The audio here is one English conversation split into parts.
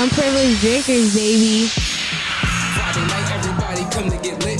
Unprivileged drinkers, baby. Friday night, everybody come to get lit.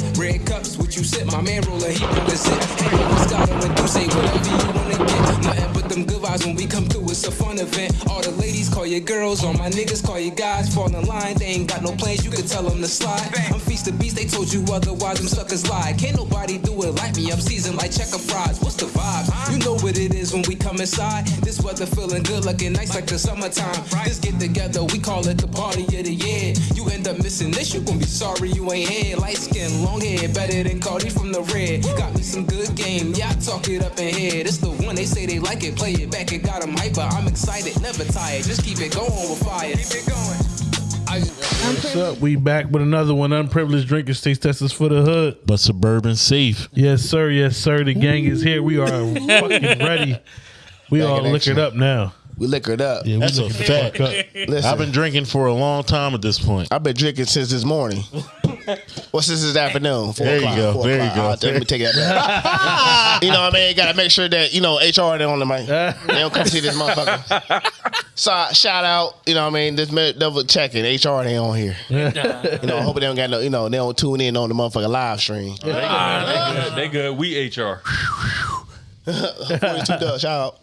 You sip? My man roll a heat with a sip. Hang with Scott and do say whatever you wanna get. Nothing but them good vibes when we come through. It's a fun event. All the ladies call you girls, all my niggas call you guys. Fall in line, they ain't got no plans. You can tell them to slide. I'm feast the beast, they told you otherwise. Them suckers lie. Can't nobody do it like me. I'm seasoned like checker fries. What's the vibe? You know what it is when we come inside. This weather feeling good, looking nice like the summertime. This get together, we call it the party of the year. You end up missing this, you gon' be sorry you ain't here. Light skin, long hair, better than Cardi from the red. Got me some good game, yeah, I talk it up in here. This the one they say they like it, play it back, it got them hyper. I'm excited, never tired, just keep it going with fire. Keep it going. What's up? We back with another one. Unprivileged drinkers, taste testers for the hood. but suburban safe. Yes, sir. Yes, sir. The gang is here. We are fucking ready. We Back all in liquored up now. We liquored up. Yeah, we That's a fact. up. Listen, I've been drinking for a long time at this point. I've been drinking since this morning. What's this this afternoon? Four There you go, four there you o'clock. go. Uh, let me take that back. you know what I mean? Got to make sure that, you know, HR they on the mic. They don't come see this motherfucker. So shout out, you know what I mean? This minute double checking. HR they on here. you know, I hope they don't got no, you know, they don't tune in on the motherfucker live stream. They good. They good. We HR. 42 Doug, shout out.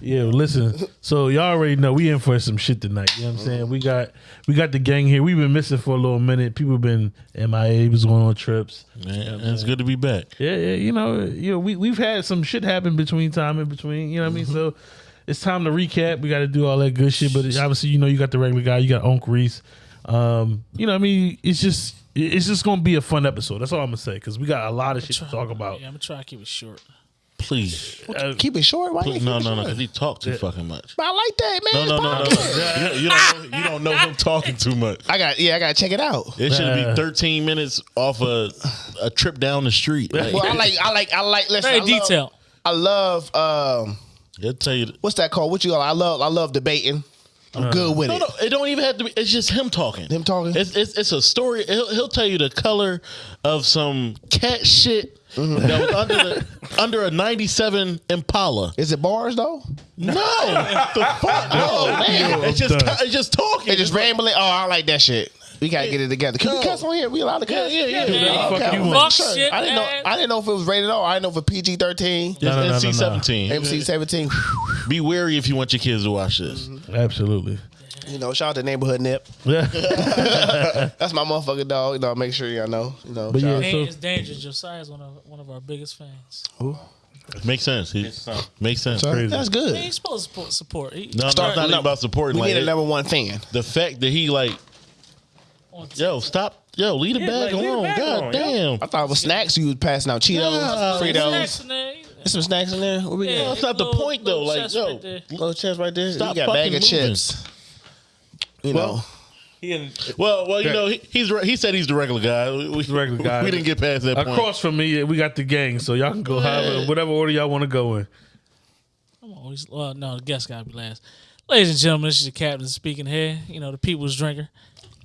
Yeah, listen. So y'all already know we in for some shit tonight. You know what I'm saying? We got we got the gang here. We've been missing for a little minute. People been MIA, was going on trips. Man, it's good to be back. Yeah, yeah, you know, you know, we we've had some shit happen between time in between. You know what I mean? So it's time to recap. We got to do all that good shit. But obviously, you know, you got the regular guy. You got Unc Reese. Um, you know, what I mean, it's just it's just gonna be a fun episode. That's all I'm gonna say because we got a lot of shit to talk about. Yeah, I'm gonna try to keep it short. Please. Uh, Keep it short. Why Please. No, no, no, because he talk too fucking much. But I like that, man. No, no, no, no. You, you don't know, you don't know him talking too much. I got, yeah, I got to check it out. It should be 13 minutes off a a trip down the street. Like, Well, I like, I like, I like, listen. Very I love- detailed. I love, um, He'll tell you. what's that called? What you call? I love I love debating. I'm good with No, it. no, it don't even have to be. It's just him talking. Him talking? It's it's, it's a story. He'll, he'll tell you the color of some cat shit Mm-hmm. that was under the under a '97 Impala. Is it bars though? No, the fuck, no, man. It's just done. it's just talking. They just rambling. Oh, I like that shit. We gotta get it together. Can we No. cuss on here? We allowed to cuss? Yeah, yeah, yeah. Yeah, fuck Okay, you I'm want? Fuck sure. shit, I didn't know. man. I didn't know if it was rated R. I didn't know if it PG thirteen, It's No, no, no, no, no. NC-17. MC seventeen. Be wary if you want your kids to watch this. Mm-hmm. Absolutely. You know, shout out to neighborhood nip. Yeah. That's my motherfucking dog. You know, make sure y'all know. You know, But shout yeah, out- so- it's dangerous. Josiah is one of one of our biggest fans. Makes sense. He, son. makes sense. So, crazy. that's Hey, good. he's supposed to support. support. He, No, no, it's not even about supporting. We Like, need a number one fan. the fact that he like, on t- yo, stop, yo, leave the Yeah, bag like, leave the alone. bag God alone, damn. I thought it was snacks. You was passing out Cheetos, Yeah. Fritos. Snacks. There's some snacks in there. What we Yeah, got? that's not the point, though. Like, yo, right there. Little chest right there. Stop you got a bag fucking of moving. chips. You Well, know, He in, Well, well, you know, he, he's re- he said he's the regular guy. We, we- regular guy. We didn't get past that point. Across from me, we got the gang, so y'all can go however, whatever order y'all want to go in. I'm always well. No, the guest gotta be last. Ladies and gentlemen, this is your captain speaking here. You know, the people's drinker.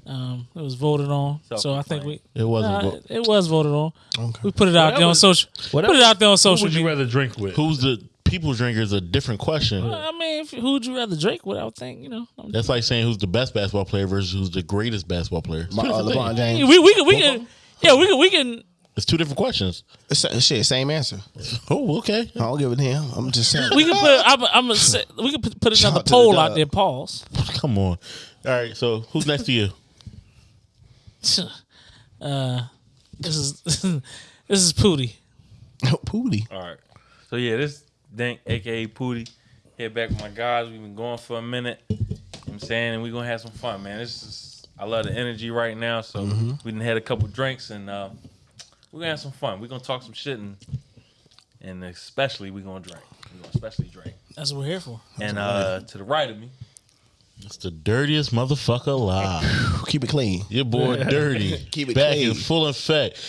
Um, it was voted on, so I think we. It wasn't. Nah, vo- it was voted on. Okay. We put it out Whatever- there on social. whatever- Put it out there on Who social would you media. rather drink with? Who's the people drinker is a different question. I mean, if, who'd you rather drink with? I would think you know. I'm- That's like saying who's the best basketball player versus who's the greatest basketball player. It's my, two uh, different LeBron things. James. we we can we can yeah we can we can It's two different questions. It's- Shit, same answer. Oh, okay. I don't give it to him. I'm just saying. we can put I'm I'm a, we can put, put Shout another out to poll the out dog. there. Pause. Come on. All right. So who's next to you? Uh, this is this is Pooty. Pooty. all right. So yeah, this Dank, aka Pooty, here back with my guys. We've been going for a minute. You know what I'm saying, and we're gonna have some fun, man. This is I love the energy right now. So we done had a couple drinks and uh, we're gonna have some fun. We're gonna talk some shit and and especially we're gonna drink. We're gonna especially drink. That's what we're here for. And uh, to the right of me, It's the dirtiest motherfucker alive. Keep it clean. Your boy Dirty. Keep it clean. Back clean. in full effect.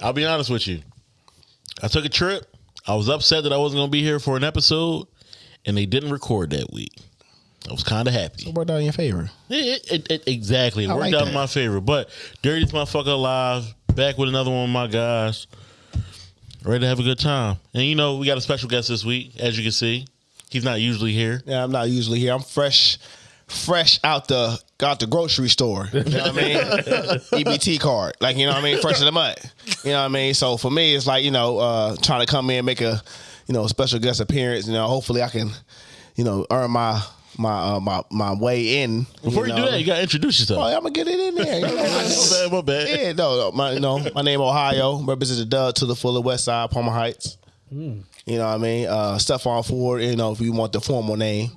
I'll be honest with you. I took a trip. I was upset that I wasn't going to be here for an episode, and they didn't record that week. I was kind of happy. It worked out in your favor. It, it, it, exactly. It I worked like out that. in my favor. But Dirty's motherfucker alive. Back with another one of my guys. Ready to have a good time. And you know, we got a special guest this week, as you can see. He's not usually here. Yeah, I'm not usually here. I'm fresh, fresh out the out the grocery store. You know what I mean? EBT card, like you know what I mean, fresh in the mud. You know what I mean? So for me, it's like you know, uh, trying to come in make a you know special guest appearance. You know, hopefully I can you know earn my my uh, my my way in. Before you, know? do that, you gotta introduce yourself. Oh, I'm gonna get it in there. You know what I'm saying? my bad, my bad. Yeah, no, no, my, no, my name Ohio, represents the Dub to the fuller West Side, Palmer Heights. You know what I mean? Uh, Stephon Ford, you know, if you want the formal name.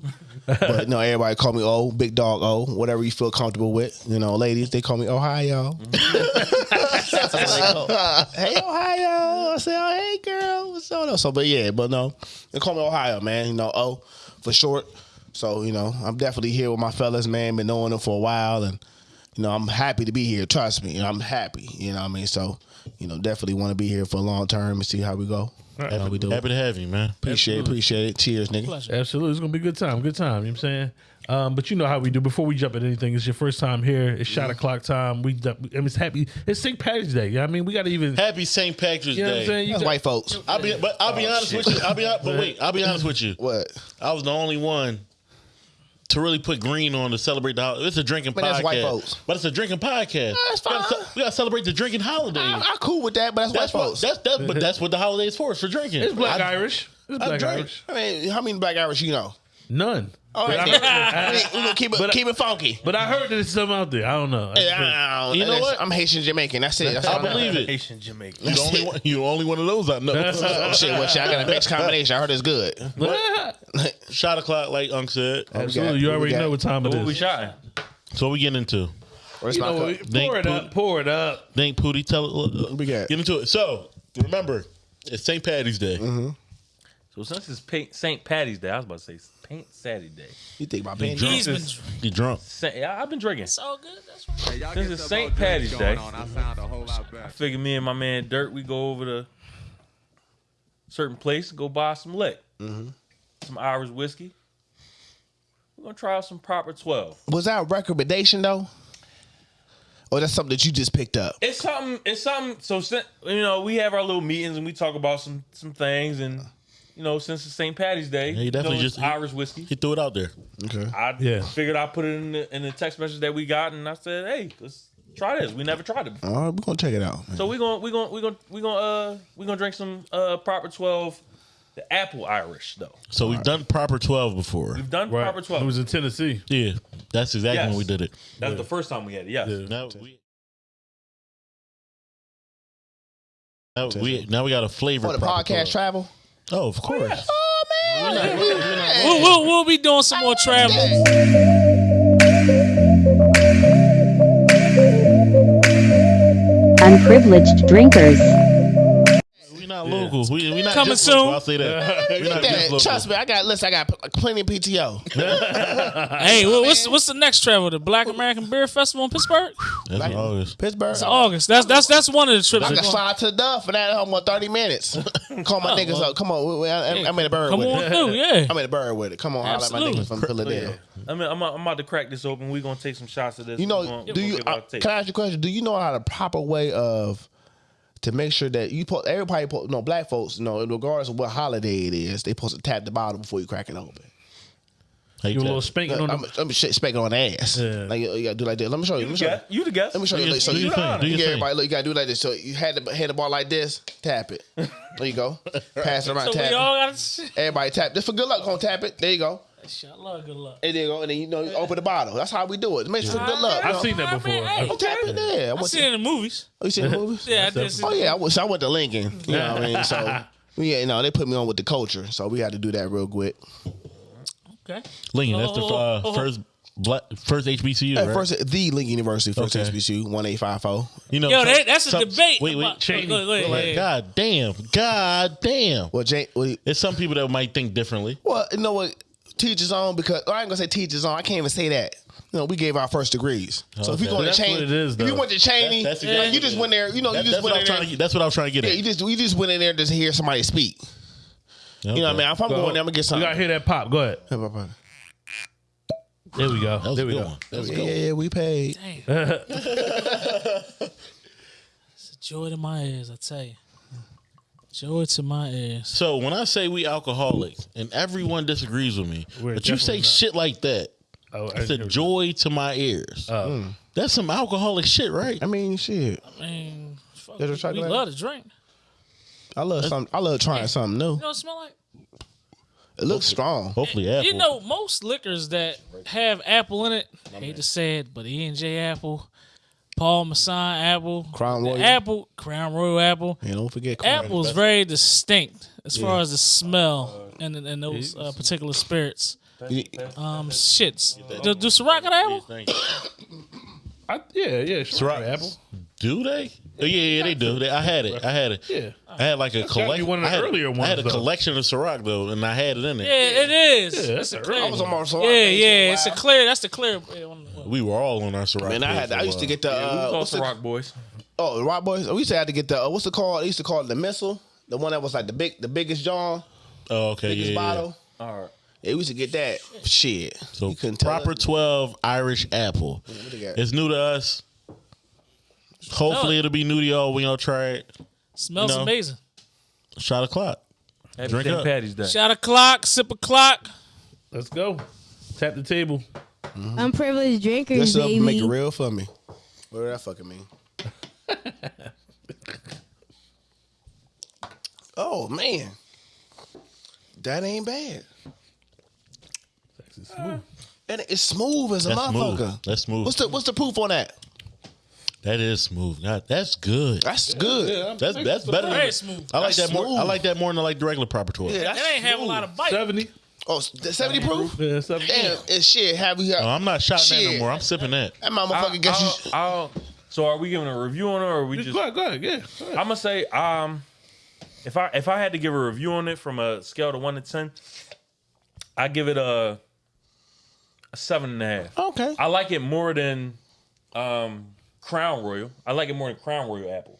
But no, everybody call me O, Big Dog O, whatever you feel comfortable with. You know, ladies, they call me Ohio. That's what they call- hey, Ohio. I say, oh, hey, girl. What's up? So, but yeah, but no, they call me Ohio, man. You know, O for short. So, you know, I'm definitely here with my fellas, man. Been knowing them for a while. And, you know, I'm happy to be here. Trust me. I'm happy. You know what I mean? So, you know, definitely want to be here for a long term and see how we go. How we do. Happy to have you, man. Appreciate it. Appreciate it. Cheers, nigga. Pleasure. Absolutely, it's gonna be a good time. Good time. You know what I'm saying? Um, but you know how we do. Before we jump at anything, it's your first time here. It's shot o'clock time. We, I mean, it's happy. It's St. Patrick's Day. You know what I mean, we got to even. Happy St. Patrick's You know what I'm Day. saying? You That's got- white folks. I'll be, but I'll be honest with you. I'll be, hon- but wait, I'll be honest with you. What? I was the only one to really put green on to celebrate the. hol- It's a drinking But podcast, that's white folks. but it's a drinking podcast. that's We gotta fine. ce- We gotta celebrate the drinking holiday. I, I cool with that, but that's, that's white what. folks. That's that's but that's what the holiday is for. It's for drinking. It's Black I- Irish. It's Black drink. Irish. I mean, how many black Irish you know? None. All right, But then. I- we keep it but I- keep it funky. But I heard that there's something out there. I don't know. Yeah, I- I- You know what? I'm Haitian Jamaican. That's it. That's I all know. believe it. Haitian Jamaican. You the only one. You the only one of those I know. Oh, shit, well, shit, I got a mixed combination. I heard it's good. Shot o'clock, like Unc said. Absolutely. got- You already know what time it What we is. shotting? So what we getting into? Where's You my know, cup? what? Pour it up. Pour it up. Thank Pootie. Tell uh, we got? Get into it. So remember, it's St. Patty's Day. So since it's paint, St. Patty's Day, I was about to say Paint Saturday. Day. You think my pen? He's been Since- You drunk? Sa- yeah, I've been drinking. So good. That's right. Since it's St. Patty's Day, I sound a whole lot better. I figure me and my man Dirt, we go over to certain place go buy some lick, mm-hmm. some Irish whiskey. We're gonna try out some proper twelve. Was that a recommendation though? Or that's something that you just picked up? It's something. It's something. So you know, we have our little meetings and we talk about some some things, and you know, since the St. Patty's Day, he you definitely know, just- Irish whiskey. He threw it out there. Okay. I Yeah. figured I put it in the in the text message that we got, and I said, "Hey, let's try this. We never tried it before." All right, we're gonna check it out. man. So we're gonna we're gonna we're gonna we're gonna uh we're gonna drink some uh proper twelve, the apple Irish though. So we've done proper twelve before. We've done Right. proper twelve. It was in Tennessee. Yeah, that's exactly Yes. when we did it. That's the first time we had it. Yes. Now we. Now we, now we got a flavor. For the podcast 12. travel. Oh, of course. Oh man. We'll, we'll, we'll be doing some more travel. Unprivileged drinkers. We not local. We, we not Coming just local, soon. I'll say that. we not That- trust me, I got listen. I got plenty of PTO. Hey, what- what's what's the next travel? The Black American Beer Festival in Pittsburgh. That's in August. Pittsburgh. It's August. That's that's that's one of the trips. I we're can going. slide to the Duff for that home on thirty minutes. Call my niggas up. Come on, we- we- I- I'm in the bird Come with on it. through, yeah. I'm in the bird with it. Come on, holla at my niggas from Philadelphia. I mean, I'm, I'm about to crack this open. We're gonna take some shots of this. You know, gonna- do you? gonna give our Uh, can I ask you a question? Do you know how the proper way of to make sure that you put everybody put no black folks, you know, regardless of what holiday it is, they supposed to tap the bottle before you crack it open. How you You a little tap? spanking on I'm, the. I'm shit spanking on the ass. Yeah. Like you, you gotta do like this. Let me show you. Let me You show the you. You the guest. Let me show you. Do your- So do you, your thing. Do you your everybody look. You gotta do like this. So you had the had the ball like this. Tap it. There you go. Pass it around. So tap we it. all got. Everybody tap. Just for good luck, gonna tap it. There you go. Shit, love good luck. And there you go. And then you know you open the bottle. That's how we do it. Make sure for good luck. I've you seen that before. Man, hey. Oh, tap it there. I I went seen to, it in the movies. oh, you seen the movies? Yeah, I did. see Oh yeah, I wish I went to Lincoln. You know what I mean? So yeah, you know, they put me on with the culture, so we had to do that real quick. Okay. Lincoln, that's the uh, Oh, oh, oh. first black, first HBCU, At right? First, the Lincoln University, first Okay. HBCU, one eight five four. you know, Yo, that, that's a debate. Wait, wait, about- Cheyney. Go ahead, go ahead, Like, yeah, yeah. God damn, God damn. Well, Jane, well, There's some people that might think differently. well, you know what? Teachers on because oh, I ain't gonna say teachers on. I can't even say that. You know, we gave our first degrees. So if you Okay. go to That's Cheyney, what it is, if you though. went to Cheyney, That's like, exactly you just went there. You know, That- you that's just what went I'm in there. to. That's what I was trying to get Yeah, at. you just you just went in there to hear somebody speak. You know what I mean? If I'm going there, I'm gonna get something. You gotta hear that pop. Go ahead. There we go. That was there a we good go. one. That was a Yeah, yeah, yeah, we paid. It's a joy to my ears, I tell you. Joy to my ears. So when I say we alcoholics and everyone disagrees with me, We're but you say definitely not. shit like that, Oh, I said joy to my ears. Oh. Hmm. That's some alcoholic shit, right? I mean, shit. I mean, fuck, There's a we chocolate? love to drink. I love some. I love trying something new. You know what it smell like? It looks strong. Hopefully, apple. You know, most liquors that have apple in it, hate to say it, but E and J apple, Paul Masson apple, Crown Royal. apple, Crown Royal apple. And don't forget corn. Apple is very distinct as far as the smell and and those uh, particular spirits. You- Um, shits. Do, do Ciroc got apple? I, yeah, yeah. Sure. Ciroc. Apple. Do they? Oh, yeah, yeah, they do. They, I had it. I had it. Yeah. I had like a collection. one of the I had, earlier I had a though. collection of Ciroc though, and I had it in there. Yeah, it is. Yeah, it's that's a a clear. I was on Ciroc Yeah, phase for a yeah. It's a clear. That's the clear. Yeah, one- one- We were all on our Ciroc. Man, I had. for a I used to get the. we Uh, call what's the, Rock Boys. oh, the Rock Boys. We used to have to get the. Uh, what's it called? I used to call it the missile. The one that was like the big, the biggest John, Oh, okay, biggest yeah, yeah. bottle. All right. Yeah, we used to get that. Shit. So you couldn't proper it. twelve Irish apple. what? It's new to us. Hopefully, it'll be new to y'all when y'all try it. Smells No. amazing. Shot o'clock. Happy Drink St. up. Patty's Day. Shot a clock, sip a clock. Let's go. Tap the table. Unprivileged drinkers, This up baby. make it real for me. What did that fucking mean? oh man, that ain't bad. It's smooth. And it's smooth as a That's motherfucker. smooth. That's smooth. What's the What's the proof on that? that is smooth. God, that's good. That's good. That's that's better than Very smooth. I like That's that more. smooth. I like that more than I like the regular proper twelve. Yeah, It that's ain't have a lot of bite. 70. Oh, the seventy proof. Yeah, 70. Damn, it's shit. Have you? Oh, I'm not shotting that no Shit. more. I'm sipping that. That motherfucker gets you. I'll- I'll- so are we giving a review on it, or are we just? Go ahead, go ahead. Yeah. Go ahead. I'm gonna say, um, if I if I had to give a review on it from a scale to one to ten, I give it a a seven and a half. Okay. I like it more than um, Crown Royal. I like it more than Crown Royal Apple.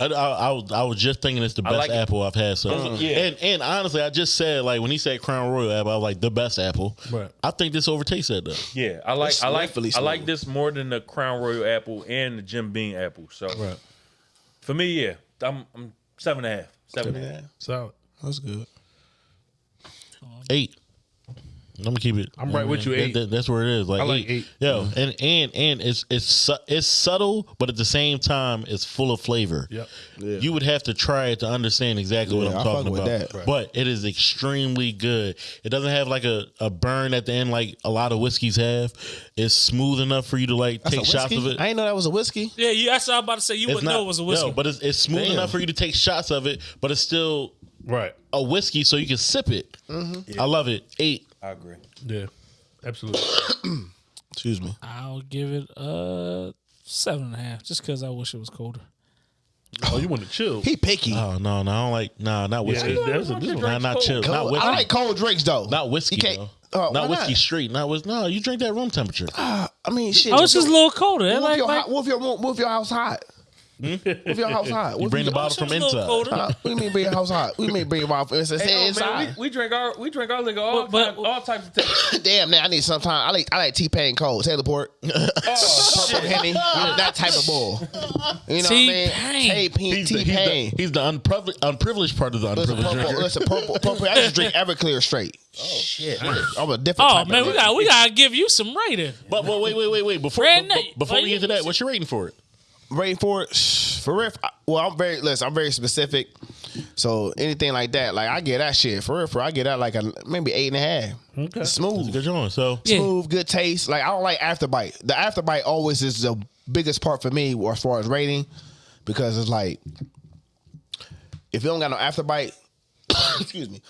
I, I, I, was, I was just thinking it's the best like it. apple I've had. So, Mhm. Yeah. and and honestly, I just said like when he said Crown Royal apple, I was like the best apple. Right. I think this overtakes that though. Yeah, I like It's I like definitely I like this more than the Crown Royal Apple and the Jim Beam Apple. So Right. for me, yeah, I'm I'm seven and a half. Seven and a half. Solid. That's good. Eight. I'm gonna keep it. I'm right with you, eight. that- that's where it is. Like I like eight. Yo, and and and it's it's su- it's subtle, but at the same time, it's full of flavor. Yep. You would have to try it to understand exactly what I'm I talking fuck with about. that. Right. But it is extremely good. It doesn't have like a, a burn at the end like a lot of whiskeys have. It's smooth enough for you to like That's take shots of it. I didn't know that was a whiskey. Yeah, you. That's what I was about to say. You It's wouldn't know it was a whiskey. No, but it's, it's smooth Damn. enough for you to take shots of it, but it's still Right. a whiskey, so you can sip it. Mm-hmm. I love it. Eight. I agree. Yeah. Absolutely. Excuse me. I'll give it a seven and a half, just because I wish it was colder. Oh, you want to chill? He picky. Oh no, no, I don't like nah, not yeah, whiskey. there's a, this one. Nah, not chill. Not whiskey. I like cold drinks though. Not whiskey. You can't- though. Oh, not whiskey not? straight. Not whiskey. No, you drink that room temperature. Uh, I mean, shit. Oh, it's just a little colder. What if, Like, your, like, hou- what if your what if your house hot? What if your house hot? You What bring the if bottle it's from inside. colder. Uh, what do you mean bring your house hot? What do you mean bring your house? It's, it's Hey, oh, inside. man, we, we drink our we drink our liquor all, But- but- all types of things. Damn, man, I need some time. I like I like T Pain cold, Taylor Port, purple Henny, that type of bull. You know T-Pain. what I mean? He's T the, he's, Pain. the, he's the unprivileged, unprivileged part of the Listen, unprivileged purple, listen, purple, purple. I just drink Everclear straight. Oh shit! I'm a different. oh type man, of we nigga. got we gotta give you some rating. But, but wait, wait, wait, wait. Before Brand be- new. before we get to that, what's your rating for it? Rating for it for real. Well, I'm very listen. I'm very specific. So anything like that, like I get that shit for real. For real, I get that like a maybe eight and a half. Okay. Smooth, Good joint. So Yeah. smooth, good taste. Like I don't like afterbite. The afterbite always is the biggest part for me as far as rating because it's like if you don't got no afterbite, excuse me.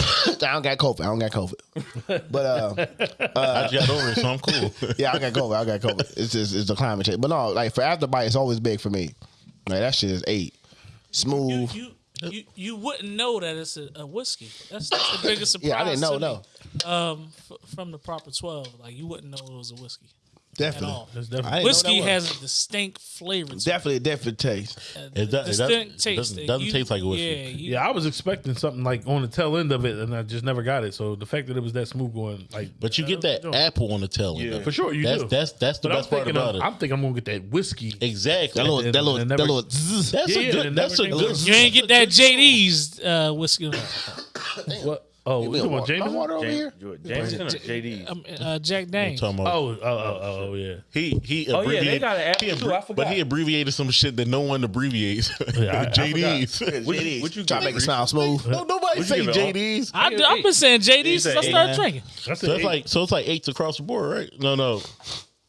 I don't got COVID. I don't got COVID. But uh, I just got over it, so I'm cool. yeah, I got COVID. I got COVID. It's just it's the climate change. But no, like for afterbite, it's always big for me. Like that shit is eight. You Smooth. you you, you wouldn't know that it's a, a whiskey. That's, that's the biggest surprise. Yeah, I didn't know. No, me. Um, f- from the proper twelve, like you wouldn't know it was a whiskey at definitely. all. That's I definitely. Whiskey has a distinct flavor. To definitely a different taste. it. It does- it distinct does- taste. doesn't- doesn't You- taste like a whiskey. Yeah, you, Yeah, I was expecting something like on the tail end of it, and I just never got it. So the fact that it was that smooth going, like, But you get that apple on the tail end. of it. for sure. You that's, do. That's that's the but best part about of, it. I'm thinking I'm gonna get that whiskey. exactly. That little, that little, that little. that's a good. That's a good. you ain't get that JD's uh, whiskey. What? Oh, You we talking about Jameson? water over James, here? Jameson or JD? Um, uh, Jack Daniels. Talking about Oh, oh, oh, oh, oh, yeah. he he Oh, yeah, they abbreviated. got an app too, I forgot. but he abbreviated some shit that no one abbreviates. Yeah, I- I JDs. What, you- what you Try to make it it, sound smooth. no, nobody What'd you say give it, JDs. I, I've been saying JD You since said I started eight, drinking. That's So it's like so it's like eights across the board, right? No, no.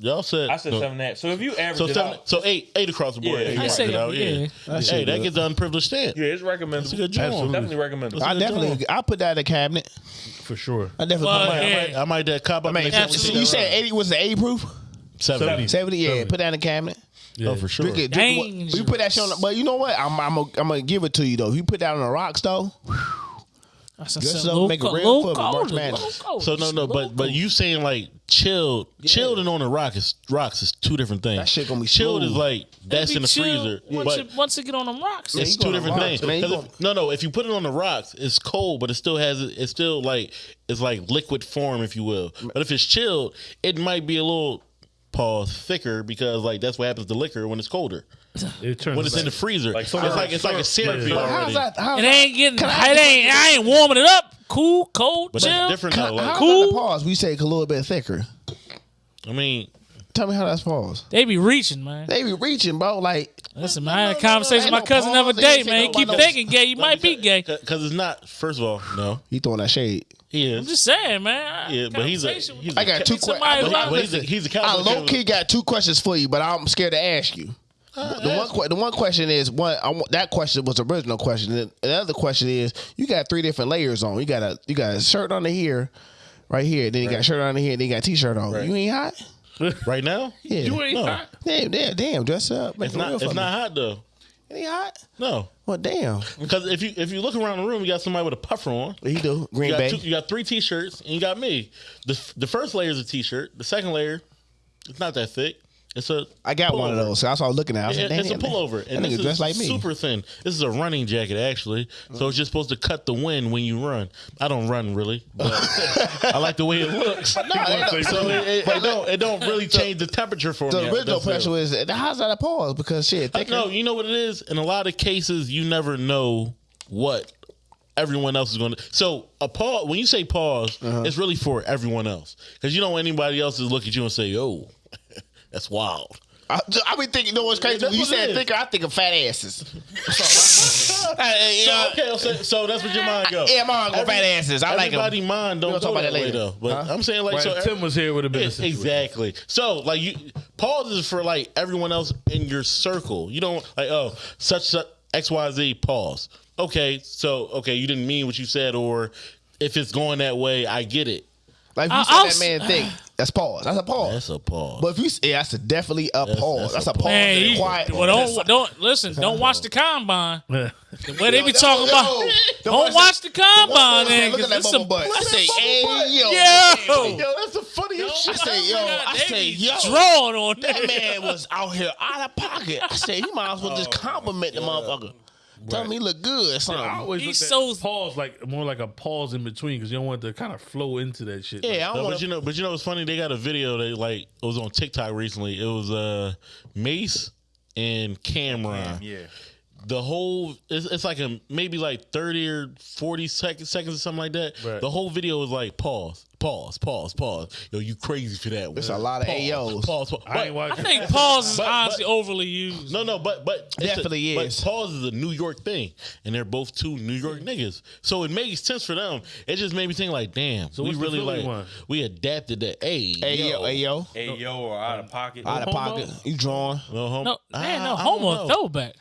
Y'all said I said no. seven and a half. So if you average So it seven, out, so eight, eight across the board. Yeah, Eight I across say it out, yeah. yeah. That Hey, that good. gets the unprivileged stamp. yeah, it's recommendable. That's a good job. Absolutely. Definitely recommendable. I good definitely, I put that in the cabinet. for sure. I definitely Well, put yeah. I might, I might that cop up. I mean, absolutely. you said 80 was the 80 proof? 70. 70, yeah. Put that in the cabinet. Oh, for sure. Drink it. Drink. Dangerous. You put that shit on the, but you know what? I'm, I'm, I'm going to give it to you, though. If you put that on the rocks, though, That's Good a stuff, low, make it co- real low quick March Madness. low colder, So no, no, but but you saying like chilled, chilled and on the rock is rocks is two different things. That shit gonna be chilled smooth. is like that's in the freezer, Once, but it, once it get on them rocks, it's two different on things. man. You 'Cause going- if- no, no, if you put it on the rocks, it's cold, but it still has it's still like it's like liquid form, if you will. Mm. But if it's chilled, it might be a little pause thicker because like that's what happens to liquor when it's colder. It turns When it's in the freezer, Like it's syrup. like it's like a syrupy Yeah. But how's already. that? How's it ain't getting. It Can I- ain't. I ain't warming it up. Cool, cold, But chill. different though. Like, Cool. that pause? We say a little bit thicker. I mean, Tell me how that's pause. They be reaching, man. They be reaching, bro. Like, Listen, man, I had a conversation with my no cousin the other day, man. no Keep no- thinking gay. You might be gay. because it's not. First of all, no, he throwing that shade. he I'm just saying, man. Yeah, but he's a he's I a got two questions. who he's a, he's a I low key got two questions for you, but I'm scared to ask you. The one, que- the one question is one. I want, that question was the original question. And the other question is, you got three different layers on. You got a you got a shirt under here, right here. Then you got a shirt under here. Then you got a t-shirt on. You ain't hot. right now. Yeah. You ain't No. hot. Damn, damn, damn. Dress up. Make It's not. It's me. not hot though. It ain't hot. No, Well, damn. because if you if you look around the room, you got somebody with a puffer on. He do You Green got, Bay. two, you got three t-shirts and you got me. The the first layer is a t-shirt. The second layer, it's not that thick. It's a I got one of those. So that's what I was looking at. I was It- like, it's a pullover, That and nigga this is dressed like me. super thin. This is a running jacket actually, so it's just supposed to cut the wind when you run. I don't run really, but I like the way it looks. No, so it, it, it don't it don't really change the temperature for The me. original That's it. question was, how's that a pause? Because shit, thicker. No, you know what it is. In a lot of cases, you never know what everyone else is going to. So a pause. When you say pause, Uh-huh. it's really for everyone else because you don't anybody else to look at you and say, "Yo, that's wild." I, I be thinking, you know what's crazy? That's When you said is. thicker, I think of fat asses. So, okay, so, so that's what your mind goes. Yeah, mine go fat asses. I like Everybody mind don't We'll talk about that that way later. though. But Huh? I'm saying like Right, so. if Tim was here, would have been a Yeah, exactly. So like you pause is for like everyone else in your circle. You don't like oh such such XYZ pause. Okay, so okay, you didn't mean what you said or if it's going that way, I get it. Like if you I- said I'll that s- man thing, that's pause. That's a pause. That's a pause. but if you, yeah, that's a definitely a pause. that's That's, a a pause. Man, you, quiet. well, don't don't listen. Don't watch the combine. Yeah. The way they be talking about. Don't watch the combine, man. Look at 'cause that it's bubble butt. I say, hey, yo. Yo. yo, that's the funniest shit. I say, yo. I say, yo. drawing on That that man was out here out of pocket. I say, you might as well just oh, compliment the motherfucker. Tell me look good. or I Something. always He's look so- pause like more like a pause in between because you don't want to kind of flow into that shit. Yeah, I don't but want you know, but you know, what's funny? They got a video that like it was on TikTok recently. It was uh Mase and Cam'ron. Yeah. the whole it's, it's like a maybe like 30 or 40 seconds seconds or something like that Right. the whole video was like pause pause pause pause yo you crazy for that It's one. a lot of pause, AOs. pause, pause. I ain't But- I watching. think pause is But- but- honestly overly used. no no but but Definitely a, is. but pause is a new york thing and they're both two new york niggas so it makes sense for them it just made me think like damn So we really like one? we adapted that hey Hey yo, hey yo, Hey yo, or out of pocket. out of pocket. You drawing no, hom- No, man, no I- I don't homo throwback.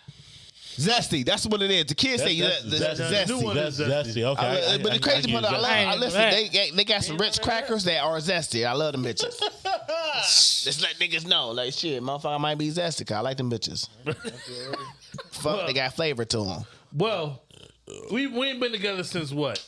Zesty. That's what it is. The kids say That's- that's- that's that's- one zesty. that's zesty. zesty okay I- I- I- but the crazy I part, I love. I listen. They got- they got some rich crackers that are zesty. I love them bitches. Just let niggas know, like shit, motherfucker might be zesty. 'cause I like them bitches. Fuck, they got flavor to them. Well, we we ain't been together since what?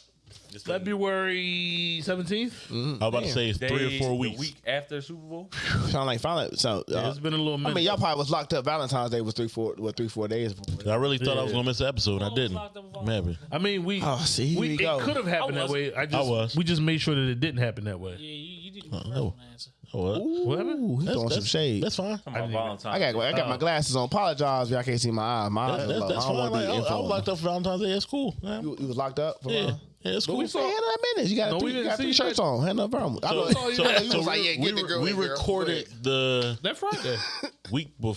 February seventeenth. I was about to say it's three or Days, four the weeks week after Super Bowl. Sound like finally. So uh, it's been a little I minute. mean, y'all probably was locked up. Valentine's Day was three, four, what, three, four days before. I really thought I was gonna miss an episode. and I didn't. locked up with Maybe. I mean, we. Oh, see, here we, we it go. could have happened I that was. way. I just I was. we just made sure that it didn't happen that way. Yeah, you, you didn't Oh, give no. an answer. What? Whatever. Ooh, he That's, throwing some that's, shade. That's fine. Talking about Valentine's. I got I got my glasses on. Apologize if y'all can't see my eyes. My eyes That- are that's low. that's I don't fine. want to Like, be I, I was informed. locked up for Valentine's Day. It's cool. man. You, you was locked up. For Yeah, uh, yeah, it's cool. we saw- Man, that minutes. You got, No, three, we you didn't got see three you. shirts on. Had no problem. I So, know- saw so, you. so was like, yeah, we, get the girl we in there. recorded the That Friday. week before.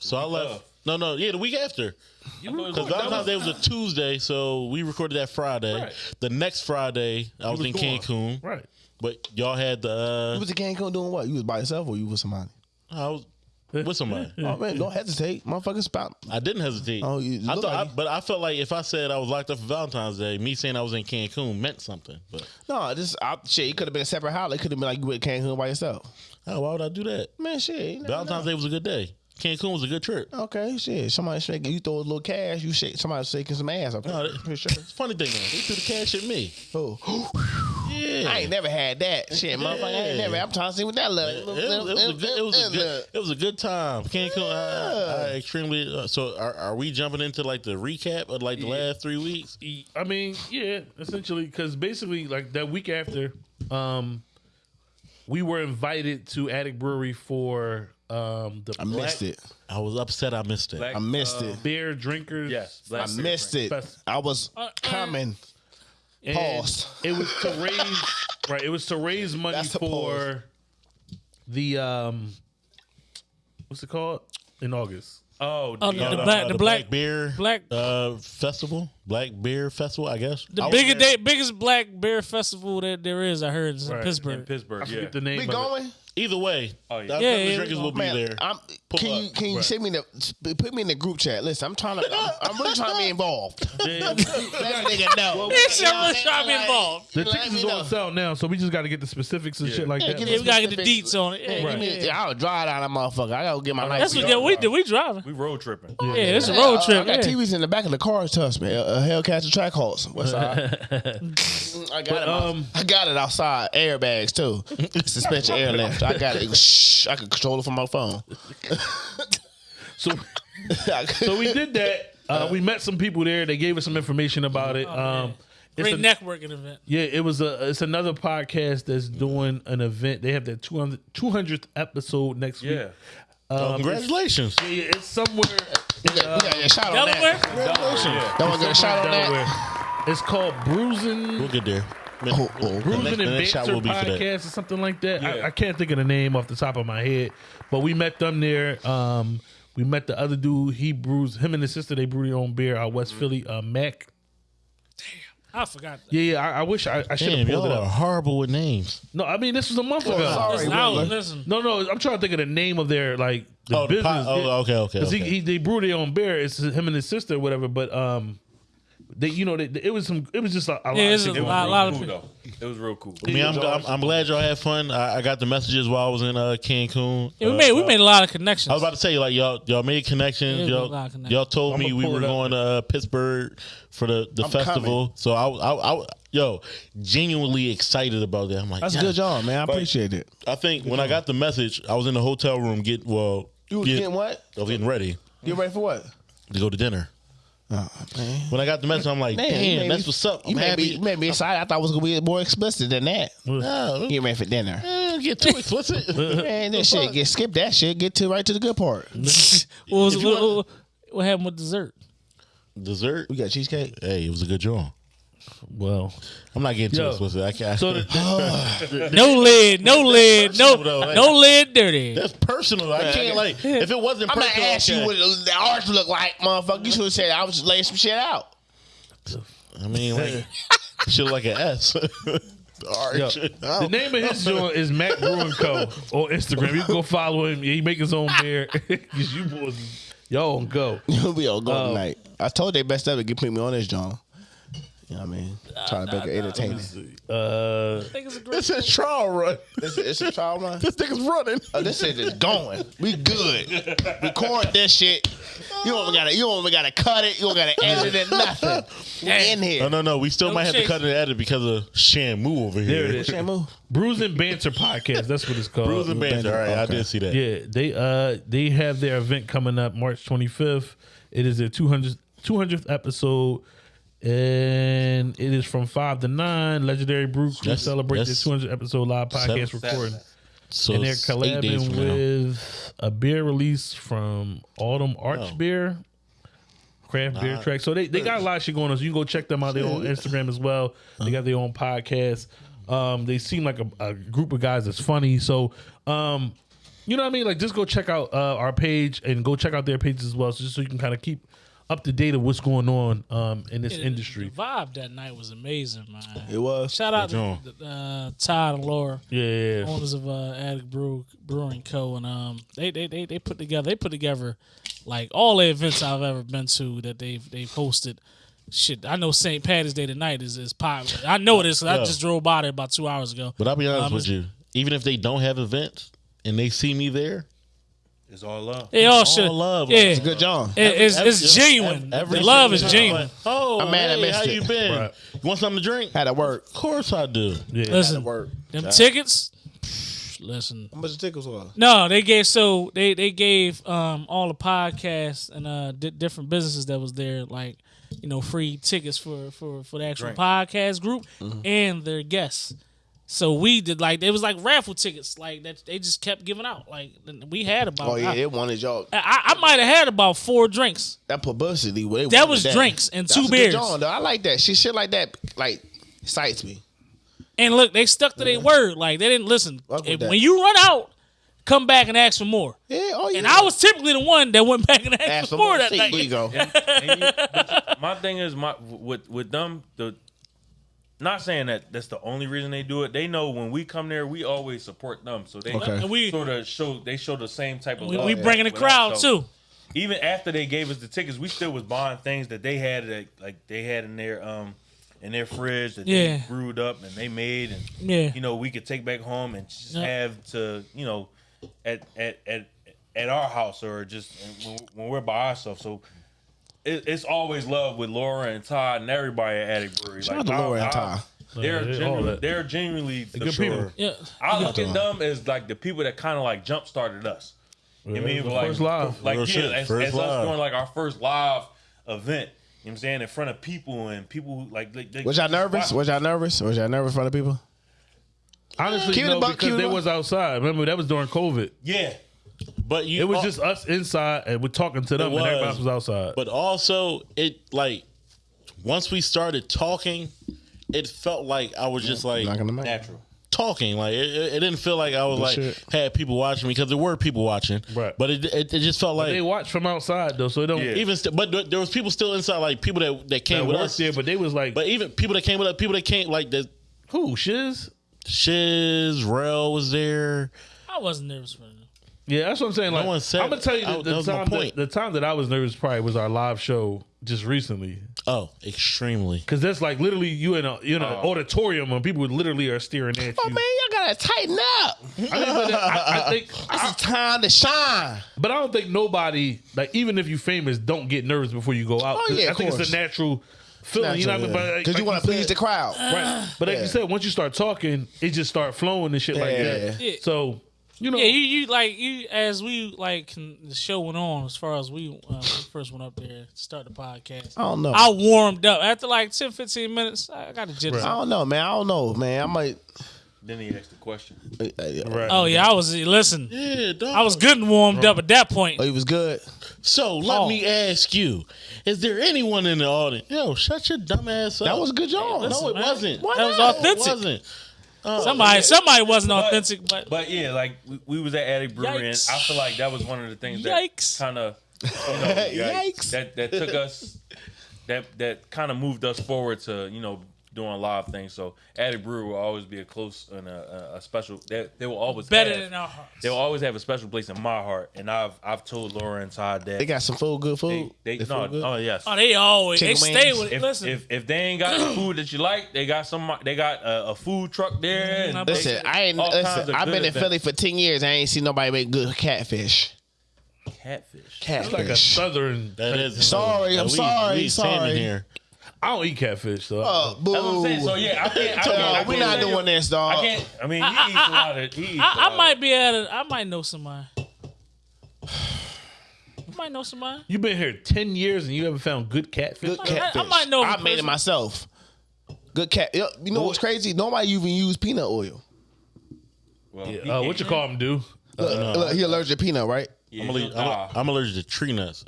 So I left. No, no, yeah, the week after. You Because Valentine's Day was- was a Tuesday, so we recorded that Friday. Right. The next Friday, I was, was in gone. Cancun. Right. But y'all had the. You Uh, was in Cancun doing what? You was by yourself or you with somebody? I was with somebody. Oh man, don't hesitate, motherfucker. Spout. I didn't hesitate. Oh, you- you I thought, like I, but I felt like if I said I was locked up for Valentine's Day, me saying I was in Cancun meant something. But No, this I, shit. It could have been a separate holiday. It could have been like you went to Cancun by yourself. oh, why would I do that? Man, shit. you Valentine's know. Day was a good day. Cancun was a good trip. Okay, shit. Somebody shaking. You throw a little cash. You shake. Somebody shaking some ass. Okay, No, that- pretty sure. It's funny thing though. They threw the cash at me. Oh, Yeah. I ain't never had that shit, motherfucker. I ain't never. I'm trying to see what that look. It, was- a good, it, was a good, it was a good time. Cancun, I, I extremely. Uh, so, are, are we jumping into like the recap of like the last three weeks? I mean, yeah, essentially, because basically, like that week after, um, we were invited to Attic Brewery for um the I missed it. I was upset. I missed it. Black, I missed uh, it. beer drinkers. Yes, I Black missed it. Fest. I was Uh, uh. coming. And Pause. It was to raise right. It was to raise money That's a for the um, what's it called in August? Oh, Oh, the, the uh, black- the black- beer black- uh, festival, black beer festival. I guess The I was biggest there. day, biggest black beer festival that there is, I heard, is in Right. Pittsburgh. in Pittsburgh. I yeah. the name. We of it. going? Either way, Oh, yeah. the Yeah, the yeah, drinkers will be Man, there. I'm, Pull can you up. can you Right. send me the put me in the group chat? Listen, I'm trying to. I'm, I'm really trying to be involved. Yeah. Let a nigga know. Yes, You know I'm trying to be saying? involved. The tickets me is know. on sale now, so we just got to get the specifics and shit like Yeah, that. Yeah, we gotta get the deets on it. Yeah, Yeah, give me, yeah. yeah, I'll drive down that motherfucker. I gotta get my life. That's what together. yeah, we did. We driving. we road tripping. Yeah, it's a road trip. I got. TVs in the back of the car. Trust me, a, a track horse. What's side? I got it. um, I got it outside. Airbags too. Suspension airlift. I got it. Shh, I can control it from my phone. So, so we did that. Uh, we met some people there. They gave us some information about it. Um, it's Great a- networking event. Yeah, it was a. It's another podcast that's doing an event. They have their 200, 200th episode next Yeah. week. Um, Oh, congratulations! it's, yeah, it's somewhere. we got, we got a shot on Delaware? that. Don't want to get a shot on that. Delaware. It's called Bruising, We'll get there. Oh, oh, okay. Bruising The and next Banter will be for that. podcast or something like that. I, Yeah. I can't think of the name off the top of my head, but we met them there. Um, we met the other dude. He brews him and his sister. They brew their own beer out West Philly. Uh, Mac. Damn, I forgot that. Yeah, yeah. I, I wish I, I should have Damn, pulled y'all it are up. horrible with names. No, I mean this was a month ago. sorry. Listen, Hey, I was, Whitler. listen. No, no, I'm trying to think of the name of their like the Oh, the business. pot- oh, okay, okay, 'Cause he, okay. he they brew their own beer. It's him and his sister, or whatever. But um, they you know they, it was some it was just a, a lot. Yeah, of shit a lot, on. lot of Cool, people. though. It was real cool. I mean, I'm, I'm, I'm glad y'all had fun. I, I got the messages while I was in uh, Cancun. Yeah, we Uh, made we made a lot of connections. I was about to say, like y'all, y'all made connections. Y'all, a lot connections. y'all told I'ma me we were going to uh, Pittsburgh for the, the I'm festival. So I, was- I, I, yo, genuinely excited about that. I'm like, That's a yeah. good job, man. I appreciate it. I think when I got the message, I was in the hotel room. Get well, You was get- getting what? I was getting ready You ready for what? to go to dinner. Oh, man. When I got the message, I'm like, Man, damn, made that's what's up. You I'm made, me, you made me excited. I thought it was gonna be more explicit than that. No, Get ready for dinner. eh, get too explicit. Man, that shit. Get skip that shit. Get to right to the good part. what, was, If what, what, what happened with dessert? Dessert. We got cheesecake. Hey, it was a good job. Well, I'm not getting too Yo. explicit. I can't. so the, oh. No lid, no lid, no personal, though, like- no lid dirty. That's personal. I can't like if it wasn't I'm gonna ask you what the arch look like, motherfucker. You should have said I was just laying some shit out. I mean, like shit like an S. Arch. the name of his joint is Mac Brewing Co. on Instagram. You can go follow him. He make his own beer. 'Cause you boys, y'all on go. we all go Oh. tonight. I told they best ever get put me on this, John. You know what I mean? Trying to make it entertaining. Uh, it's a. This is trial run. It's, it's a trial run. This nigga's running. Oh, this shit is going. We good. Record this shit. You don't even gotta. You don't even gotta cut it. You don't gotta edit it. Nothing. We in here. no, no. no. We still No might have to chase. cut and edit because of Shamu over here. there it is. Shamu. Bruising Banter podcast. That's what it's called. Bruising banter. All right, I did see that. Yeah, they uh they have their event coming up March 25th. It is their 200th 200th episode, and it is from five to nine. Legendary Brew Crew That's- celebrate their 200 episode live podcast seven- recording. Saturday. So and they're it's eight days collabing from now. with a beer release from Autumn Arch Oh. Beer, craft beer track. So they, they got a lot of shit going on. So you can go check them out. They're on Instagram as well. They got their own podcast. Um, they seem like a, a group of guys that's funny. So, um, you know what I mean? Like, just go check out uh, our page and go check out their pages as well, so just so you can kind of keep up to date of what's going on um, in this Yeah, industry. The vibe that night was amazing, man. It was. Shout out John. to uh, Todd and Laura, Yeah, yeah, yeah. owners of uh, Attic Brew Brewing Co. And um, they, they they they put together they put together like all the events I've ever been to that they've they've hosted. Shit, I know St. Patty's Day tonight is is popular. I know this 'cause I Yeah. just drove by there about two hours ago. But I'll be honest Um, with you. Even if they don't have events and they see me there, It's all love. They all all should. love. Yeah, Like, Good John. It- it's, every- it's genuine. every the love is genuine. Oh, I'm mad I hey, missed how it. you been? Right. You want something to drink? Had to work. Of course I do. yeah. Listen, Work. them tickets. psh, Listen, How much the tickets was? No, they gave so they they gave um all the podcasts and uh di- different businesses that was there like you know free tickets for for for the actual Drink. podcast group Mm-hmm. and their guests. So we did like it was like raffle tickets like that they just kept giving out like we had about Oh yeah, I, they wanted y'all. I, I might have had about four drinks. That publicity. They That wanted was drinks and That's two a good beers. John, though. I like that. Shit, shit like that, like excites me. And look, they stuck to their word. Like they didn't listen. If- when you run out, come back and ask for more. Yeah. Oh yeah. And I was typically the one that went back and asked, Ask for for more more. that See, night. There you go. And you- my thing is my with with them the not saying that that's the only reason they do it. They know when we come there, we always support them. So they Okay. And we sort of show they show the same type of we, love we bringing the with us. crowd So too. Even after they gave us the tickets, we still was buying things that they had that like they had in their um in their fridge that Yeah. they brewed up and they made and Yeah. you know we could take back home and just Yeah. have to you know at at at at our house or just when, when we're by ourselves. So it, it's always love with Laura and Todd and everybody at Attic Brewery. Shout out to I- Laura and Todd. They're Yeah, genuinely, they're genuinely the good sure. people. Yeah. I look at them as like the people that kind of like jump started us. You Yeah, mean the like first live. like Real yeah, shit, as, first as us doing like our first live event. You know what I'm saying in front of people and people who like. They, they, Was y'all nervous? Was y'all nervous? Was y'all nervous in front of people? Honestly, Keep no, because it they was outside. Remember, that was during COVID. Yeah, But you It was al- just us inside and we're talking to them, It and everybody was. outside. But also, it like once we started talking, it felt like I was just like Not gonna make. natural. talking. Like it, it it didn't feel like I was like shit. had people watching me because there were people watching. Right. But it it, it just felt like they watched from outside though, so it don't. Yeah. even st- but there- there was people still inside, like people that that came That with us. there, but they was like, But even people that came with us, people that came like the who shiz? Shiz, Rel was there. I wasn't nervous for them. Yeah, that's what I'm saying. Like, one said- I'm gonna tell you I- the, that the was time that, the time that I was nervous probably was our live show just recently, Oh, extremely. because that's like literally you in a you know Oh. auditorium and people literally are staring at oh, you. Oh man, y'all gotta tighten up. I, mean, but I, I think, it's time to shine. but I don't think nobody like even if you famous don't get nervous before you go out. Oh, 'Cause yeah, I of think it's a natural feeling. you know what I mean? But like- Because you want to please the crowd. Right. But like Yeah. you said, once you start talking, it just start flowing and shit like that. Yeah. So you know, Yeah, you, you like you as we like can, the show went on as far as we, uh, first went up there to start the podcast. I don't know. I warmed up after like 10, 15 minutes. I got the jitters. I don't know, man. I don't know, man. I might. Then he asked the question. Right. Oh yeah, I was listen. Yeah, dog. I was good and warmed up at that point. Oh, he was good. So let Oh. me ask you: Is there anyone in the audience? Yo, shut your dumb ass up. That was a good job. no, it man. wasn't. Why That was not? authentic. It wasn't. Oh, somebody, somebody wasn't authentic, but, But yeah, like we, we was at Attic Brewery, and I feel like that was one of the things Yikes. that kind of, you know, Yikes. that that took us, that that kind of moved us forward to you know doing a lot of things. So Attic Brewery will always be a close and a, a, a special. They, they will always better have, than our hearts. They will always have a special place in my heart, and I've I've told Laura and Todd that They got some food, good food. they, They no, food good? oh yes. Oh, they always they Chicken stay wings. with. If, listen, if if they ain't got the food that you like, they got some. They got a, a food truck there. Mm, I And bet they- Listen, I ain't. all kinds Listen, of I've good been in. Philly for ten years. I ain't seen nobody make good catfish. catfish. it's like a Catfish. southern. That is Sorry, I'm we, sorry, We sorry. here. I don't eat catfish, so Oh, boo. That's what I'm saying. So yeah, I can't. I can't. I Dog, we're not not say- doing this, dog. I can't. I mean, he eats a lot of. He eats a I, lot I might be able to. I might know somebody. I might know somebody. you've been here ten years and you haven't found good catfish. Good I- I might know I made it myself. Good cat. You know what's crazy? Nobody even use peanut oil. Well, Yeah, uh, what you call him, dude? Look, look, he allergic to peanut, right? Yeah, I'm, allergic, he'll I'm, die. I'm allergic to tree nuts,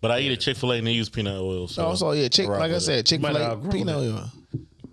but I eat a Chick Fil A and they use peanut oil. So Oh, so yeah, chick. rock Like I with said. Chick Might Fil have A outgrown peanut it. oil.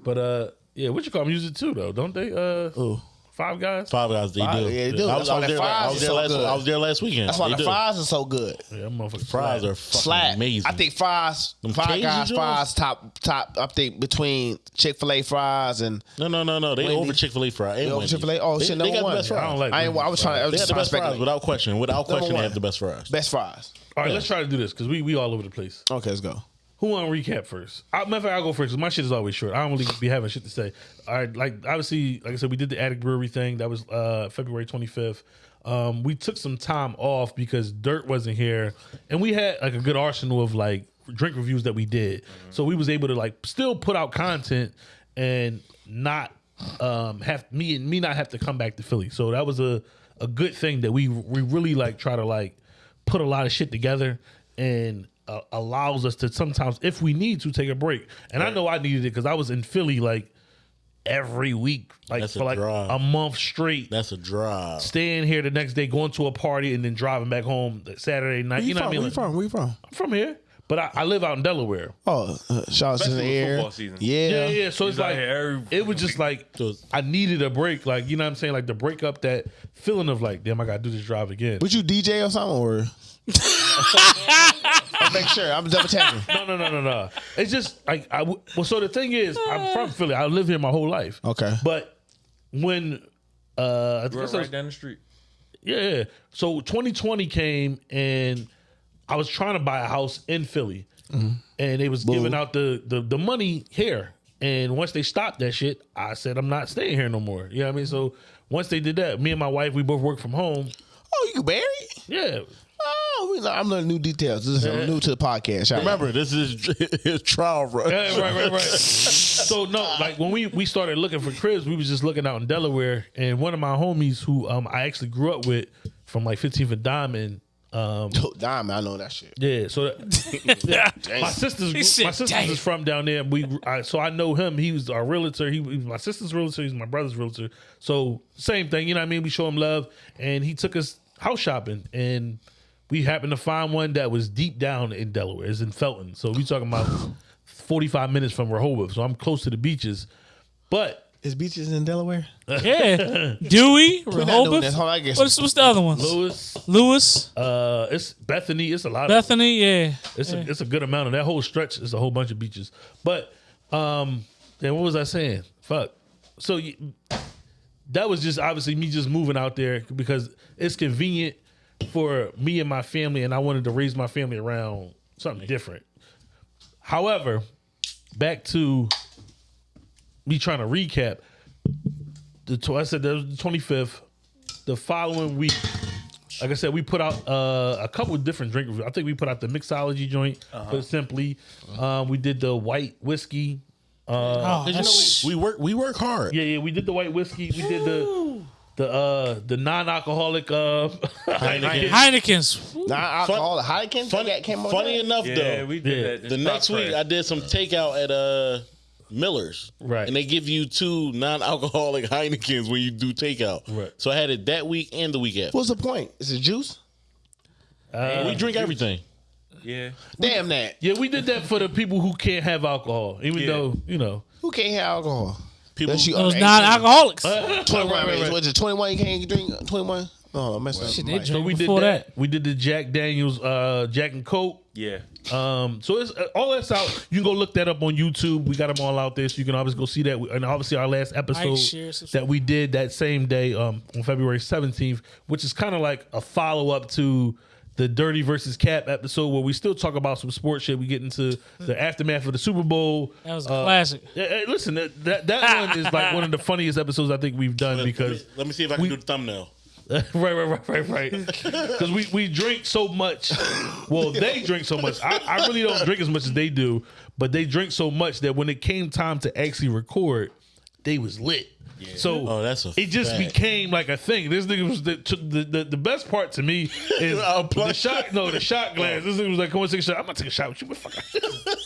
But uh, yeah, what you call them? Use it too, though, don't they? Uh, Ooh. Five guys. Five guys, they Five- do. yeah, they do. I was, That's why was the there, I fries was is there so last. good. I was there last weekend. That's why They the do. fries are so good. Yeah, them motherfuckers. Fries fly. are fucking Flat. amazing. I think fries, Them five Cajun guys, joints? fries top top. I think between Chick Fil A fries and No, no, no, no. They Wendy's. over Chick Fil A fries. and over Wendy's. Chick-fil-A? Oh, they, shit, they number got one. the best I don't like I, ain't, I was trying. I was They just the trying to best fries speculate. without question. Without question, one. they have the best fries. Best fries. All right, let's try to do this because we we all over the place. Okay, let's go. Who want to recap first? I, matter of fact, I'll go first 'cause my shit is always short. I don't really be having shit to say. All right, like obviously, like I said, we did the Attic Brewery thing. That was uh, February 25th. Um, we took some time off because Dirt wasn't here, and we had like a good arsenal of like drink reviews that we did. So we was able to like still put out content and not um, have me and me not have to come back to Philly. So that was a a good thing that we we really like try to like put a lot of shit together and uh, allows us to sometimes, if we need to, take a break. And I know I needed it because I was in Philly like every week, like That's a for like drive. a month straight. That's a drive. Staying here the next day, going to a party, and then driving back home Saturday night. Where you, you know from? what I mean? Where you from? Where you from? I'm from here, but I, I live out in Delaware. Oh, uh, shout out to Especially the with air. football season. Yeah. Yeah, yeah. So it's He's out like here every- it was just like I needed a break. Like you know what I'm saying? Like the break up that feeling of like, damn, I gotta do this drive again. Would you DJ or something or? I'll make sure. I'm double checking. No, no, no, no, no. It's just like I. w- Well, so the thing is, I'm from Philly. I live here my whole life. Okay. But when uh, I think We're was- right down the street. yeah, yeah. So 2020 came and I was trying to buy a house in Philly, and they was giving out the, the the money here. And once they stopped that shit, I said I'm not staying here no more. You know what I mean? So once they did that, me and my wife we both work from home. Oh, you married? Yeah, Oh, we- I'm learning new details. This is I'm new to the podcast. Shout. Remember, this is his trial run. Yeah, right, right, right. so no, like when we we started looking for cribs, we was just looking out in Delaware, and one of my homies who um I actually grew up with from like 15th and Diamond. Um, Oh, Diamond, I know that shit. yeah, so that, yeah, my sisters, said, my sisters "Damn." is from down there. We, I, so I know him. He was our realtor. He, he was my sister's realtor. He's my brother's realtor. So same thing, you know what I mean? We show him love, and he took us house shopping, and we happened to find one that was deep down in Delaware. It's in Felton. So we talking about 45 minutes from Rehoboth. So I'm close to the beaches, but Is beaches in Delaware? Yeah. Dewey, We're not doing Rehoboth. Hold on, I guess. What's, what's the other ones? Lewes, Lewes, uh, it's Bethany. It's a lot. of Bethany. Yeah. It's a it's a good amount of that whole stretch is a whole bunch of beaches. But um then what was I saying? Fuck. So you, that was just obviously me just moving out there because it's convenient for me and my family and I wanted to raise my family around something different. However, back to me trying to recap. The tw- I said that was the 25th. The following week, like I said, we put out uh, a couple of different drink reviews. I think we put out the mixology joint, put it simply. Um, we did the white whiskey. Oh, 'Cause you know, we, we work we work hard. Yeah, yeah, we did the white whiskey. We did the the uh the non-alcoholic uh Heineken. Heineken's. Nah, alcohol. Heineken. Funny, that came on funny enough Yeah, though, we did Yeah. that. the next week I did some takeout at uh Miller's. Right. And they give you two non-alcoholic Heinekens when you do takeout. Right. So I had it that week and the week after. What's the point? Is it juice? we drink everything. Yeah. Damn that. Yeah, we did that for the people who can't have alcohol, even Yeah. though you know. Who can't have alcohol? People Unless you Those non-alcoholics. 21. Right, right, right. Was it 21 you can't drink? 21? Oh, I messed up. Shit, they Right. So drink we did that. that. We did the Jack Daniels, uh, Jack and Coke. Yeah. Um, so it's uh, all that's out. You can go look that up on YouTube. We got them all out there, so you can always go see that. And obviously, our last episode share, that we did that same day, um, on February seventeenth, which is kind of like a follow up to the Dirty versus Cap episode, where we still talk about some sports shit. We get into the aftermath of the Super Bowl. That was a Uh, classic. Yeah, hey, listen, that that, that one is like one of the funniest episodes I think we've done because let me see if I can we- do the thumbnail. right, right, right, right, right. Because we, we drink so much. Well, they drink so much. I, I really don't drink as much as they do, but they drink so much that when it came time to actually record, they was lit. So Oh, that's a it just fact. became like a thing. This nigga was the the, the, the best part to me is I'll the shot. No, the shot oh. glass. This nigga was like, "Come on, take a shot." I'm gonna take a shot with you. What the fuck?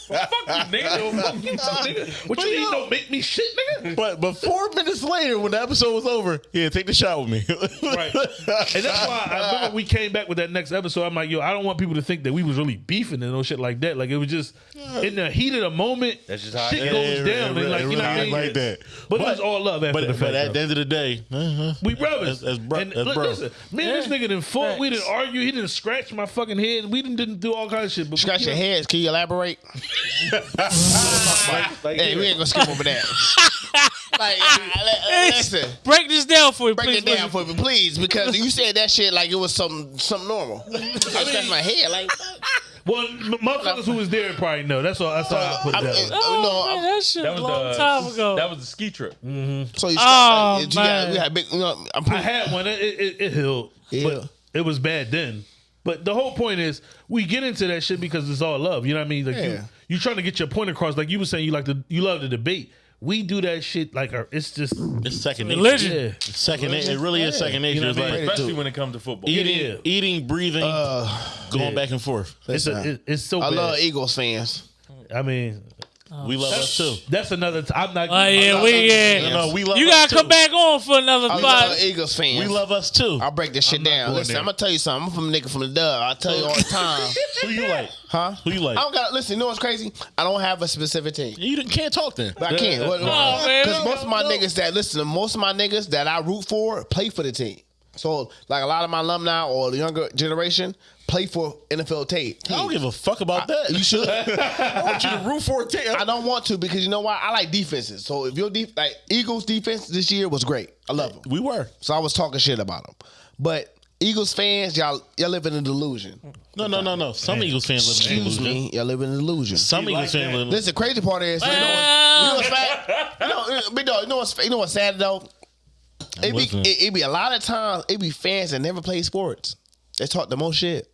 fuck you, nigga. Fuck you, nigga. What you mean? Don't make me shit, nigga. But but four minutes later, when the episode was over, yeah, take the shot with me. Right. And that's why I remember we came back with that next episode. I'm like, yo, I don't want people to think that we was really beefing and no shit like that. Like it was just in the heat of the moment. That's just how shit it goes is. down. It and like really- you know it what I mean? like that. But, it was all love after but, the but at the end of the day, uh-huh. we brothers. As- as bro- and as li- bros. listen, me and this nigga didn't fought. We didn't argue. He didn't scratch my fucking head. We didn't, didn't do all kinds of shit. But Scratch your heads. Can you elaborate? Like, like, Hey, we ain't gonna skip over that. like, listen, Break this down for me. break please. it down for me, please, because you said that shit like it was something something normal. I scratched my head like. Well, m- motherfuckers who was there probably know. That's all. That's all I put I'm- that. way. Oh, no, man, that shit That was was a long the time ago. That was the ski trip. Mm-hmm. So you, Oh, like, you got, man. we had big. You know, I'm I had one. It, it, it healed, Yeah. but it was bad then. But the whole point is, we get into that shit because it's all love. You know what I mean? Like you, Yeah. you trying to get your point across. Like you were saying, you like to, you love the debate. We do that shit like our, it's just it's second nature. Religion. yeah. It's second nature. It really is second nature. You know It's I mean? like Especially when it comes to football. eating, Yeah. eating, breathing, uh, going back and forth. It's a, it, it's so I bad. love Eagles fans. I mean, Oh, we love us too. that's another. T- I'm not. Oh yeah, we yeah. No, no, we love you us gotta too. come back on for another I five. love Eagles fans. We love us too. I'll break this shit down. going Listen, there. I'm gonna tell you something. I'm from a nigga from the dub. I tell you all the time. Who you like? Huh? Who you like? I don't got listen. You know what's crazy? I don't have a specific team. You didn't- can't talk then. But I can't. Oh, man. Because most of my niggas that listen, most of my niggas that I root for play for the team. So like a lot of my alumni or the younger generation play for NFL tape. I don't give a fuck about that. You should. I want you to root for a team. I don't want to because you know why? I like defenses. So if your def- like Eagles defense this year was great. I love them. We were. So I was talking shit about them. But Eagles fans, y'all y'all live in a delusion. No, no, no, no. Some Eagles fans live in Excuse delusion. me, y'all live in a delusion. Some Eagles fans live in Listen, crazy part is, you know, what- you know what's sad? You know, big dog, you know what's you know what's sad though? It be listening. it, it be a lot of times it be fans that never play sports. They talk the most shit.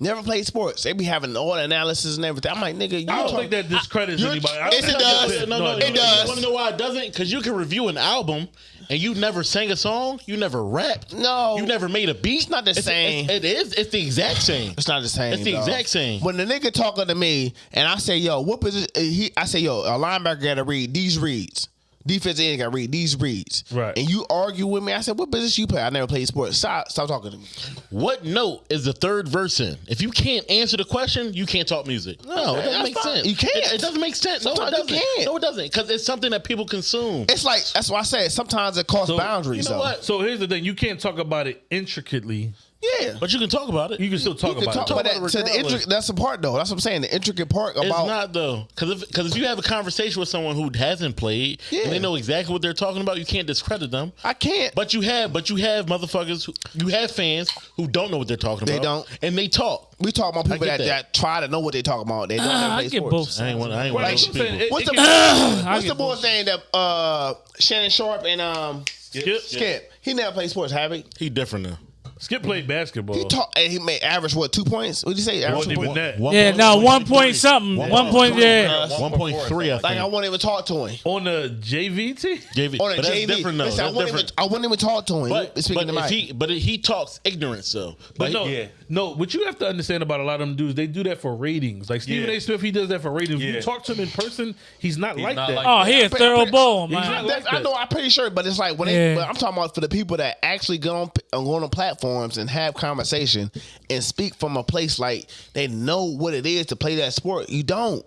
Never played sports. They be having all the analysis and everything. I'm like, nigga, you I don't talk- think that discredits You're- anybody. I Yes, don't it think does. No, no, it no. does. You want to know why it doesn't? Because you can review an album and you never sang a song, you never rapped, No. you never made a beat. It's not the same. It's, it is. It's the exact same. It's not the same. It's the dog. exact same. When the nigga talking to me and I say, "Yo, what position?" He, I say, "Yo, a linebacker got to read these reads. Defensive end got to read these reads." Right. And you argue with me. I said, "What business you play?" I never played sports. Stop, stop talking to me. What note is the third verse in? If you can't answer the question, you can't talk music. No, it doesn't that's make fine. sense. You can't. It, it doesn't make sense. No, it doesn't. can't. No, it doesn't. Because it's something that people consume. It's like that's why I said sometimes it crosses So, boundaries. you know though. what? So here's the thing: you can't talk about it intricately. Yeah. But you can talk about it. You can still talk You can about talk it. about that. about To the regardless. intric- that's the part though. That's what I'm saying. The intricate part about It's not though, because if, 'cause if you have a conversation with someone who hasn't played Yeah. and they know exactly what they're talking about, you can't discredit them. I can't. But you have, but you have motherfuckers, who, you have fans who don't know what they're talking They about. They don't. and they talk. we talk about people that, that. that try to know what they're talking about. They don't Ah, never I get sports. both I sides. ain't want. I ain't Right, want I'm those saying people. it- What's it the can- what's the boy both. thing that uh, Shannon Sharpe and um Skip, Skip? He never played sports, have he? He different now. Skip played basketball. He taught and he made average what two points? What did you say? It Average wasn't two even points? that. Yeah, no, one point something. One point, yeah. One point three. I think. Like I won't even talk to him On the JVT? JV. on a but that's JV. different though. Listen, I That's wouldn't, even, different. I wouldn't even talk to him. But, speaking but if he, but he talks ignorance though. But Like, no, yeah. no. What you have to understand about a lot of them dudes, they do that for ratings. Like Stephen Yeah. A. Smith, he does that for ratings. If Yeah. you talk to him in person, he's not like not that. like Oh, he a thorough ball, man. not That's- like I know. I'm pretty sure, but it's like when Yeah. they. But I'm talking about for the people that actually go on go on platforms and have conversation and speak from a place like they know what it is to play that sport. You don't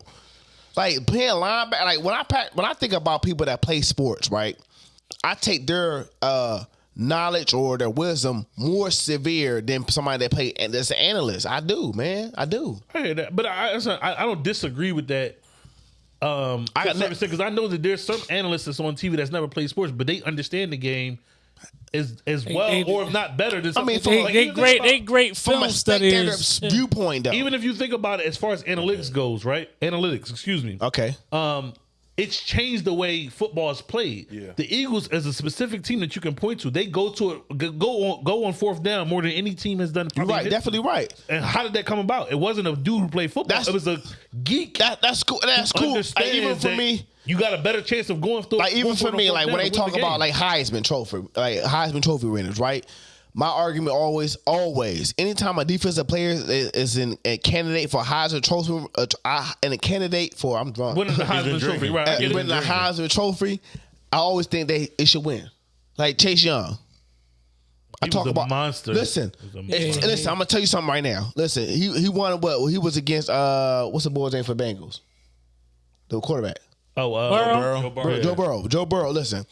like playing linebacker. Like when I pack, when I think about people that play sports, right? I take their uh knowledge or their wisdom more severe than somebody that play and that's an analyst. I do, man. I do. I hear that, but I, I don't disagree with that. Um, I got because I know that there's some analysts that's on TV that's never played sports, but they understand the game as as well, they- or if not better than. Some mean, people. from They, Like, they great. about- They great From film a spectator studies. viewpoint, though. even if you think about it as far as analytics goes, right? Analytics, excuse me. okay. um, it's changed the way football is played. Yeah. The Eagles, as a specific team that you can point to, they go to it, go- go on, go on fourth down more than any team has done. You're right. history. Definitely right. And how did that come about? It wasn't a dude who played football. That's- it was a geek. That that's cool. That's cool. Even for me, you got a better chance of going through. like even for me, like when they talk the about like Heisman Trophy, like Heisman Trophy winners, right? my argument always, always, anytime a defensive player is, is in a candidate for Heisman Trophy, uh, uh, and a candidate for I'm drunk, Winning the Heisman Trophy, right? I uh, winning the Heisman Trophy, I always think they it should win. Like Chase Young. I He was talk a about monster. Listen, a monster. listen. I'm gonna tell you something right now. Listen, he he won what? He was against uh, what's the boy's name for Bengals? The quarterback, Oh, uh, Burrow? Joe Burrow. Joe Burrow. Joe Burrow. Listen,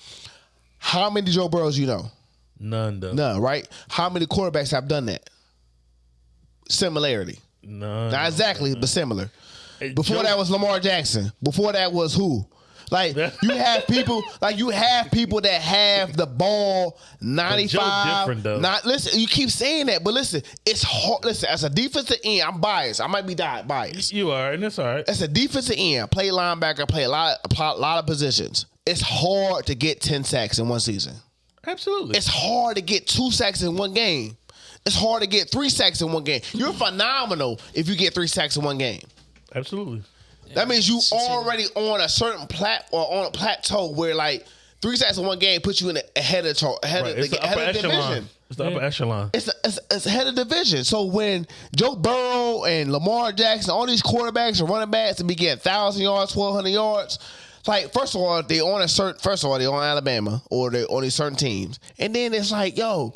how many Joe Burrows you know? none though. None, right? How many quarterbacks have done that? Similarity, None. not exactly, but similar. Before Joe- that was Lamar Jackson. Before that was who? Like you have people, like you have people that have the ball ninety five. different, though. Not listen. You keep saying that, but listen, it's hard. Listen, as a defensive end, I'm biased. I might be biased. you are, and that's all right. As a defensive end, play linebacker, play a lot, a lot of positions. It's hard to get ten sacks in one season. Absolutely. It's hard to get two sacks in one game. It's hard to get three sacks in one game. You're phenomenal if you get three sacks in one game. Absolutely. That means you already on a certain plat or on a plateau where like three sacks in one game puts you in the, ahead of the ahead Right. of It's the, the ahead upper of the echelon. division. It's the upper echelon. It's, it's it's ahead of division. So when Joe Burrow and Lamar Jackson, all these quarterbacks and running backs, and be getting thousand yards, twelve hundred yards. it's Like first of all, they on a certain. First of all, they on Alabama or they on these certain teams, and then it's like, yo,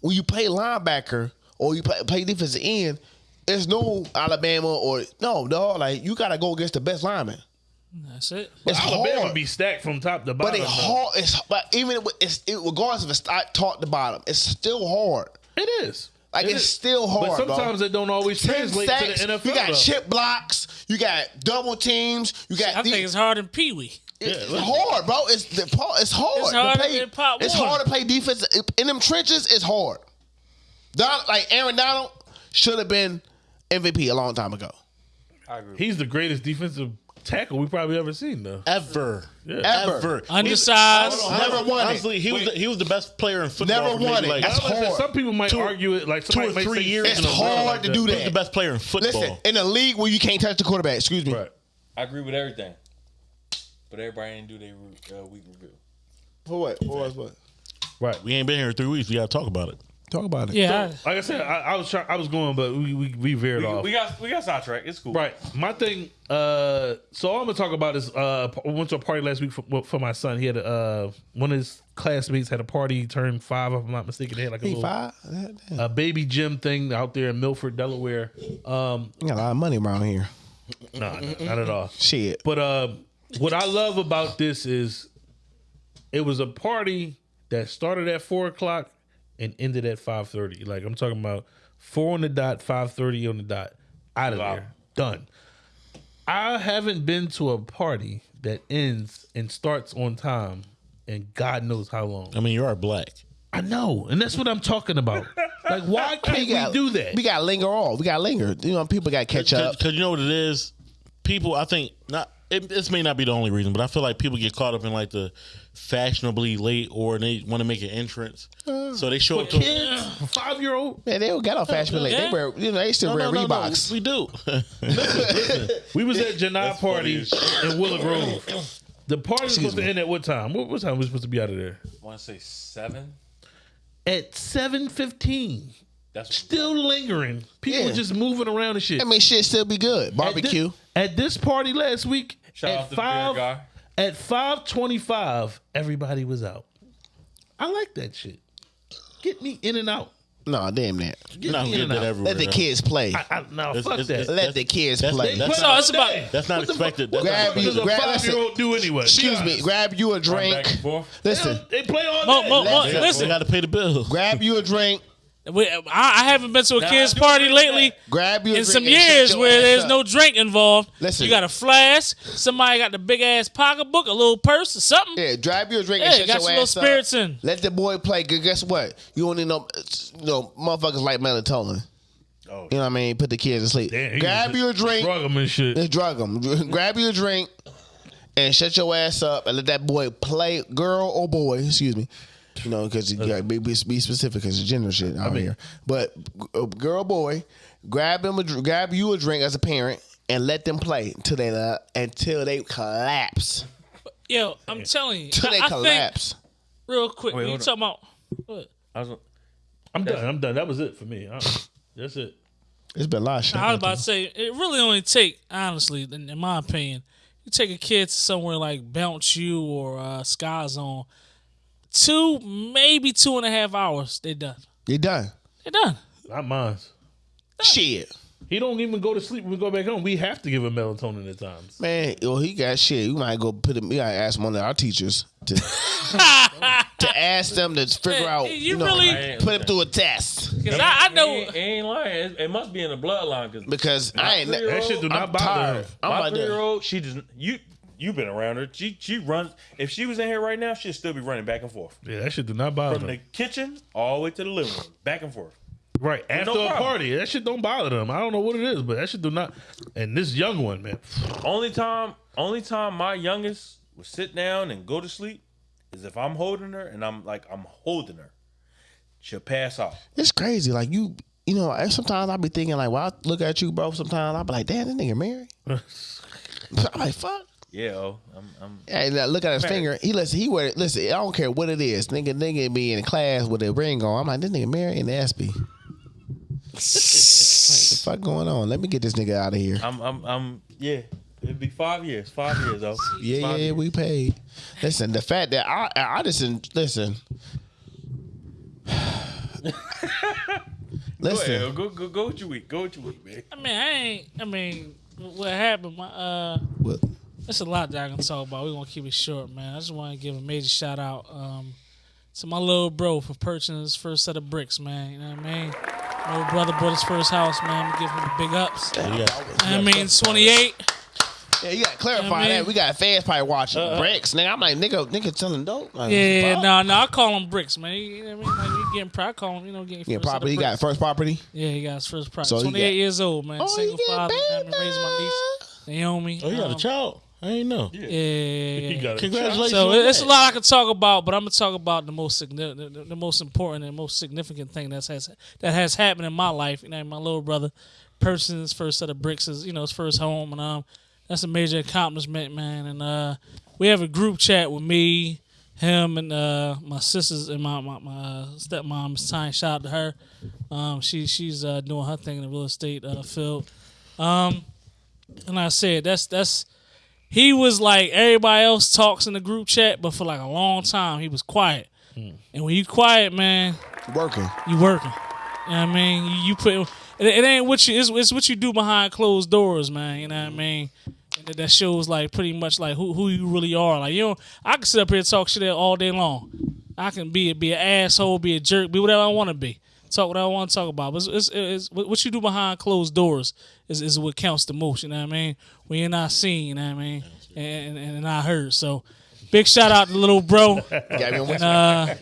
when you play linebacker or you play, play defensive end, there's no Alabama or no, dog. Like you got to go against the best lineman. That's it. It's Alabama hard. be stacked from top to But bottom. it though. hard. It's but even it's it, regardless if it's top top to bottom, it's still hard. It is. Like It it's is. still hard. But bro. sometimes it don't always translate sacks, to the NFL. You got though. chip blocks. You got double teams. You got. I these- think it's harder than Pee Wee. it's Yeah, hard, bro. It's the. It's hard. It's hard to play. than Pop It's hard to play defense in them trenches. It's hard. Don, like Aaron Donald should have been MVP a long time ago. I agree. He's the greatest defensive tackle we probably ever seen, though. Ever. Ever. Ever. Undersized. Never won it. Honestly, he was the, he was the best player in football. Never for won it. Like, That's I'm gonna say hard. Some people might Two- argue it like two or might three years It's in a row hard like to that. do he was that. the best player in football. Listen, in a league where you can't touch the quarterback. Excuse me. Right. I agree with everything. But everybody didn't do their uh, week review. For what? For what? what? Right. we ain't been here in three weeks. We got to talk about it. Talk about it. Yeah. Like I said, I, I was trying, I was going, but we we, we veered We, off. we got we got sidetracked. It's cool. Right. My thing. Uh, so all I'm gonna talk about is uh, I went to a party last week for, for my son. He had a, uh, one of his classmates had a party. He turned five, if I'm not mistaken. They had like a He little five. A baby gym thing out there in Milford, Delaware. Um, You got a lot of money around here. no, not at all. Shit. But uh, what I love about this is it was a party that started at four o'clock and ended at five thirty. Like I'm talking about four on the dot, five thirty on the dot, out of there, done. I haven't been to a party that ends and starts on time, and God knows how long. I mean, you are black. I know, and that's what I'm talking about. Like, why can't we, got- do that? We got to linger off. We got to linger. You know, people got to catch up. Because you know what it is? People, I think, not. It, this may not be the only reason, but I feel like people get caught up in like the fashionably late or they want to make an entrance. so they show up to. Kids, five year old. Man, they don't got off fashion late. They wear, you know, they still No, wear no, no, no, Reeboks. we do. We was at Janai party funny in Willow Grove. The party was supposed to end at what time? What, what time was we supposed to be out of there? I want to say seven. At seven fifteen. That's Still lingering. People Yeah. just moving around and shit. I mean, shit still be good. Barbecue. At this, at this party last week, Shout at out to the beer five guy. At five twenty five, everybody was out. I like that shit. Get me in and out. No, damn that. Get Not me get in and that out. everywhere. Let the though. kids play. I, I, no, It's- fuck it's- that. it's- Let the kids that's- play. that's Put not- it's about- day. That's not expected. fuck- That's Grab not you- What does a grab- five year old do anyway? Excuse me. Grab you a Run drink. and forth. Listen. They play all Mo- day. mo- mo- They got, listen, they got to pay the bill. Grab you a drink. We, I, I haven't been to a Nah, kids do party agree lately with Grab you a in drink. some and shut years your where ass there's up. no drink involved. Listen. You got a flask. Somebody got the big ass pocketbook, a little purse, or something. Yeah, grab your drink Yeah, and shut got your some little ass spirits up. in. Let the boy play. 'cause Guess what? You don't need no, you know, motherfuckers like melatonin. Oh. You know what I mean? Put the kids to sleep. Damn, he grab was you a drink. Drug 'em and shit. Just drug them. grab you a drink and shut your ass up and let that boy play, girl or boy, excuse me. You know, because you got to be, be specific because it's gender shit out here. But uh, girl, boy, grab him, a, dr- grab you a drink as a parent and let them play until they uh, until they collapse. Yo, I'm telling you, Until I, they I think collapse. real quick. Wait, when you hold talking about what? I was, I'm done. I'm done. That was it for me. I- that's it. It's been a lot of shit. I was about to say it really only take honestly, in, in my opinion, you take a kid to somewhere like Bounce You or uh, Sky Zone, two maybe two and a half hours, they done. You done. They done. Not mine. Shit. He don't even go to sleep when we go back home. We have to give him melatonin at times. Man, well, he got shit. We might go put him. We gotta ask one of our teachers to to ask them to figure out. You You, know, really- put him through a test Cause I, I know. He ain't, he ain't lying. It, it must be in the bloodline because because I ain't. That shit do not I'm bother tired. him. I'm my three year old, she doesn't. You you been around her. She she runs. If she was in here right now, she'd still be running back and forth Yeah, that shit do not bother them. from the kitchen all the way to the living room, back and forth. Right after no a problem. party, that shit don't bother them. I don't know what it is, but that shit do not. And this young one, man, Only time, only time my youngest would sit down and go to sleep is if I'm holding her and I'm like I'm holding her. She'll pass out. It's crazy. Like you, you know. and Sometimes I be thinking like, well, I look at you, bro. Sometimes I be like, damn, this nigga married. I'm like, fuck. Yeah, oh, I'm, I'm And I look at his finger. He listen. He wear. Listen. I don't care what it is. Nigga, nigga be in class with a ring on. I'm like, this nigga married in the SB. like, the fuck going on? Let me get this nigga out of here. I'm, I'm, I'm, yeah. It'd be five years. Five years, though. Yeah, Five yeah, years. we paid. Listen, the fact that I, I just listen. Go listen, ahead. Go, go, go with your week. Go with your week, man. I mean, I ain't. I mean, what happened? My uh, What? There's a lot that I can talk about. We're gonna keep it short, man. I just want to give a major shout out um, to my little bro for purchasing his first set of bricks, man. You know what I mean? My little brother bought his first house, man. I'm giving him big ups. I mean, 28. yeah, you gotta clarify I mean- that. We got fans probably watching bricks. Nigga, I'm like, nigga, nigga telling dope. Like, Yeah, fuck. no, no, I call him bricks, man. You know what I mean? Like, you getting proud, I call him, you know, getting Yeah, first set property. He got first property. Yeah, he got his first property. So 28 got- years old, man. Oh, Single he father, man. paid Been raising my niece, Naomi. Oh, you got a Um, child? I ain't know. Yeah, yeah, yeah, yeah. got it. Congratulations. So on it's a lot I could talk about, but I'm gonna talk about the most significant, the, the most important and most significant thing that's has that has happened in my life. You know, my little brother person's first set of bricks, is you know his first home, and um, that's a major accomplishment, man. And uh, we have a group chat with me, him, and uh, my sisters and my my, my uh, stepmom. Miss Tyne, shout out to her. Um, she she's uh, doing her thing in the real estate uh, field. Um, and like I said, that's that's he was like everybody else talks in the group chat, but for like a long time he was quiet. Hmm. And when you quiet, man, Working. you working. You know what I mean? You, you put it, it ain't what you it's, it's what you do behind closed doors, man. You know what I hmm. mean? And that- that shows like pretty much like who who you really are. Like you know, I can sit up here and talk shit all day long. I can be be an asshole, be a jerk, be whatever I want to be. Talk what I want to talk about. But it's, it's, it's, what you do behind closed doors is, is what counts the most. You know what I mean? When you're not seen, you know what I mean, and, and, and not heard. So, big shout out to little bro. Uh,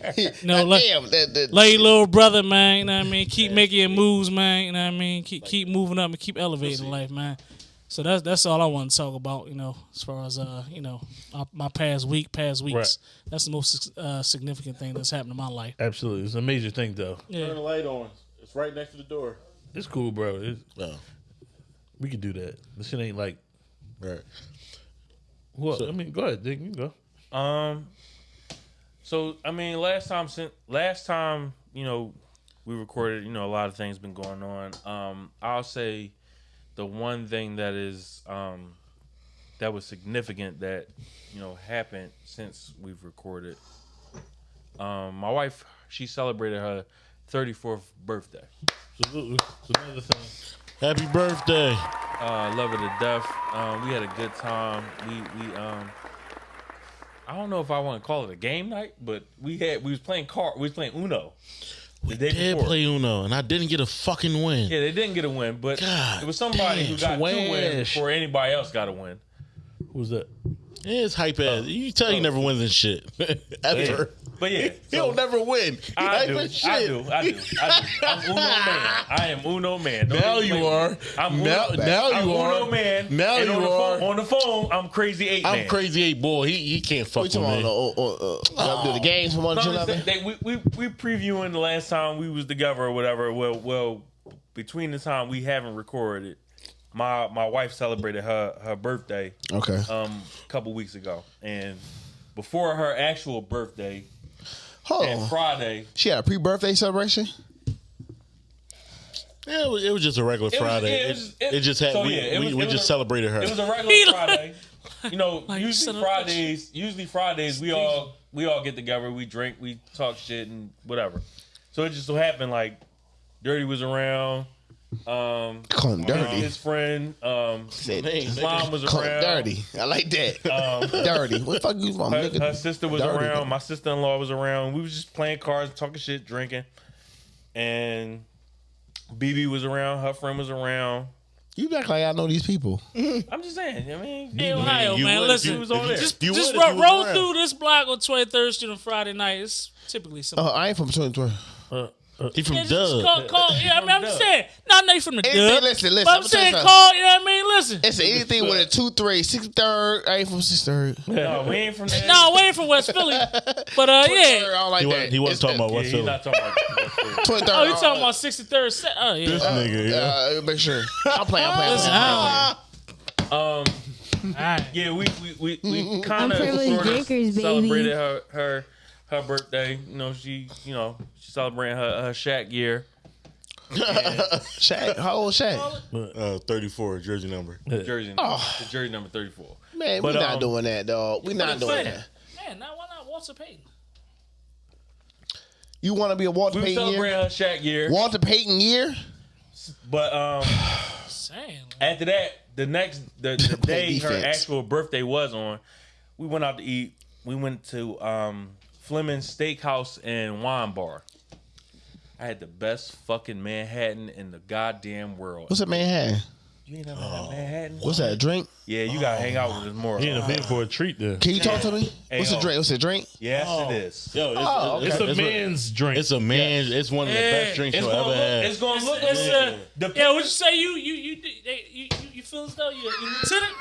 no, God let- damn, that, that, Love you, little brother, man. You know what I mean? Keep making your moves, man. You know what I mean? Keep keep moving up and keep elevating life, man. So that's that's all I want to talk about. You know, as far as uh, you know, my, my past week, past weeks. Right. That's the most uh, significant thing that's happened in my life. Absolutely, it's a major thing though. Turn the Yeah. light on. It's right next to the door. It's cool, bro. It's, Oh, we can do that. This shit ain't like. right. Well, I mean, go ahead, Dick. You can go. Um. So I mean, last time since last time you know we recorded, you know, a lot of things been going on. Um, I'll say the one thing that is um that was significant that you know happened since we've recorded. Um, my wife she celebrated her 34th birthday. Absolutely. It's another thing. Happy birthday. Uh, love her to death. Um, we had a good time. We we um, I don't know if I want to call it a game night, but we had we was playing card. We was playing Uno. Day Did before. play Uno, and I didn't get a fucking win. Yeah, they didn't get a win, but God it was somebody who damn, got two wins before anybody else got a win. Who's that? Yeah, it's hype ass. Oh. You tell you oh. never wins in shit ever. But yeah, He don't never win. He I hype do, as shit. I do, I do, I do. I'm Uno man. I am Uno man. Don't Now you with are. I'm Now- Uno, now I'm you Uno are. man. Now and on you the are. Phone, on the phone, I'm crazy eight I'm man. crazy eight boy. He he can't fuck with me. about uh, uh, uh, y'all do the games from one No, to I'm another. just they- we, we we previewing the last time we was together or whatever. Well, well, between the time we haven't recorded, my my wife celebrated her her birthday Okay. um a couple weeks ago, and before her actual birthday Hold and on. Friday, She had a pre-birthday celebration. Yeah, it was, it was just a regular It was- Friday. yeah, it, it was- it it- just had so, we, yeah, it we, was- we it was just a- celebrated her. It was a regular Friday. You know, Like, you usually son of a bitch. Fridays. Usually Fridays, we all we all get together, we drink, we talk shit and whatever. So it just so happened like Dirty was around. Um, Call him dirty. his friend um, Said, Islam was Call him around. dirty. I like that. Um, dirty. What the fuck you want, her, nigga? her sister was Dirty. around. My sister in law was around. We was just playing cards, talking shit, drinking, and BB was around. Her friend was around. You act like I know these people. I'm just saying. I mean, Hey, Ohio, you man, would- listen. you was on there. Just, You just would if ro- you was roll around. through this block on 23rd Street on Friday night. It's typically something. Oh, I ain't from 2012. He from Yeah, just Dub. call, call, yeah, I mean, I'm just saying. Not they from the Anything- dub. listen, listen, But I'm I'm gonna saying, call, you know what I mean? Listen. It's anything with a 2 3, 6 third. I ain't from 6 third. no, we ain't from there. No, we ain't from West Philly. But, uh, I yeah. don't like He that. wasn't, he wasn't It's talking the- about Yeah, West he's Philly. not talking about. 23rd. Oh, you talking about 63rd? Se- Oh, yeah. This nigga, yeah. Uh, make sure. I'm playing. I'm playing. Listen, I'm I Um, don't- all right. yeah, we we we, we kind of privileged sort of drinkers, baby. celebrated her her her birthday. You know, she you know she celebrating her her Shaq year. Shaq. How old Shaq? Uh, 34 jersey number. Jersey, Oh. the jersey number thirty four. Man, But, we not um, doing that, dog. We're not doing saying. that. Man, now why not Walter Payton? You want to be a Walter We were Payton celebrating year? her Shaq year, Walter Payton year? but um, Saying. after that, the next the, the day her defense. actual birthday was on, we went out to eat. We went to um Fleming's Steakhouse and Wine Bar. I had the best fucking Manhattan in the goddamn world. What's that man had? You ain't never had a Manhattan? What's that? A drink? Yeah, you gotta hang out with us more. He in a bit for a treat there. Can you talk to me? Hey, What's a yo. drink? What's a drink? Yes, it is. Yo, it's, Oh, it's, It's a it's man's drink. It's a man. It's one of the best drinks It's you'll gonna ever look. had. It's gonna look. It's, It's, uh, the Yeah, would you say you you you you, you, you feel as though you're, you lieutenant?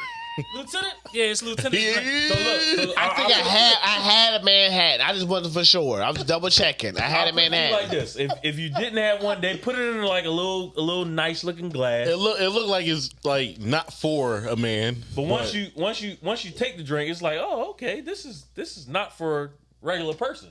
Lieutenant? Yeah, it's lieutenant. So look, so I think I had I had a Manhattan. I just wasn't for sure. I was double checking. I had a I'll put it Manhattan. like this: if if you didn't have one, they put it in like a little a little nice looking glass. It look. It looked like it's like not for a man. But once you once you once you take the drink, it's like, oh, okay, this is this is not for a regular person.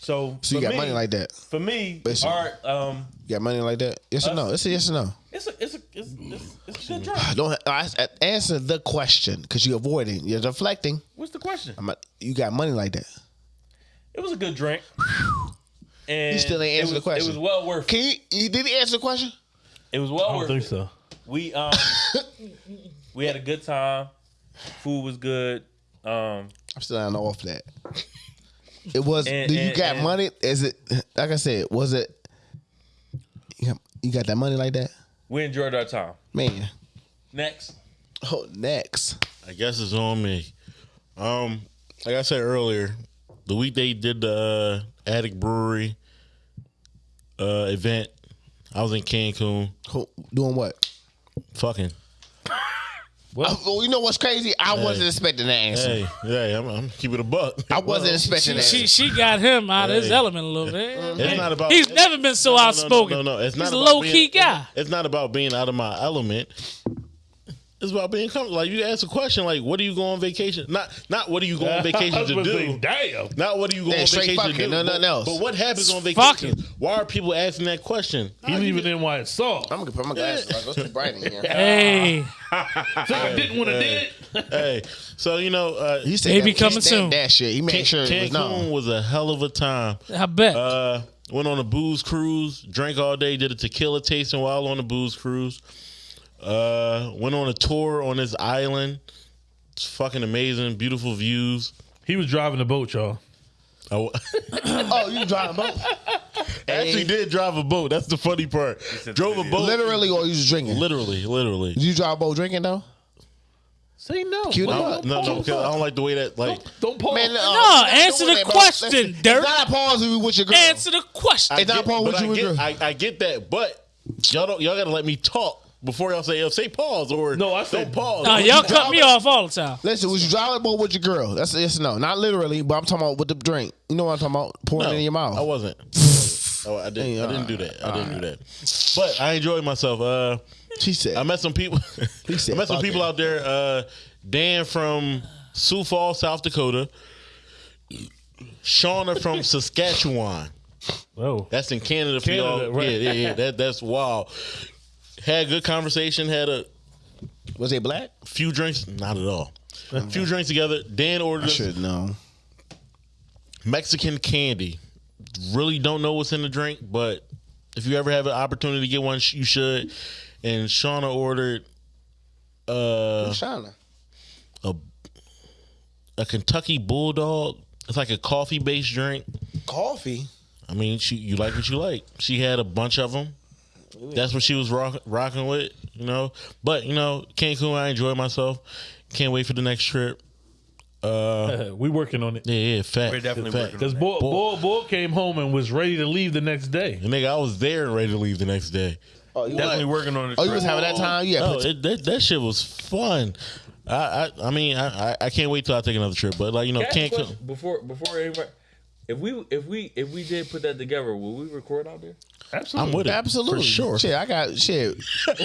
So, So you got me- money like that? For me, Listen. art, um, You got money like that? Yes or no? It's a yes or no. It's a it's a it's, it's, it's a good drink. Don't I, I- answer the question because you're avoiding. You're deflecting. What's the question? I'm not, you got money like that? It was a good drink. And You still ain't it answered the question. It was well worth. Can you? You did he answer the question? It was well I don't worth. think it. so. We um we had a good time. Food was good. Um I'm still not off that. It was. And- do you and- got and- money? Is it like I said? Was it? You got, you got that money like that, we enjoyed our time. man. Next. Oh, next. I guess it's on me. Um, like I said earlier, the week they did the uh, Attic Brewery uh, event, I was in Cancun. Who- Doing what? Fucking. Well, you know what's crazy? I wasn't expecting that answer. Hey, hey, I'm, I'm keeping a buck. I wasn't expecting that. She she got him out of his element a little bit. It's not about. He's never been so no, no, no, outspoken. No, no, no. It's not He's a low being- key guy. It's not about being out of my element. It's about being comfortable. Like you ask a question, like, "What do you go on vacation?" Not, not what do you go on vacation to do. say, Damn. Not what do you go Yeah, on straight vacation to fucking, do. no- but, nothing else. but what happens on Fucking. vacation? Why are people asking that question? He leaving in while it's soft. I'm gonna put my glasses. on. It's too bright in here. Hey, So I didn't want to did it. hey, so you know, uh, He said Baby that, coming he said soon. That shit. He made Can- sure it was Cancun known. was a hell of a time. I bet. Uh, went on a booze cruise, drank all day, did a tequila tasting while on the booze cruise. Uh, went on a tour on this island. It's fucking amazing, beautiful views. He was driving the boat, y'all. I w- Oh, you driving a boat? actually did drive a boat. That's the funny part. Drove a boat. Literally, or you was drinking? Literally, literally. Did you drive a boat drinking though? Say no. Cue the Why- butt. No, no, 'cause I don't like the way that like. Don't pause. Man, uh, No, answer the question, Listen, Dirk. It's not a pause with with your girl. Answer the question. It's not get, Paul but with I you, get, girl. I, I get that, but y'all don't. Y'all gotta let me talk before y'all say, "Yo, say pause" or No, I don't said- pause. no, y'all cut me off all the time. Listen, was you driving a boat with your girl? That's a yes or no. Not literally, but I'm talking about with the drink. You know what I'm talking about? Pouring No, it in your mouth. I wasn't. Oh, I didn't. Hey, I didn't do that. I didn't do that. But I enjoyed myself. Uh, She said. I met some people. He said, I met some "Fuck people it." out there. Uh, Dan from Sioux Falls, South Dakota. Shauna from Saskatchewan. Oh, That's in Canada for Canada, y'all. right. Yeah, yeah, yeah. That that's wild. Had a good conversation. Had a Was they black? few drinks. Not at all. A few drinks together. Dan ordered I us should know. Mexican candy. Really don't know what's in the drink, but if you ever have an opportunity to get one, sh- you should. And Shauna ordered uh, Shauna. a a Kentucky Bulldog. It's like a coffee based drink. Coffee. I mean, she you like what you like. She had a bunch of them. That's what she was rock, rocking with, you know. But you know, Cancun, I enjoy myself. Can't wait for the next trip. Uh, we working on it. yeah, yeah, fact. We're definitely fact. working Because Bull, Bull, Bull came home and was ready to leave the next day. And nigga, I was there and ready to leave the next day. Oh, you Definitely was, working on it. oh, you was having that time? Yeah. Oh, it, that that shit was fun. I I, I mean, I, I I can't wait till I take another trip. But like you know, Can I ask a Cancun. before before anybody. If we if we if we did put that together, will we record out there? Absolutely. I'm with it. Absolutely. For sure. Shit, I got shit. I'm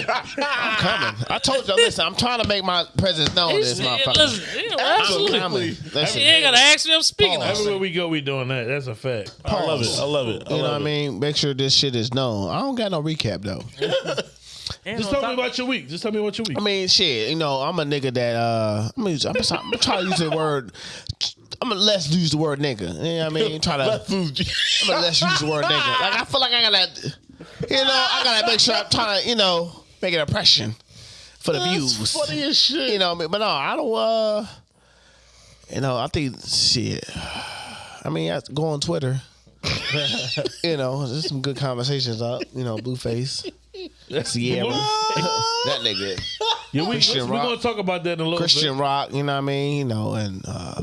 coming. I told you, listen, I'm trying to make my presence known. This Yeah, motherfucker. listen, yeah, I'm absolutely. coming. Listen, You ain't gotta ask me. I'm speaking. Pause. Everywhere we go, we doing that. That's a fact. I love it. I love it. I You know love what I it. mean? Make sure this shit is known. I don't got no recap though. And Just on tell me top- about your week. Just tell me about your week. I mean, shit. You know, I'm a nigga that uh, I'm, gonna, I'm, I'm trying to use the word. I'm gonna less use the word nigga. You know what I mean? Try to. I'm gonna less use the word nigga. Like I feel like I gotta, you know, I gotta make sure I'm trying to, you know, make an impression for the views. funny as shit. You know, but no, I don't. uh You know, I think shit. I mean, I go on Twitter. you know, there's some good conversations up. You know, Blueface, That's yeah, that nigga, Yeah, we, we're gonna talk about that in a little Christian bit. Rock. You know what I mean? You know, and uh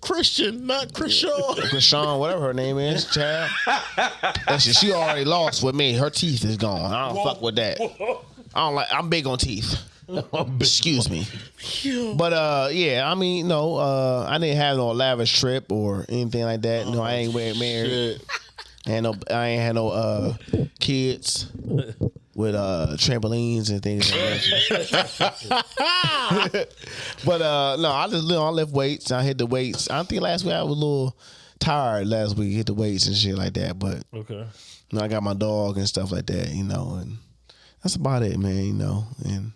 Christian, not Christian. Chrisean, whatever her name is, child. That shit, she already lost with me. Her teeth is gone. I don't fuck with that. I don't like. I'm big on teeth. Excuse me. But uh, yeah, I mean, no, uh, I didn't have no lavish trip or anything like that. No, I ain't wearing married. Shit. And no, I ain't had no uh kids with uh trampolines and things like that. but uh no, I just you know, I lift weights. I hit the weights. I think last week I was a little tired last week, hit the weights and shit like that. But Okay. you know, I got my dog and stuff like that, you know, and that's about it, man, you know. And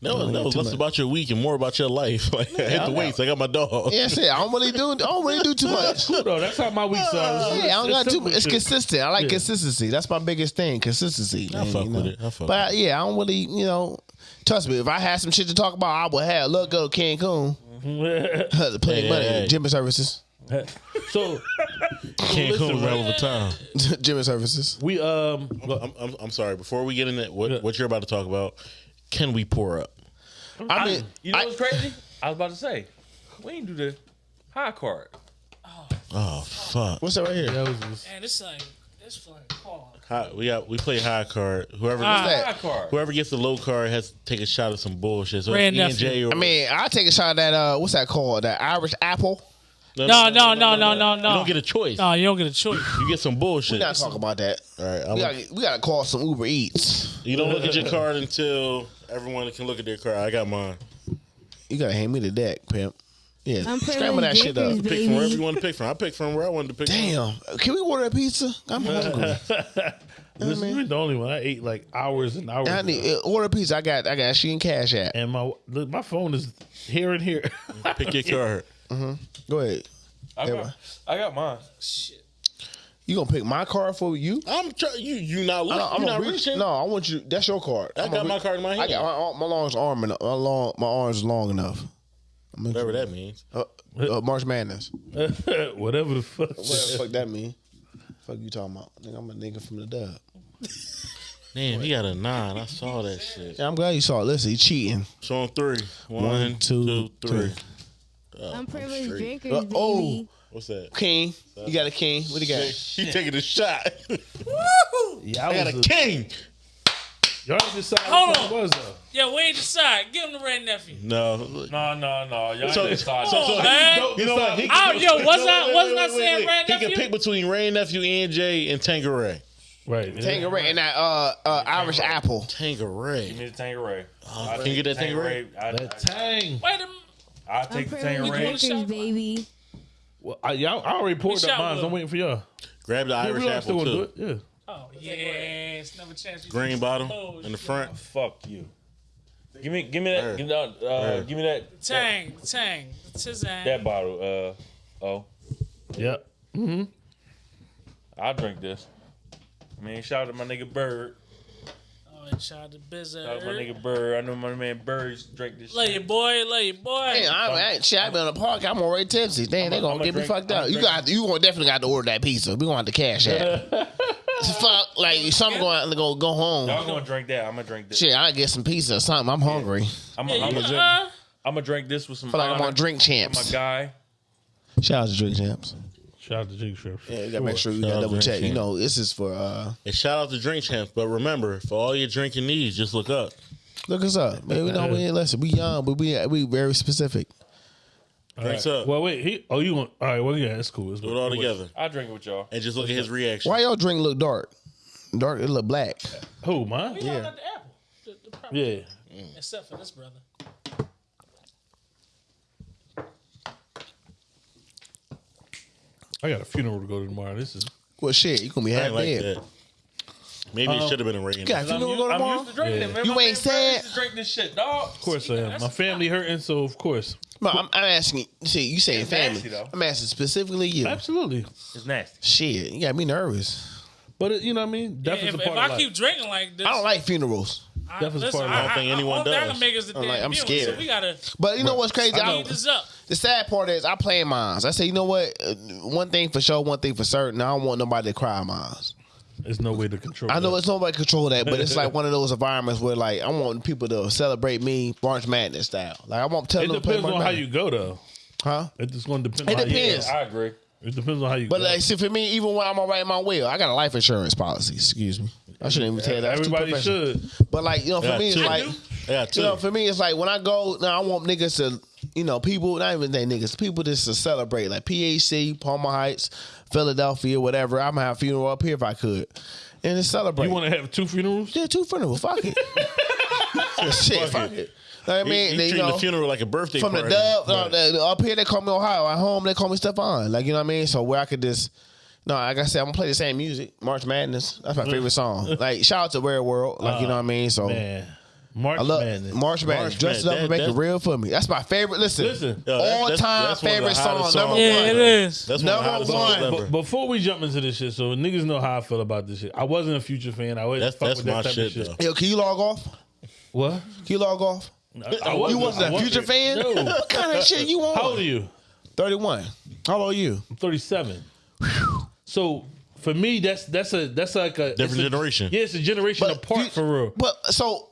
No, that was less much. about your week and more about your life. Like I hit the weights. I got my dog. yeah, shit, I don't really do I don't really do too much. Cool though. That's how my week started. Yeah, I don't got too. It's consistent. I like Yeah. consistency. That's my biggest thing. Consistency. I man, fuck you with it. I fuck But yeah, I don't really, you know. Trust me, if I had some shit to talk about, I would have. Look, go to Cancun, plenty Hey, money, hey. gym services, So Cancun listen, was a hell of a time. gym services. we um I'm, I'm, I'm sorry. Before we get into what, what you're about to talk about, can we pour up? I mean, You know I- what's crazy? I was about to say, we ain't do the high card. Oh fuck! what's that right here? that was just, Man, this like this fucking call. High, we got we play high card. Whoever Ah. that? High card. whoever gets the low card has to take a shot of some bullshit. So Red it's E and J or I mean, I take a shot at that. Uh, what's that called? That Irish apple. No, no, no, no, no, no. You don't get a choice. No, you don't get a choice. You get some bullshit. We gotta talk about that. All right, I'm, We gotta, we gotta call some Uber Eats. you don't look at your card until everyone can look at their card. I got mine. You gotta hand me the deck, pimp. Yeah, I'm scramble that shit up. Pick from wherever you want to pick from. I picked from where I wanted to pick. Damn, can we order a pizza? I'm hungry. this is the only one. I ate like hours and hours. I need uh, order a pizza. I got I got she and cash at. and my look, my phone is here and here. Pick your card. Go ahead. I got, I got mine. You gonna pick my card for you? I'm trying. You you not look, I, am you not gonna reach. reaching. No, I want you. That's your card. I I'm got gonna my card in my hand. I got my, my long's arm and my long my arms long enough. I'm gonna- Whatever that means. Uh, uh, March Madness. Whatever the fuck. What the fuck that mean? Fuck you talking about? Nigga, I'm a nigga from the dub. Damn, he got a nine. I saw that shit. Yeah, I'm glad you saw it. Listen, he cheating. So on three. One, One, two, two, three. three. I'm privileged straight. drinkers, Uh, baby. What's that? King, you got a king. What do you got? He taking a shot. Yeah, I got was a king. Y'all decided Hold what on. it was though. Yeah, we ain't decide. Give him the red nephew. No. No, no, no. Y'all So- ain't decided. so- so- man. You know what? He Oh, yo, wasn't No, I- wasn't wait, I wait, saying wait, Red He Nephew? can pick between Rain Nephew, ENJ, and Tanqueray. Right. Tanqueray and that uh, uh Irish apple. Give Tanqueray. me the Tanqueray. Oh, can you get that Tanqueray? I, That tang. I, Wait a minute. I'll take the privileged Tanqueray. drinkers, baby. Well, I, y'all, I already poured up shot mine. so I'm with- waiting for y'all. Grab the Irish we apple too. do it. Yeah. Oh yes, never chance. you Green to- bottom Oh, in the front. Fuck you. Give me, give me that. Give, me that, uh, give me that. Tang, tang, tizang. That bottle. Uh, oh, Yeah. I'll drink this. I mean, shout out to my nigga Bird. And shout out to Bizza. Shout out to my nigga Bird. I know my man Bird used drink this. Lay shit. your boy, lay your boy. Damn, I, I, shit, I been in the park. I'm already tipsy. Damn, they I'ma- gonna I'ma get me fucked I'ma up. You got, you gonna definitely got to order that pizza. We gonna have to cash out. Fuck, like some going to go go home. Y'all gonna drink that? I'm gonna drink this. Shit, I get some pizza or something. I'm hungry. I'm gonna know, drink. uh, I'm gonna drink this with some. feel like I'm on Drink for My Champs. guy. Shout out to Drink Champs. Shout out to Jig Shrimp. Yeah, you gotta make sure you Shout gotta out double Drink check. You Champs. know, this is for uh And shout out to Drink Champs. But remember, for all your drinking needs, just look up. look us up. Man, we know we ain't listen. We young, but we we very specific. Drinks up. Well, wait. He. Oh, you want? All right. Well, yeah, it's cool. It's Do it all together. I'll drink it with y'all. And just look at his reaction. Why y'all drink look dark? Dark, it look black. Who? Mine? we all got the apple. The, the proper- Yeah. Except for this brother. I got a funeral to go to tomorrow. This is. Well, shit, you gonna be I half ain't like dead. that. Maybe it should have been a rain. You got a I'm, funeral to used, go I'm tomorrow? used to drinking Yeah. it, man. You My ain't man Bird sad? used to drink this shit, dog. Of course I am. My family hurting, so of course. No, I'm, I'm asking. See, you saying It's family? nasty, though. I'm asking specifically you. Absolutely. It's nasty. Shit, you got me nervous. But it, you know what I mean. Yeah, Death is if, a if part I life. keep drinking like this, I don't like funerals. I, Death is listen, part of life. I don't think anyone all that does. can make is the I'm damn like, I'm funeral, scared. So we gotta But you know what's crazy? I I know. this up. the sad part is I play mines. I say, you know what? Uh, one thing for sure, one thing for certain. I don't want nobody to cry mines. There's no way to control. I know that. it's nobody control that, but it's like one of those environments where like I want people to celebrate me March Madness style. Like I want to tell It them to play depends March on how Madness. you go though. huh? It's just going to depend. It on how you depends. go. I agree. It depends on how you But go. like, see, for me, even when I'm alright in my will, I got a life insurance policy. Excuse me, I shouldn't even tell you that. That's too Everybody professional. should. But like, you know, for Yeah, me, it's two. like, Yeah, too. you know, for me, it's like when I go, now I want niggas to, you know, people, not even they niggas, people just to celebrate, like PAC, Palmer Heights, Philadelphia, whatever. I'm gonna have a funeral up here if I could, and just celebrate. You want to have two funerals? yeah, two funerals. Fuck it. Shit, fuck it. Know I mean, he They, you treating know, the funeral like a birthday from the party. dub uh, Right. the- the- up here they call me Ohio. At home they call me Stephon. Like you know what I mean. So where I could just no, like I said, I'm gonna play the same music. March Madness. That's my favorite song. Like shout out to Rare World. Like you uh, know what I mean. So Man, March I love Madness. March Madness. March Dress it up Madness. and make That- it real for me. That's my favorite. Listen, Listen. Yo, all that's- time that's one of the favorite song. hottest Number. Yeah, one. it is. That's one of the Number hottest one. songs before we jump into this shit, so niggas know how I feel about this shit. I wasn't a future fan. I was That's fuck that's with that my type shit of shit. though. Yo, can you log off? What? Can you log off? I, I You wasn't I a future fan? No. What kind of shit you on? How old are you? 31. How old are you? I'm 37. So for me, that's that's a that's like a Different it's a- generation. Yeah, it's a generation But apart fu- for real. But so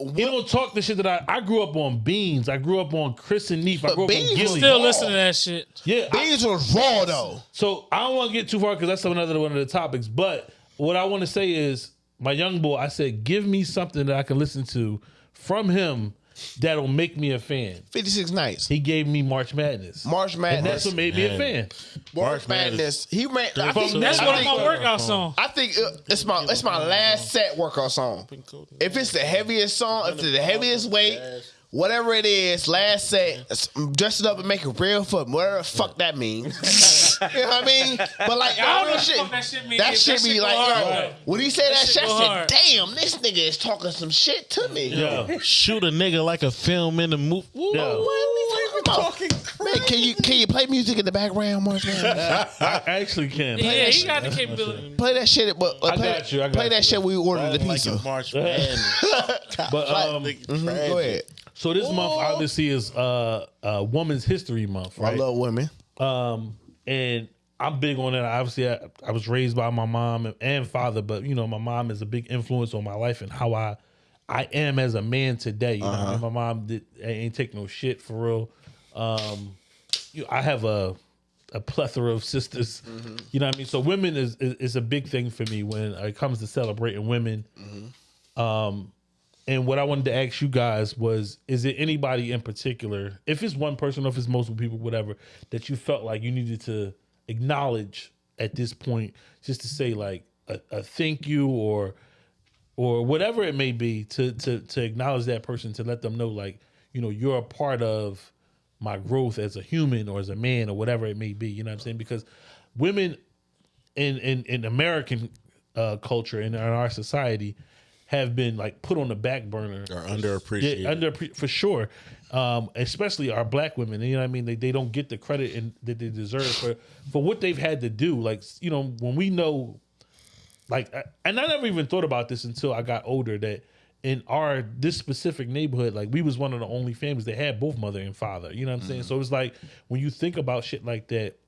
You don't talk the shit that I I grew up on Beans. I grew up on Chris and Neef. I But grew up Beans on was Gillie. Still listen to that shit. yeah, I- Beans was raw though. So I don't want to get too far because that's another one of the topics. But what I want to say is, my young boy, I said, give me something that I can listen to from him that'll make me a fan. 56 nights. He gave me March Madness, March and that's what made me a Man. fan. March March Madness. Madness. He ran. I From- think That's I one of think- my workout songs. I think uh, it's my it's my last set workout song. If it's the heaviest song, if it's the heaviest weight, whatever it is, last set, s- dress it up and make it real for me. Whatever the fuck that means. you know what I mean? But like, I don't know that shit, that shit mean. that That shit shit be go like, hard, yo, though. when he say that, That shit, shit I said, damn, this nigga is talking some shit to me. Yeah, Shoot a nigga like a film in the movie. yeah. Man, can you can you play music in the background, March Madness? I actually can. Yeah, he got the capability. play that shit, but uh, I play, got you, I got play you. that shit when we ordered the pizza. a March Madness. But um, Mhm, Go ahead. So this month obviously is uh, uh, Women's History Month, I love women. Um, and I'm big on that. Obviously, I, I was raised by my mom and, and father, but you know, my mom is a big influence on my life and how I I am as a man today. You know, I mean? my mom did ain't take no shit for real. Um, you, I have a a plethora of sisters. You know what I mean? So women is, is is a big thing for me when it comes to celebrating women. Um, and what I wanted to ask you guys was: Is it anybody in particular, if it's one person, or if it's multiple people, whatever, that you felt like you needed to acknowledge at this point, just to say like a, a thank you or or whatever it may be, to to to acknowledge that person, to let them know like you know you're a part of my growth as a human or as a man or whatever it may be. You know what I'm saying? Because women in in in American uh, culture and in our society have been like put on the back burner Or underappreciated. yeah, under for sure. Um, especially our black women, you know what I mean? They, they don't get the credit and that they deserve for for what they've had to do. Like, you know, when we know like and I never even thought about this until I got older that in our this specific neighborhood, like we was one of the only families that had both mother and father. You know what I'm saying? So it's like when you think about shit like that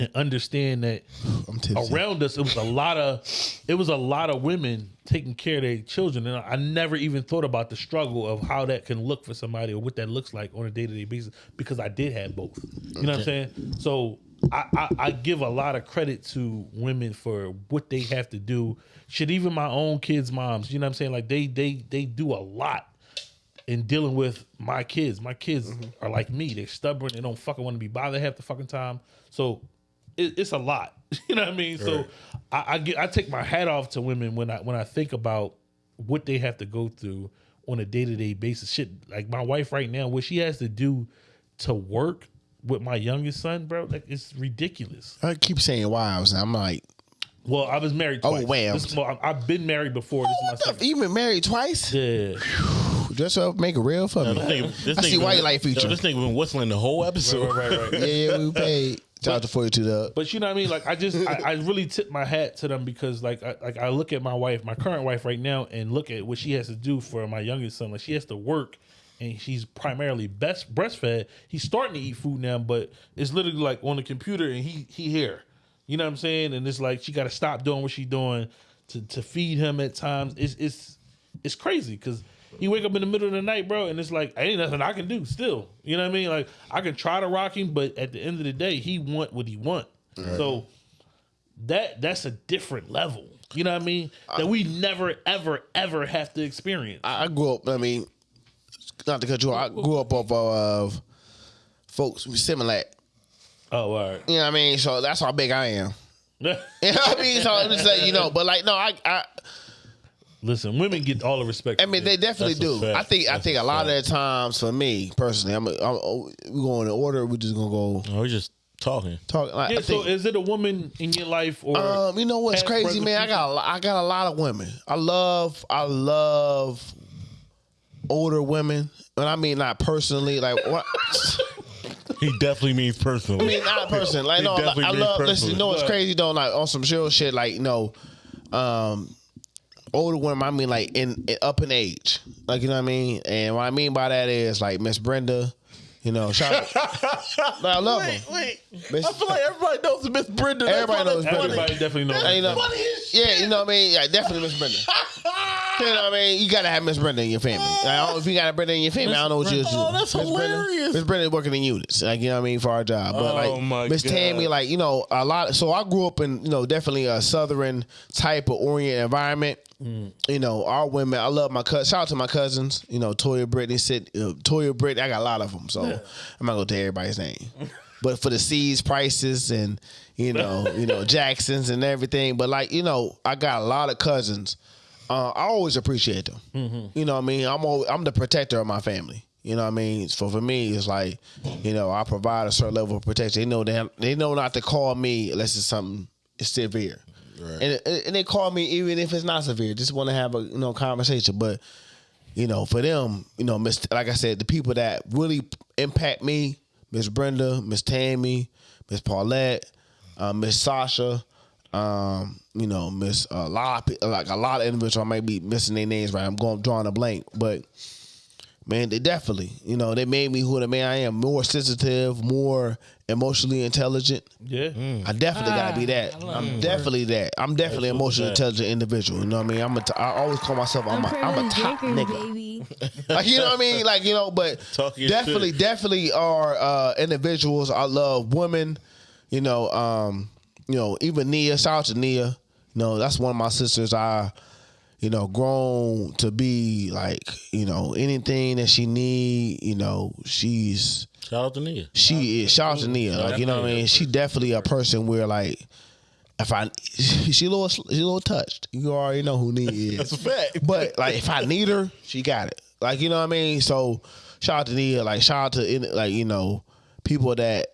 and understand that I'm around us it was a lot of it was a lot of women taking care of their children and I never even thought about the struggle of how that can look for somebody or what that looks like on a day-to-day basis because I did have both you know what I'm saying so I, I, I give a lot of credit to women for what they have to do shit even my own kids moms you know what I'm saying like they they they do a lot in dealing with my kids. My kids mm-hmm. are like me. They're stubborn. They don't fucking want to be bothered half the fucking time. So it, it's a lot. You know what I mean? So I, I get I take my hat off to women when I when I think about what they have to go through on a day to day basis. Shit, like my wife right now, what she has to do to work with my youngest son, bro, like it's ridiculous. I keep saying wives, and I'm like, Well, I was married Oh, twice. wow. This is more- I've been married before. This oh, what is my the? second. You been married twice? Yeah. Just to make it real for me. This nigga- this I see nigga why been- you like Future. Yo, This nigga been whistling the whole episode. Right, right, right. yeah, yeah, we paid. Shout out to 42 Dub. But you know what I mean? Like I just I, I really tip my hat to them because like I, like I look at my wife, my current wife right now, and look at what she has to do for my youngest son. Like she has to work, and she's primarily best breastfed. He's starting to eat food now, but it's literally like on the computer, and he he here. You know what I'm saying? And it's like she got to stop doing what she's doing to to feed him at times. It's it's it's crazy because. He wake up in the middle of the night, bro, and it's like ain't nothing I can do. Still, you know what I mean? Like I can try to rock him, but at the end of the day, he want what he want. So that that's a different level. You know what I mean? That we never, ever, ever have to experience. I, I grew up, I mean, not to cut you off, I grew up off of folks with Similac. oh, all right. You know what I mean? So that's how big I am. You know what I mean? So I'm just like, you know, but like, no, I, I, Listen, women get all the respect. I mean, they definitely That's do. I think, I That's think a lot of the times for me personally, I'm, I'm we going in order. We're just gonna go Oh, we're just talking. Talking. Like, yeah. I So, is it a woman in your life or? Um, you know what's crazy, man? I got a, I got a lot of women. I love I love older women, and I mean not personally. Like what? He definitely means personally. I mean not person. Like He no, I, definitely I love. Listen, you know what's crazy though? Like on some chill shit. Like you know, um, older women. I mean like in, in up in age. Like you know what I mean. And what I mean by that is like Miss Brenda. You know, shout out. I love her. wait. Miss- I feel like everybody knows Miss Brenda. That's Everybody knows Brenda. funny. Everybody definitely knows. And, you know, Funny as yeah, you know what I mean. Yeah, definitely Miss Brenda. you know what I mean. You gotta have Miss Brenda in your family. Like, I don't, if you got a Brenda in your family, I don't know what you do. Oh, that's Miss Brenda- hilarious. Miss Brenda working in units, like you know what I mean, for our job. But Oh, like my Miss God. Tammy, like you know, a lot. So I grew up in you know definitely a southern type of orient environment. You know, our women. I love my cousins. Shout out to my cousins. You know, Toya Brittany, sit, uh, Toya Brittany. I got a lot of them, so I'm not gonna tell everybody's name. but for the C's, prices, and you know, you know Jacksons and everything. But like you know, I got a lot of cousins. Uh, I always appreciate them. You know what I mean? I'm always, I'm the protector of my family. You know what I mean? So for me, it's like, you know, I provide a certain level of protection. They know they they know not to call me unless it's something severe. And and they call me even if it's not severe. Just want to have a you know conversation. But you know, for them, you know, Miss like I said, the people that really impact me, Miss Brenda, Miss Tammy, Miss Paulette, uh, Miss Sasha, um, you know, Miss a lot of, like a lot of individuals. I might be missing their names right. I'm going drawing a blank, but man, they definitely, you know, they made me who the man I am. More sensitive, more emotionally intelligent. Yeah. I definitely gotta be Ah, that. I love I'm that. definitely that. I'm definitely an emotionally intelligent individual. You know what I mean? I'm a t- I always call myself I'm a, I'm a Unprivileged top drinkers, nigga. baby. Like you know what I mean? Like you know, but definitely, shit. definitely are uh, individuals. I love women. You know, um, you know, even Nia. Shout out to Nia. You know, that's one of my sisters. I, you know, grown to be like, you know, anything that she need. You know, she's Shout out to Nia. she is. Shout out to Nia. Like you know what I mean. She definitely a person where like. If I, she a little, she a little touched. You already know who Nia is. That's a fact. But like, if I need her, she got it. Like, you know what I mean? So, shout out to Nia. Like, shout out to in- like you know people that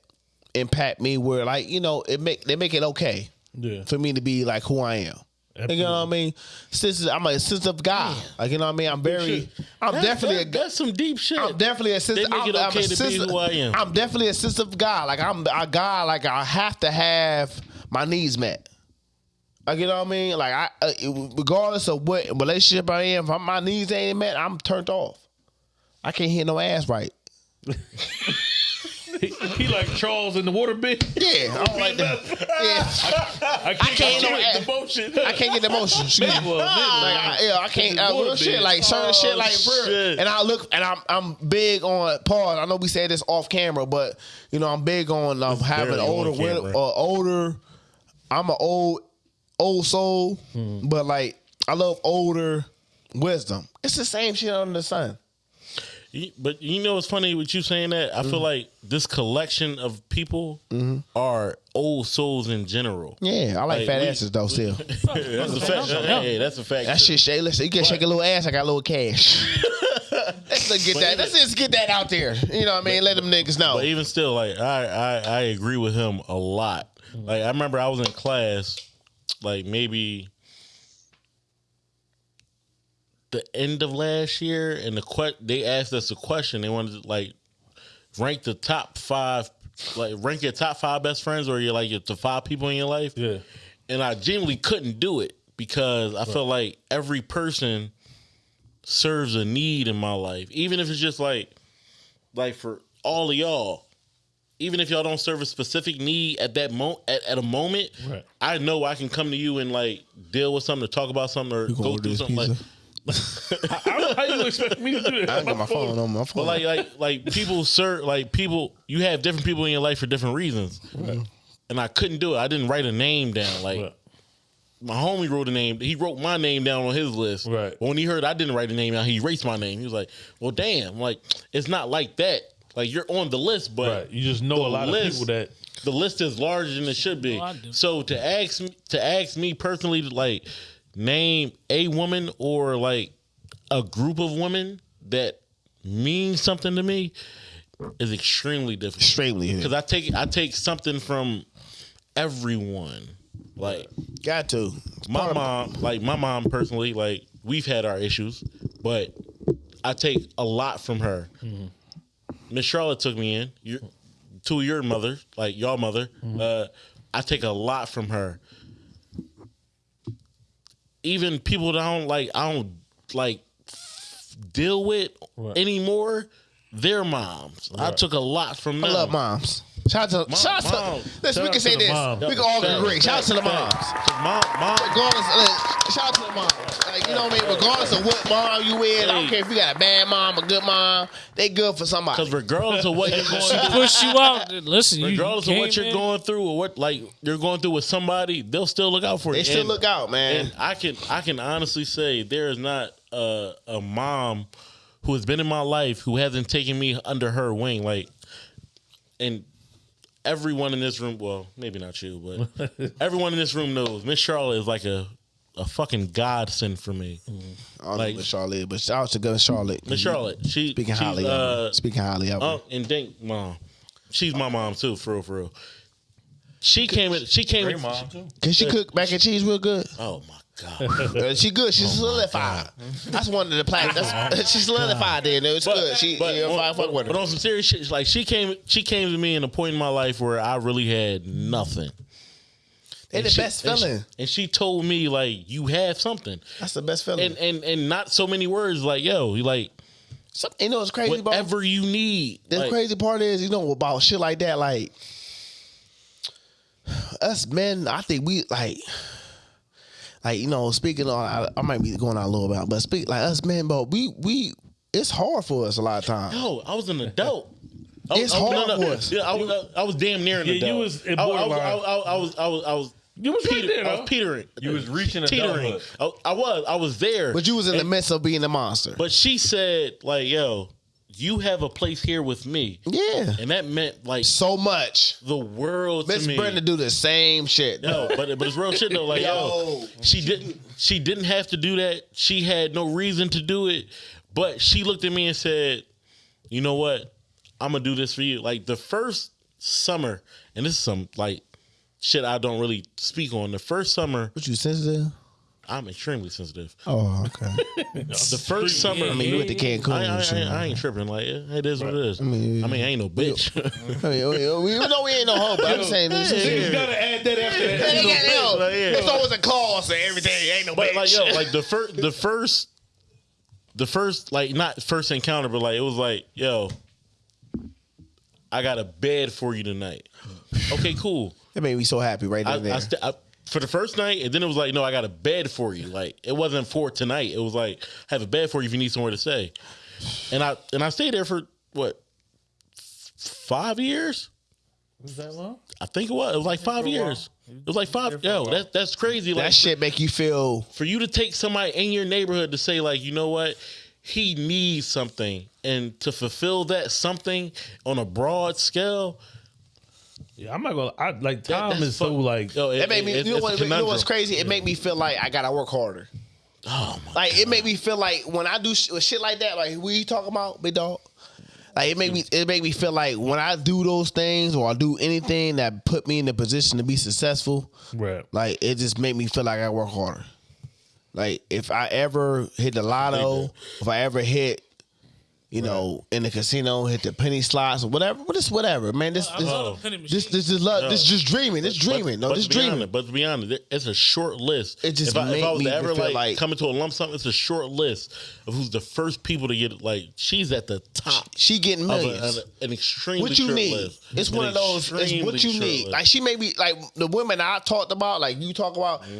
impact me. Where like you know it make they make it okay. Yeah. for me to be like who I am. You know what I mean? Since I'm a sensitive guy, like you know what I mean. I'm very, I'm That- definitely that- a that's some deep shit. I'm definitely a sensitive. They make it I'm, okay I'm a to be who I am. I'm definitely a sensitive guy. Like I'm a guy. Like I have to have my needs met. Like you know what I mean? Like I, uh, regardless of what relationship I am, if my needs ain't met, I'm turned off. I can't hit no ass right. He, he like Charles in the water bed. Yeah, I don't like that. Yeah, I can't, can't get the ass- motion. I can't get the motion. Excuse me. Well, nigga, Like I, yeah, I can't. Uh, real shit, like certain shit, like real. shit. And I look, and I'm I'm big on pause. I know we said this off camera, but you know I'm big on um, having barely on older, camera. women, uh, older. I'm an old old soul, Hmm. but like I love older wisdom. It's the same shit under the sun. You- But you know what's funny with you saying that? I Mm-hmm. feel like this collection of people are old souls in general. Yeah, I like Like, fat we- asses though. Still, that's a fact. Hey, that's a fact. that shit. Shay, listen, you can shake a little ass. I got a little cash. let's just get that. Let's just get that out there. You know what I mean? Let them niggas know. But even still, like I, I I agree with him a lot. Like I remember I was in class, like maybe the end of last year, and the que- they asked us a question. They wanted to like rank the top five, like rank your top five best friends or your like your the five people in your life. Yeah. and I genuinely couldn't do it because I felt like every person serves a need in my life, even if it's just like, like for all of y'all. Even if y'all don't serve a specific need at that moment, at, at a moment, Right. I know I can come to you and like deal with something, or talk about something, or go order through this something. Like, pizza? I don't know how you expect me to do that. I ain't got my phone on my phone. but like, like, like people serve, like people, you have different people in your life for different reasons, and I couldn't do it. I didn't write a name down. Like, Right. my homie wrote a name. He wrote my name down on his list. Right. But when he heard I didn't write a name down, he erased my name. He was like, "Well, damn! Like, it's not like that. Like, you're on the list, but Right. You just know a lot list- of people that the list is larger than it should be. Oh, so to ask me to ask me personally to like name a woman or like a group of women that mean something to me is extremely difficult. extremely. Because I take I take something from everyone. Like Got to. my mom, like my mom personally, like we've had our issues, but I take a lot from her. Miss Charlotte took me in. Your, to your mother, like your mother, uh, I take a lot from her. Even people that I don't like, I don't like deal with Right. anymore. Their moms, I took a lot from them. I love moms. Shout out to, Mom- shout out mom. to, listen, we Shout can out say to the this. mom. We can all agree. Shout out to the moms. Mom, mom, Regardless, like, shout out to the moms. Like, you know what I mean? Regardless of what mom you with, I don't care if you got a bad mom, a good mom, they good for somebody. because regardless of what you're going She through, push you out. Listen, you regardless of what you're in, going through or what like you're going through with somebody, they'll still look out for you. They still And- look out, man. And I can I can honestly say there is not a, a mom who has been in my life who hasn't taken me under her wing. Like, and everyone in this room, well, maybe not you, but everyone in this room knows Miss Charlotte is like a a fucking godsend for me. I don't like- Miss Charlotte, but shout out to good Charlotte. Miss Charlotte, she Speaking she's, highly uh, her. Speaking highly of her. Unc and Dink mom. She's my mom too, for real, for real. She came in. She came Great in. mom too. Can she cook mac and cheese real good? Oh my god! Uh, she good. She's solidified. That's one of the plaques. That's, she's solidified there. No, it's good. She, but, yeah, on, fuck- fuck but, with her. but on some serious shit, like she came, she came to me in a point in my life where I really had nothing. They the And she- best and she- feeling. And she told me like, "You have something," That's the best feeling. and and and not so many words. Like, yo, you like Some, you know what's crazy, bro? whatever you need. The Like, crazy part is, you know, about shit like that, like us men, I think we like, like you know, speaking on, I, I might be going out a little bit, but speak like us men, but we we, it's hard for us a lot of times. Yo, I was an adult. I It's I was- hard for us. Yeah, I was, I was damn near an Yeah, you adult. was in I, I was, borderline. I, was, I was, I was, I was, You was right there, I was petering. You was reaching teetering. adulthood. I, I was, I was there. But you was in the midst of being a monster. But she said, like, yo, you have a place here with me, yeah, and that meant like so much. the world Miss to me. Brenda do the same shit. No, but but it's real shit though. Like yo, Yo. she didn't she didn't have to do that. She had no reason to do it, but she looked at me and said, "You know what? I'm gonna do this for you." Like the first summer, and this is some like shit I don't really speak on. The first summer, What you sensitive? I'm extremely sensitive. Oh, okay. The first summer, I mean, you went to Cancun. I, I, and shit. I, I ain't tripping. Like it it is what it is. I mean, I mean, I ain't no bitch. I mean, we, we know we ain't no hoe, but I'm saying this. Yeah. is gotta add that after that. Ain't got no- Like, yeah. There's always a clause and everything. Ain't no But bitch. like yo, like the first, the first, the first, like not first encounter, but like it was like yo, I got a bed for you tonight. Okay, cool. that made me so happy right I, there. I, st- I for the first night, and then it was like, no, I got a bed for you. Like it wasn't for tonight. It was like, I have a bed for you if you need somewhere to stay. And I and I stayed there for what f- five years. Was that long? I think it was. It was like five years. It was like five. Yo, that, that's crazy. Like that shit make you feel for you to take somebody in your neighborhood to say like, you know what, he needs something, and to fulfill that something on a broad scale. Yeah, I'm not gonna. I like that- Tom that's is so fuck- like. Yo, it, that made me. it- you, know what, you know what's crazy? It made me feel like I gotta work harder. Oh my Like it made me feel like when I do sh- shit like that, like we talking about, big dog. Like it made me, it make me feel like when I do those things or I do anything that put me in the position to be successful, Right. like it just made me feel like I work harder. Like if I ever hit the lotto, if I ever hit, you know, in the casino, hit the penny slots or whatever, but it's whatever, man. This, this, love this, this is love. This just dreaming. This dreaming. No, but this to dreaming. Honest, but to be honest, it's a short list. It just if I, if I was me to ever like, like- come into a lump sum, it's a short list of who's the first people to get like. She's at the top She getting of a, millions. an, an extremely what you short need. list. It's An one of those. It's what you need. list. Like she may be like the women I talked about. Like you talk about. Mm-hmm.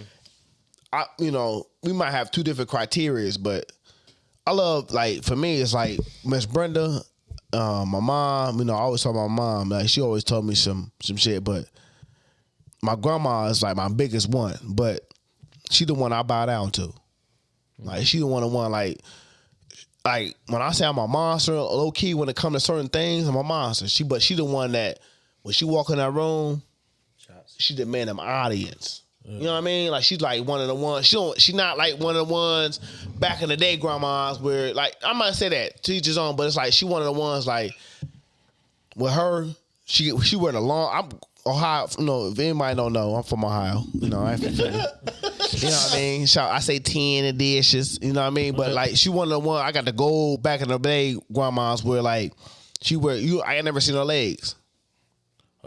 I you know we might have two different criterias, but I love like for me it's like Miss Brenda, uh, my mom. You know I always talk about my mom. Like she always told me some some shit, but my grandma is like my biggest one. But she the one I bow down to. Like she the one the one like like when I say I'm a monster, low key when it comes to certain things, I'm a monster. She but she the one that when she walk in that room, she demand them audience. You know what I mean? Like she's like one of the ones. She don't. She not like one of the ones back in the day, grandmas where like I'm not say that teachers on, but it's like she one of the ones like with her. She she wear the long. I'm Ohio. You know, if anybody don't know, I'm from Ohio. You know, I from You know what I mean? So I say ten and dishes. You know what I mean? But like she one of the one I got the gold back in the day grandmas where like she wear you. I ain't never seen her legs.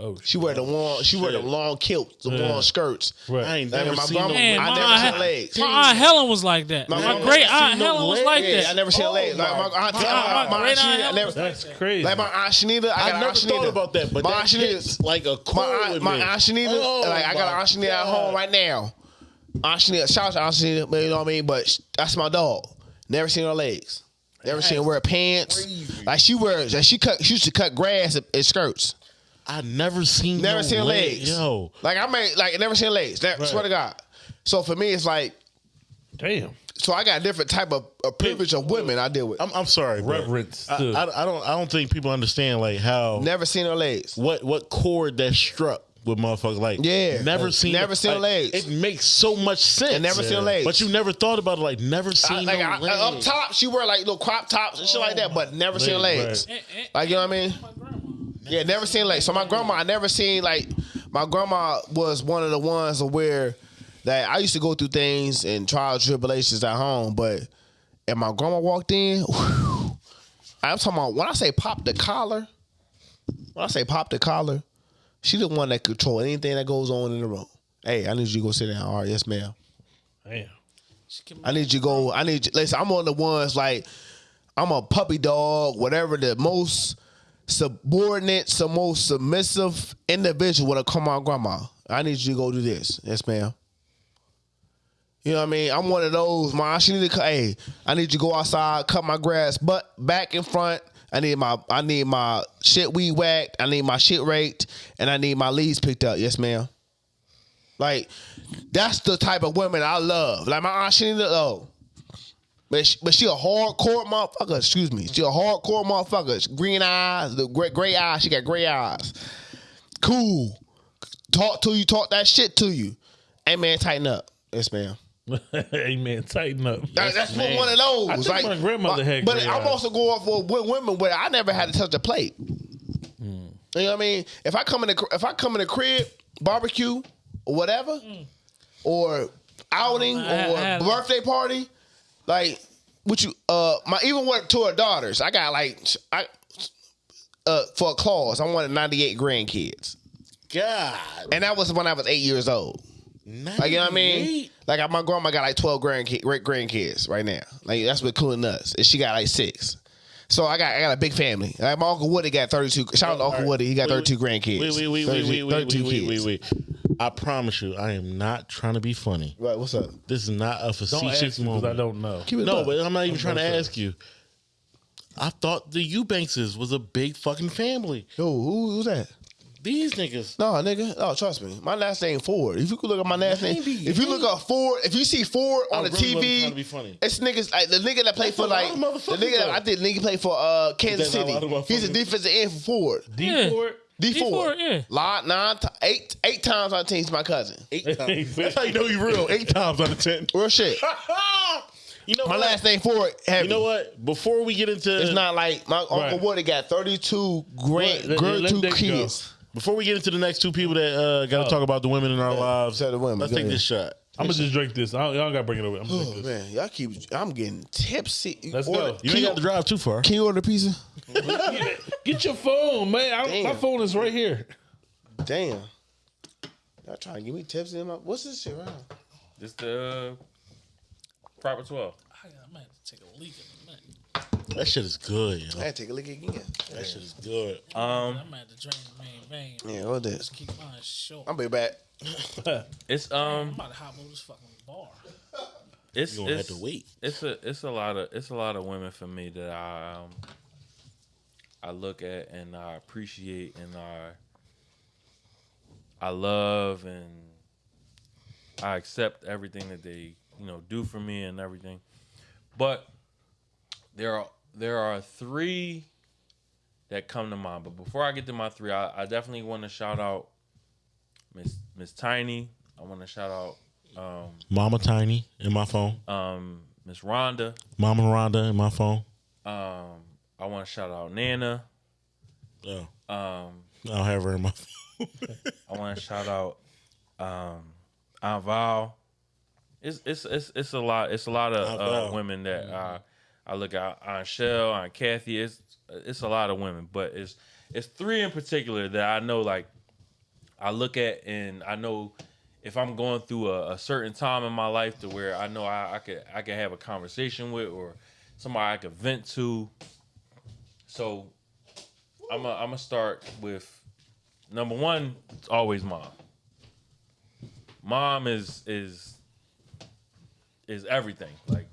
Oh, She wear the long. She wear the long kilts, the Yeah. long skirts. right. I ain't Like, never my seen grandma- no Man, I never aunt, seen Hel- legs. my aunt Helen was like that. My My, great seen aunt no Helen was like that. I never seen her legs. Like my uh, aunt, My my, aunt- my, my aunt great aunt Helen never. That's crazy. Like my aunt Shanita, I got I an never aunt thought about that, but my that aunt Shanita, hits like a chord my aunt, with my me. aunt Shanita, Oh, like I got an my aunt Shanita at home right now. Aunt Shanita, shout out to Aunt Shanita, but you know what I mean. But that's my dog. Never seen her legs. Never seen her wear pants. Like she wears, like she cut, she used to cut grass in, in skirts. I never seen Never no seen leg. legs. Yo, Like I made, like never seen legs. Never, Swear to God. So for me, it's like, Damn. so I got a different type of, of privilege of women I deal with. I'm, I'm sorry. Reverence I, I, I don't. I don't think people understand like how Never seen her legs. what what chord that struck with motherfuckers. Like, Yeah. never seen, Never seen like, legs. It makes so much sense. And never seen legs. But you never thought about it. Like, never I- seen like no I- legs. up top, she wear like little crop tops and shit like that, but never seen Legs, legs. right. Like you know what I mean? My grandma. Yeah, never seen like So my grandma, I never seen like my grandma was one of the ones where that I used to go through things and trials tribulations at home, but and my grandma walked in. whew, I'm talking about when I say pop the collar. When I say pop the collar, she the one that control anything that goes on in the room. Hey, I need you to go sit down. All right, yes, ma'am. Damn. I need you to go. I need you. Listen, I'm one of the ones like I'm a puppy dog, whatever the most subordinate, the most submissive individual I come on grandma. I need you to go do this. Yes, ma'am. You know what I mean? I'm one of those, man. She need to. Hey, I need you to go outside, cut my grass, but back in front. I need my I need my shit weed whacked. I need my shit raked, and I need my leaves picked up. Yes, ma'am. Like that's the type of women I love. Like my aunt, she need to oh. But she, but she a hardcore motherfucker. Excuse me. She a hardcore motherfucker. Green eyes, the gray, gray eyes. She got gray eyes. Cool. Talk to you. Talk that shit to you. Hey man, tighten up. Yes, ma'am. hey man, tighten up. That- that's what one of those. I think like, my grandmother had But gray I'm eyes. also going for with women where I never had to touch a plate. Hmm. You know what I mean? If I come in the if I come in the crib, barbecue or whatever, or outing I- I or had- birthday party, like what you uh my even went to her daughters. I got like I uh for a clause. I wanted ninety eight grandkids, God. and that was when I was eight years old. Like you know what I mean? Like my grandma got like twelve grandkids, great grandkids right now. Like that's what including us, and she got like six. So I got I got a big family. Like my uncle Woody got thirty two. Shout out to Uncle Woody, he got thirty two grandkids. Wait, wait, wait, wait, 32 wait, wait, 32 wait, wait, wait, wait. I promise you, I am not trying to be funny. Right, what's up? This is not a Don't facetious ask me because moment. I don't know. Keep it No, up. but I'm not even trying to not sure. ask you. I thought the Eubankses was a big fucking family. Yo, who, who's that? These niggas. No, nigga. No, trust me. My last name Ford. If you could look at my last name, if you look up Ford, if you see Ford on I the really TV, to be funny. it's niggas like the nigga that played That's for a lot like of the motherfuckers, nigga that though. I did nigga play for uh Kansas That's a City. lot of He's a motherfuckers. defensive end for Ford. D Yeah. Ford. D D4, Ford. yeah. Lot nine ti- eight eight times on the team. He's my cousin. Eight times. That's how you know you real. Eight times out of ten. Real shit. you know My what? last name Ford. Heavy. You know what? Before we get into It's not like my uncle Right. Woody got thirty two grand, Let- girl, let two that go. kids. Before we get into the next two people that uh, got to Oh. talk about the women in our lives, Say the women. let's Go take ahead. this shot. I'm gonna just drink this. I don't, y'all gotta bring it over. I'm gonna Oh drink this. man, y'all keep. I'm getting tipsy. Let's Order- go. You Can ain't got to drive too far. Can you order a pizza? Get your phone, man. I, my Damn. phone is right here. Damn. Y'all trying to give me tips in my. What's this shit around? This the uh, proper twelve. I I might have to take a leak in a minute. That shit is good, yo. I had to take a look again. That shit is good. Um, I'm have to drain the main vein. Yeah, what this? Keep mine short. I'll be back. it's um. I'm about to hop over this fucking bar. it's You gonna have to wait. It's a it's a lot of it's a lot of women for me that I um I look at and I appreciate and I I love and I accept everything that they you know do for me and everything. But there are there are three that come to mind. But before I get to my three, I, I definitely want to shout out Miss Miss Tiny. I want to shout out um, Mama Tiny in my phone. um, Miss Rhonda. Mama Rhonda in my phone. Um, I want to shout out Nana. Oh, Um, I don't have her in my phone. I want to shout out um, Aunt Val. It's it's it's it's a lot. It's a lot of uh, women that I I look at. Aunt Shell, Aunt Kathy. It's it's a lot of women, but it's it's three in particular that I know. Like I look at and I know if I'm going through a, a certain time in my life to where I know I, I could I could have a conversation with or somebody I could vent to. So I'm a, I'm gonna start with number one. It's always mom. Mom is is is everything. Like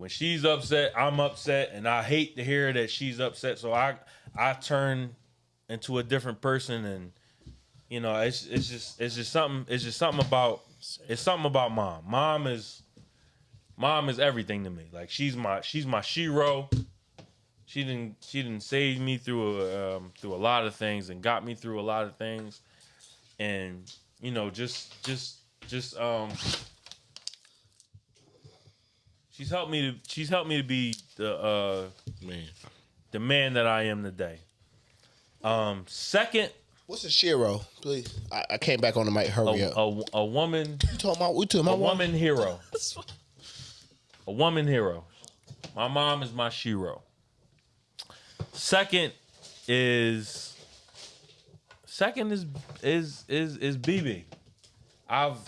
when she's upset, I'm upset, and I hate to hear that she's upset. So I I turn into a different person, and you know it's it's just it's just something it's just something about it's something about mom. Mom is mom is everything to me. Like she's my she's my shero she didn't she didn't save me through a, um, through a lot of things and got me through a lot of things and you know just just just um she's helped me to she's helped me to be the uh Man, the man that I am today um second What's a Shero? Please. I, I came back on the mic. a, Hurry up. a, a woman You talking about? We talking a about woman hero a woman hero my mom is my shero. second is second is is is is bb i've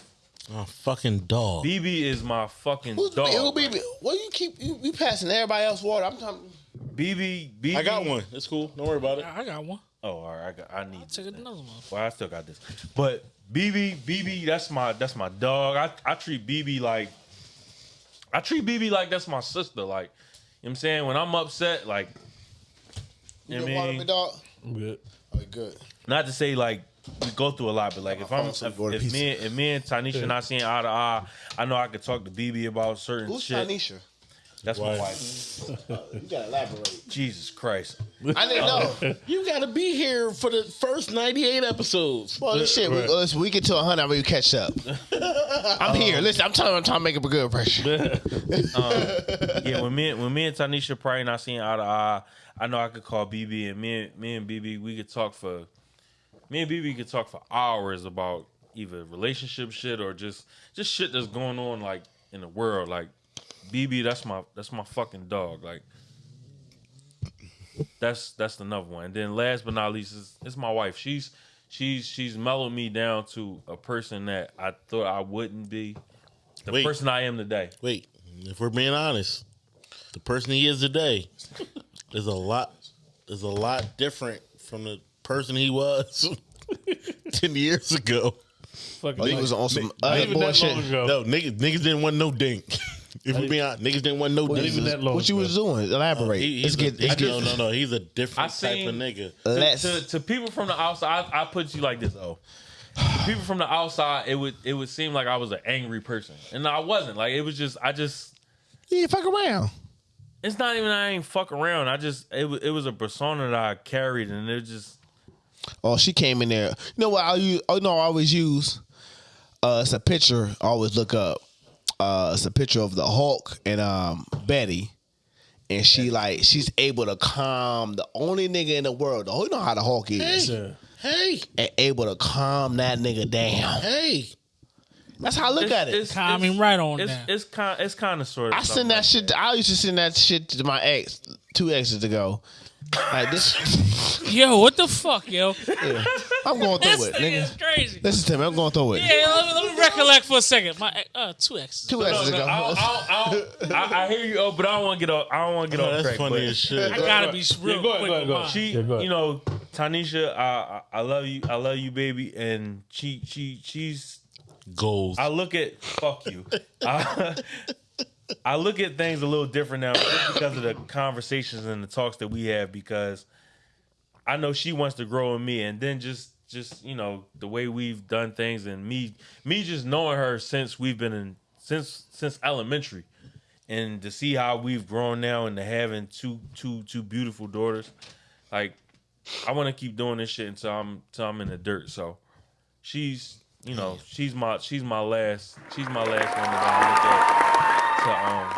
oh fucking dog. bb is my fucking Who's dog who be? What you keep? You, you passing everybody else water? I'm talking. bb bb I got one. It's cool. Don't worry about it. I I got one. oh all right i got i need Take another one. Well, I still got this. But BB, BB, that's my that's my dog. I, I treat BB like I treat BB like that's my sister. Like, you know what I'm saying? When I'm upset, like you You know good what I water, mean? big dog? I'm good. Oh, good. Not to say like we go through a lot, but like if I'm if, if me if me and Tanisha not seeing eye to eye, I know I could talk to BB about certain Who's shit. Tanisha? That's my Wife. wife. You gotta elaborate. Jesus Christ. I didn't know. You got to be here for the first 98 episodes. Well, this shit, we, listen, we get to 100, I'm catch up. I'm here. Um, listen, I'm trying, I'm trying to make up a good impression. Um, yeah, when me when me and Tanisha probably not seeing eye to eye, I know I could call BB and me and me and BB we could talk for me and BB could talk for hours about either relationship shit or just just shit that's going on like in the world. Like BB, that's my that's my fucking dog. Like that's that's another one. And then last but not least is it's my wife. She's she's she's mellowed me down to a person that I thought I wouldn't be. The Wait. person I am today. Wait, if we're being honest, the person he is today is a lot is a lot different from the person he was ten years ago. Fucking Oh, he was on some other even that long bullshit. ago. No, niggas, niggas didn't want no dink. If we're being honest, niggas didn't want no Not dink. even that long. What you was doing? Elaborate. He- Let's he's get. Let's get no, no, no. He's a different type seen- of nigga. To, to, to people from the outside, I, I put you like this. Oh, to people from the outside, it would it would seem like I was an angry person, and I wasn't. Like it was just I just Yeah, fuck around. it's not even I ain't fuck around. I just it was it was a persona that I carried, and it just Oh, she came in there. You know what? I use. Oh no, I always use. Uh, it's a picture. I always look up. Uh, it's a picture of the Hulk and um Betty, and she like she's able to calm the only nigga in the world. Oh, you know how the Hulk is, Yeah. Hey, and able to calm that nigga down. hey. That's how I look it's, at it. It's, Calming right on it's, down. It's kind it's kind of sort of. I send that like shit. I used to send that shit to my ex, two exes ago. Like this, Yo, what the fuck, yo? I'm going This through it, thing is nigga. crazy. Listen to me. I'm going through it. Yeah, let me, let me recollect for a second. My uh, two exes. Two No, exes no, ago. I, hear you, oh, but I don't want to get off. I don't want to get off that's track. funny but as shit. I gotta be real Yeah, go ahead, quick go ahead, go ahead. She, Yeah, go ahead. you know, Tanisha, I, I I love you, I love you, baby, and she, she, she's. Goals. I look at fuck you. I, I look at things a little different now because of the conversations and the talks that we have. Because I know she wants to grow in me, and then just, just you know, the way we've done things, and me, me just knowing her since we've been in since since elementary, and to see how we've grown now into having two two two beautiful daughters, like I want to keep doing this shit until I'm until I'm in the dirt. So she's you know she's my she's my last she's my last one that I to um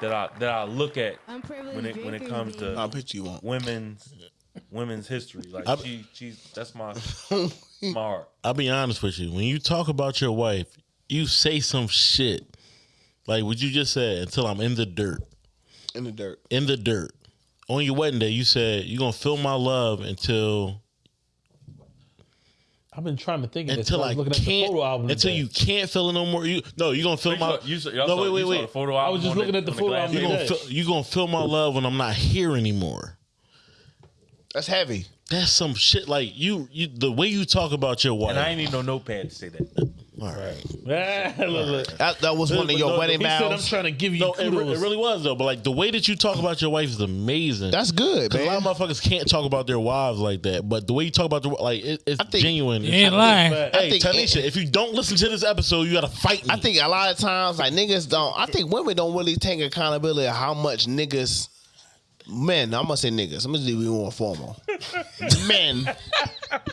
that I that I look at when it when it comes to I'll picture you want. women's women's history. Like I- she she's that's my my heart. I'll be honest with you. When you talk about your wife, you say some shit. Like what you just said, until I'm in the dirt. In the dirt. In the dirt. On your wedding day, you said you're gonna feel my love until I've been trying to think of this. until I I was looking at the can't photo album. until today. you can't feel it no more. You no, you're gonna feel my saw, you saw, y'all No, saw, wait, wait, wait. the photo I was just on looking at the photo album you table. gonna today. feel, you gonna feel my love when I'm not here anymore. That's heavy. That's some shit. Like you, you the way you talk about your wife. And I ain't need no notepad to say that. All right. Ah, look, look. That, that was one of your No, wedding He said, "I'm vows. trying to give you No, it, re- kudos." it really was though. But like the way that you talk about your wife is amazing. That's good, 'Cause a lot man. of motherfuckers can't talk about their wives like that. But the way you talk about the like, it, it's I think- genuine. You ain't lying. Hey, think- Tanisha, if you don't listen to this episode, you gotta fight me. I think a lot of times, like niggas don't. I think women don't really take accountability of how much niggas, men. I'm gonna say niggas. I'm gonna be more formal. men.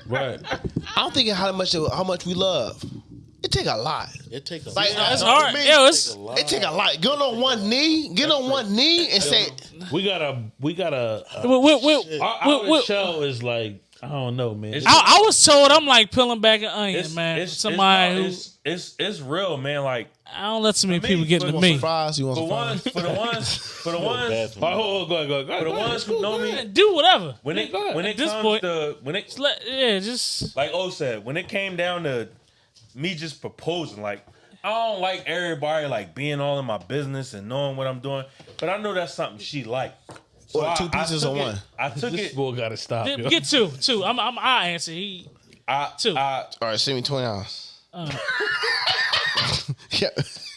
right. I don't think how much how much we love. It take a lot. it takes a Like That's hard. me, Yo, it's It take a lot. Get on one knee. Get on one knee and say, We got a we got a, a we, we, we, our, we- we- show is like I don't know, man. It's- I, I was told I'm like peeling back an onion, It's, man. it's, Somebody who it's, it's, it's it's real, man. Like I don't let so many people get for- into me. fries? You want for some ones, for the ones, for the ones, oh, oh, go ahead, go ahead, go ahead. for the go ahead. ones who know me, Do whatever. when it go ahead. when At it this comes point- to when it Just let, yeah, just like O said, when it came down to me just proposing, like I don't like everybody like being all in my business and knowing what I'm doing, but I know that's something she like. So What, I- two I pieces took or it- one? I took This it. boy got to stop. yo. get two, two. I'm, I'm, I answer. He I, two. I, All right, send me twenty dollars. Uh. yeah.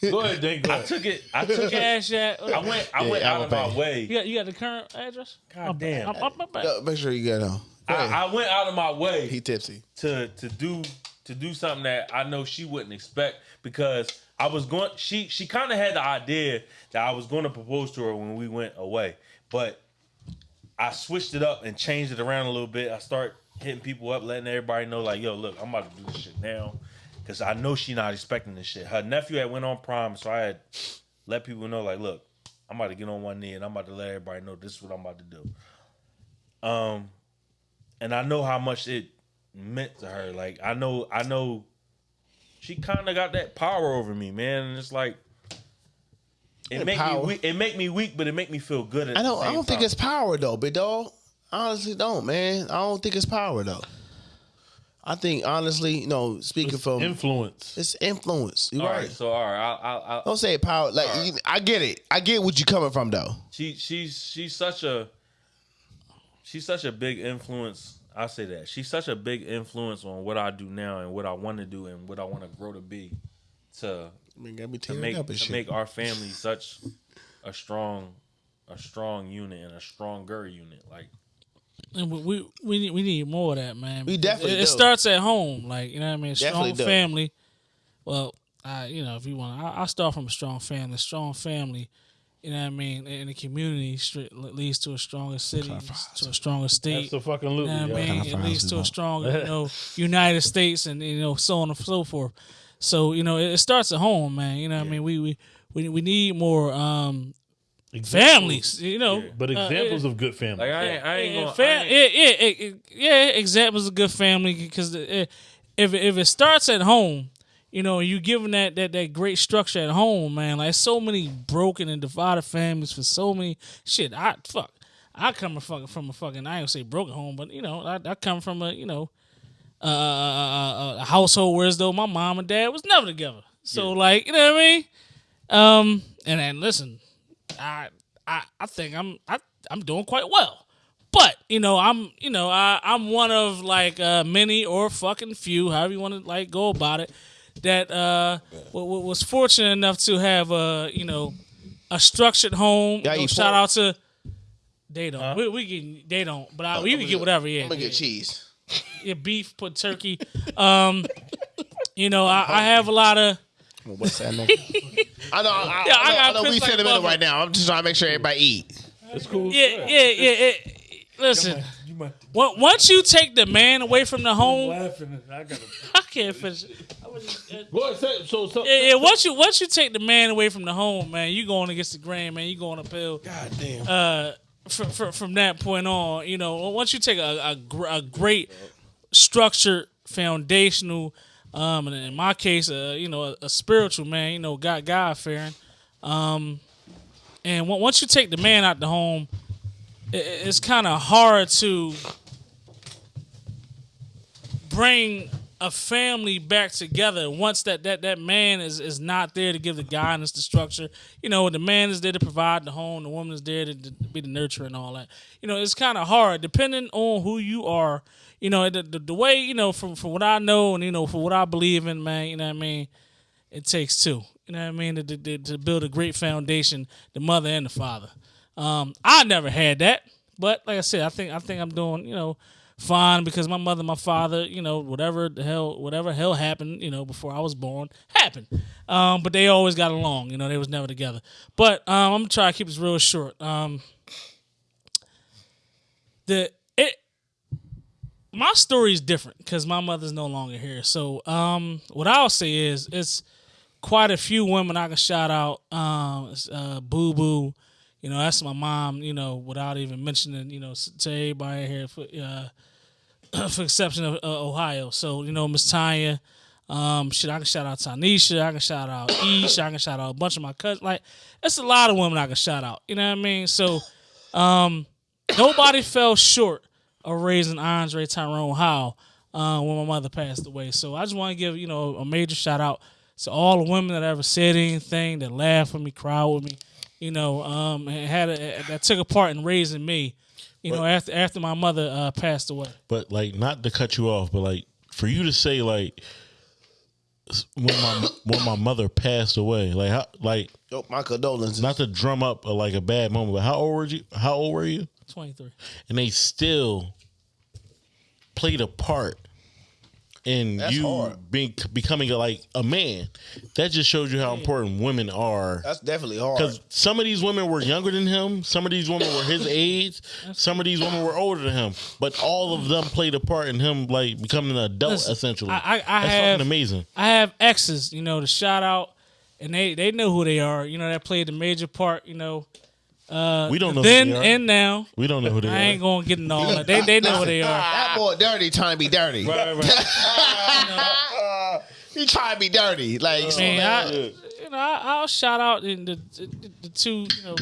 Go ahead, Dave. Go I ahead. took it. I took cash at. I went. I Yeah, went out of my way. You got, you got the current address? God damn. I'm, I'm, I'm, I'm, Yo, Make sure you get on. I, I went out of my way. he tipsy. to to do to do something that I know she wouldn't expect because I was going she she kind of had the idea that I was going to propose to her when we went away but I switched it up and changed it around a little bit I start hitting people up letting everybody know like yo look I'm about to do this shit now because I know she not expecting this shit her nephew had went on prom so I had let people know like look I'm about to get on one knee and I'm about to let everybody know this is what I'm about to do um and I know how much it meant to her. Like I know, I know, she kind of got that power over me, man. And it's like it make power. me weak. It make me weak, but it make me feel good. At I don't. I don't think time. it's power though, big dog. Honestly don't, man. I don't think it's power though. I think honestly, you know, speaking from Influence. it's influence. You're All right. right, so all right, I, I, I, Don't say power. Like you- I get it. I get what you coming from though. she she's she's such a she's such a big influence. I say that she's such a big influence on what I do now and what I want to do and what I want to grow to be. To I mean, got me to make up and to shit. make our family such a strong a strong unit and a stronger unit. Like And we we we need, we need more of that, man. We definitely it, it starts at home, like you know what I mean. A Definitely strong do. family. Well, I you know if you want, I, I start from a strong family. Strong family, you know what I mean. In the community, leads to a stronger city, to a stronger state. That's the fucking loop. You know what I mean? It leads to a stronger, you know, United States and you know, so on and so forth. So, you know, it, it starts at home, man. You know what I mean? We we we, we need more um families, you know. But Uh, examples uh, of good family. like I ain't I ain't yeah, gonna. fa- I ain't- yeah, yeah, yeah, yeah, examples of good family because if it, if it starts at home, you know, you giving that, that that great structure at home, man. Like so many broken and divided families for so many shit. I fuck. I come from from a fucking I ain't gonna say broken home, but you know, I, I come from a you know, uh, a, a household where as though my mom and dad was never together. So like, you know what I mean? Um, and then listen, I I I think I'm I I'm doing quite well. But you know, I'm you know I I'm one of like uh, many or fucking few, however you want to like go about it, that uh w- w- was fortunate enough to have a you know a structured home. Yeah, You know, shout pork? out to they don't we, we can they don't, but I, you can get whatever. Yeah, I'm gonna yeah, get cheese. yeah, beef, put turkey. Um, you know, I, I have a lot of. What's that name? I know. I, Yeah, I I, know, got I know we pissed like a sentimental right now. I'm just trying to make sure everybody eat. It's cool. Yeah, yeah, yeah. it- listen, on- once you take the man away from the home, laughing. I gotta. I can't finish. it. I was just- Go ahead, say- so, so, Yeah, yeah. Once you once you take the man away from the home, man, you going against the grain, man. You going uphill. God damn. Uh, from, from from that point on, you know, once you take a a, a great structured foundational, um, and in my case, uh, you know, a, a spiritual man, you know, God God fearing, um, and on- once you take the man out the home, it, it's kind of hard to bring a family back together once that that that man is is not there to give the guidance, the structure. You know, the man is there to provide the home, the woman is there to, to be the nurturer and all that. You know, it's kind of hard depending on who you are. You know, the, the the way you know from from what I know and you know from what I believe in, man. You know what I mean. It takes two. You know what I mean to, to, to build a great foundation, the mother and the father. Um, I never had that, but like I said, I think I think I'm doing you know fine because my mother, my father, you know, whatever the hell, whatever hell happened, you know, before I was born, happened. Um, but they always got along. You know, they was never together. But um, I'm gonna try to keep this real short. Um, the it my story is different because my mother's no longer here. So um, what I'll say is it's quite a few women I can shout out. Um, uh, Boo Boo, you know, that's my mom. You know, without even mentioning, you know, to everybody here for uh, for exception of uh, Ohio. So you know, Miss Tanya. Um, shit, I can shout out Tanisha. I can shout out Ish. I can shout out a bunch of my cousins. Like, it's a lot of women I can shout out. You know what I mean? So, um, nobody fell short of raising Andre Tyrone Howe uh, when my mother passed away. So I just want to give you know a major shout out to all the women that ever said anything, that laughed with me, cried with me, you know, um, and had a, that took a part in raising me. You know, after after my mother uh, passed away. But like, not to cut you off, but like for you to say like when my when my mother passed away, like how like Yo, my condolences. not to drum up a, like a bad moment, but how old were you? How old were you? Twenty three. And they still played a part in That's you hard. being becoming like a man. That just shows you how important women are. That's definitely hard. Because some of these women were younger than him, some of these women were his age, some of these women were older than him, but all of them played a part in him like becoming an adult Listen, essentially. I- I- I That's have- fucking amazing. I have exes, you know, to shout out, and they they know who they are. You know, that played a major part. You know, Uh, We don't know who then they are. and now. We don't know who they are. I ain't gonna get into all that. They they know who they are. That boy dirty trying to be dirty. Right, right. He trying to be dirty. Like, I mean, I, you know, I, I'll shout out in the, the, the two, you know.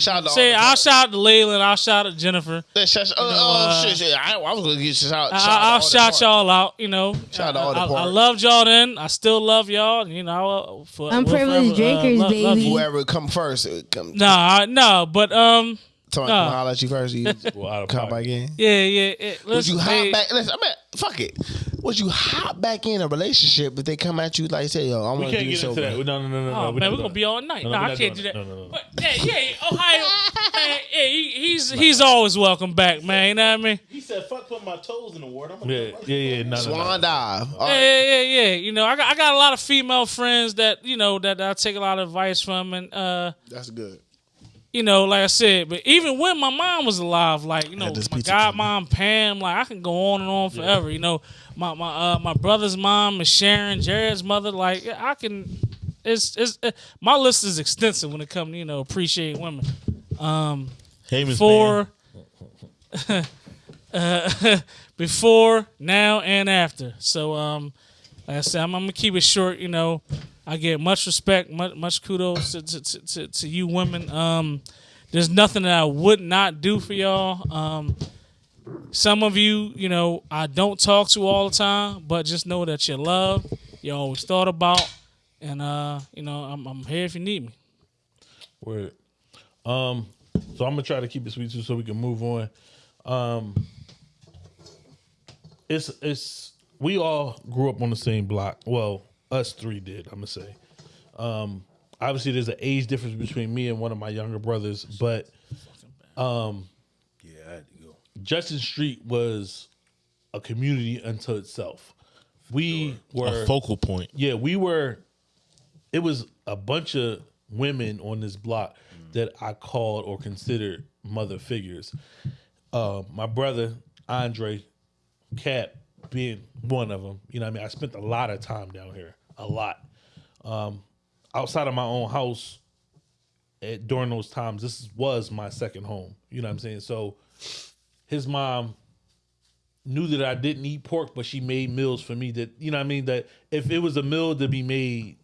Shout out to Say, all the- I'll shout out to Layla I'll shout out to Jennifer. That shut- oh, know, oh, uh, shit, shit. I, I was gonna get shout, shout I, I'll shout y'all out. You know, Shout out to all the I, I, I loved y'all then. I still love y'all. You know, uh, for, Unprivileged we'll forever, drinkers, love- love baby. you. Whoever come first, uh, come. No, I- no, but um, Tell no. I'll let you first. You Well, come back in. yeah, yeah. yeah. Would you hop hey, back? Listen, I mean, fuck it. Would you hop back in a relationship if they come at you like say, "Yo, I We want to do get so"? into that. No, no, no, no. Oh no. man, we're gonna be all night. No, No, no, I can't do that. No, no, no. But yeah, yeah, Ohio, man, yeah, he, he's he's always welcome back, man. You know what I mean? He said, "Fuck putting my toes in the water." I'm Yeah, yeah, yeah. No, no, Swan dive. All Yeah, right. yeah, yeah, yeah. You know, I got I got a lot of female friends that you know that I take a lot of advice from, and uh, That's good. You know, like I said, but even when my mom was alive, like you know, my pizza godmom Pam, like I can go on and on forever. You know, my my uh, my brother's mom is Sharon, Jared's mother. Like I can, it's it's uh, my list is extensive when it comes to you know appreciate women. Um, Hey, for uh, before, now, and after. So, um, like I said, I'm, I'm gonna keep it short. You know, I get much respect, much, much kudos to, to, to, to, you women. Um, there's nothing that I would not do for y'all. Um, some of you, you know, I don't talk to all the time, but just know that you're loved, you're always thought about, and uh, you know, I'm, I'm here if you need me. Word. Um, so I'm gonna try to keep it sweet too, so we can move on. Um, it's it's we all grew up on the same block. Well, us three did. I'm gonna say. Um, obviously, there's an age difference between me and one of my younger brothers, but um, Yeah, I had to go. Justin Street was a community unto itself. We were A focal point. yeah, we were. It was a bunch of women on this block that I called or considered mother figures. Uh, my brother Andre Cap being one of them. You know, what I mean, I spent a lot of time down here, a lot. Um, outside of my own house, at, during those times, this was my second home. You know what I'm saying? So, his mom knew that I didn't eat pork, but she made meals for me that you know what I mean that if it was a meal to be made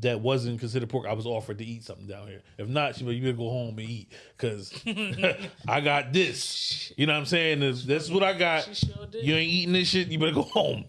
that wasn't considered pork, I was offered to eat something down here. If not, she was you better go home and eat because I got this. You know what I'm saying? This, this is what I got. Sure. You ain't eating this shit. You better go home.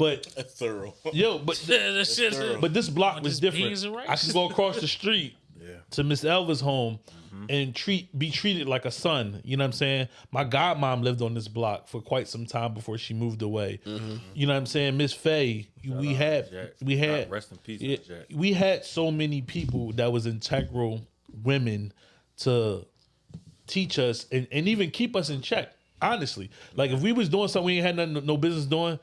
But That's thorough. yo, but That shit- but this block was just different. beans and rice. I could go across the street to Miss Elva's home mm-hmm. and treat be treated like a son. You know what I'm saying? My godmom lived on this block for quite some time before she moved away. Mm-hmm. You know what I'm saying? Miss Faye, we had Jack. we had God rest in peace, yeah, Miss Jack. we had so many people that was integral women to teach us and, and even keep us in check. Honestly, like if we was doing something we ain't had nothing, no business doing,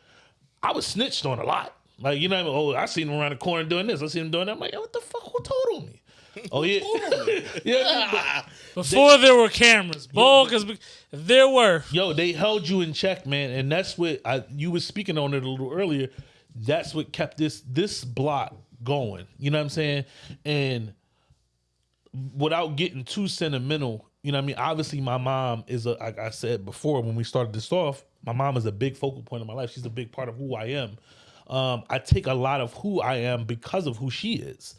I was snitched on a lot. Like you know, oh, I seen him around the corner doing this. I seen him doing that. I'm like, what the fuck? Who told on me? Oh yeah, yeah. but- Before there were cameras, boy, because there were. yo, they held you in check, man, and that's what I you was speaking on it a little earlier. That's what kept this this block going. You know what I'm saying? And without getting too sentimental, you know what I mean? Obviously, my mom is a like I said before when we started this off, my mom is a big focal point of my life. She's a big part of who I am. Um, I take a lot of who I am because of who she is.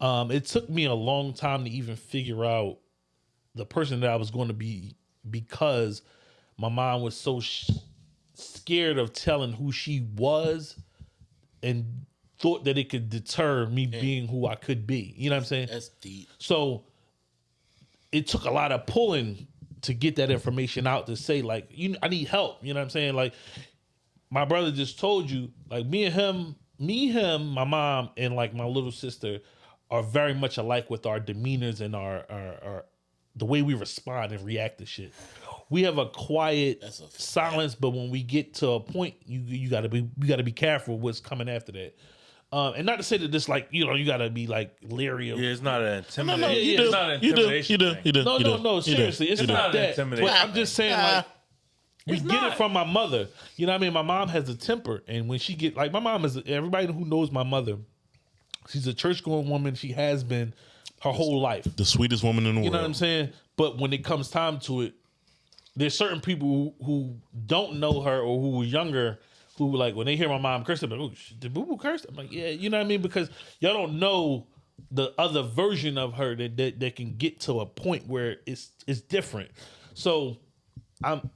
Um, it took me a long time to even figure out the person that I was going to be because my mom was so sh- scared of telling who she was and thought that it could deter me being who I could be. You know what I'm saying? That's deep. So it took a lot of pulling to get that information out to say like you I need help. You know what I'm saying? Like my brother just told you, like me and him, me, him, my mom, and like my little sister are very much alike with our demeanors and our our, our the way we respond and react to shit. We have a quiet a silence, but when we get to a point, you you gotta be you gotta be careful what's coming after that. Um, and not to say that this like you know you gotta be like leery of Yeah, it's not an No, intimidation. no, you it's do. not an You do. You do. thing. You do. no, you no, do. no. You do. Seriously, it's It's not not that. intimidating. But I'm just saying, like, we It's get not. it from my mother. You know what I mean? My mom has a temper, and when she get like, my mom is everybody who knows my mother. She's a church going woman. She has been her whole life. The sweetest woman in the You world. You know what I'm saying? But when it comes time to it, there's certain people who, who don't know her or who were younger who like when they hear my mom curse, they're like, "Oh, did Boo Boo curse?" I'm like, "Yeah," you know what I mean? Because y'all don't know the other version of her that, that that can get to a point where it's it's different. So I'm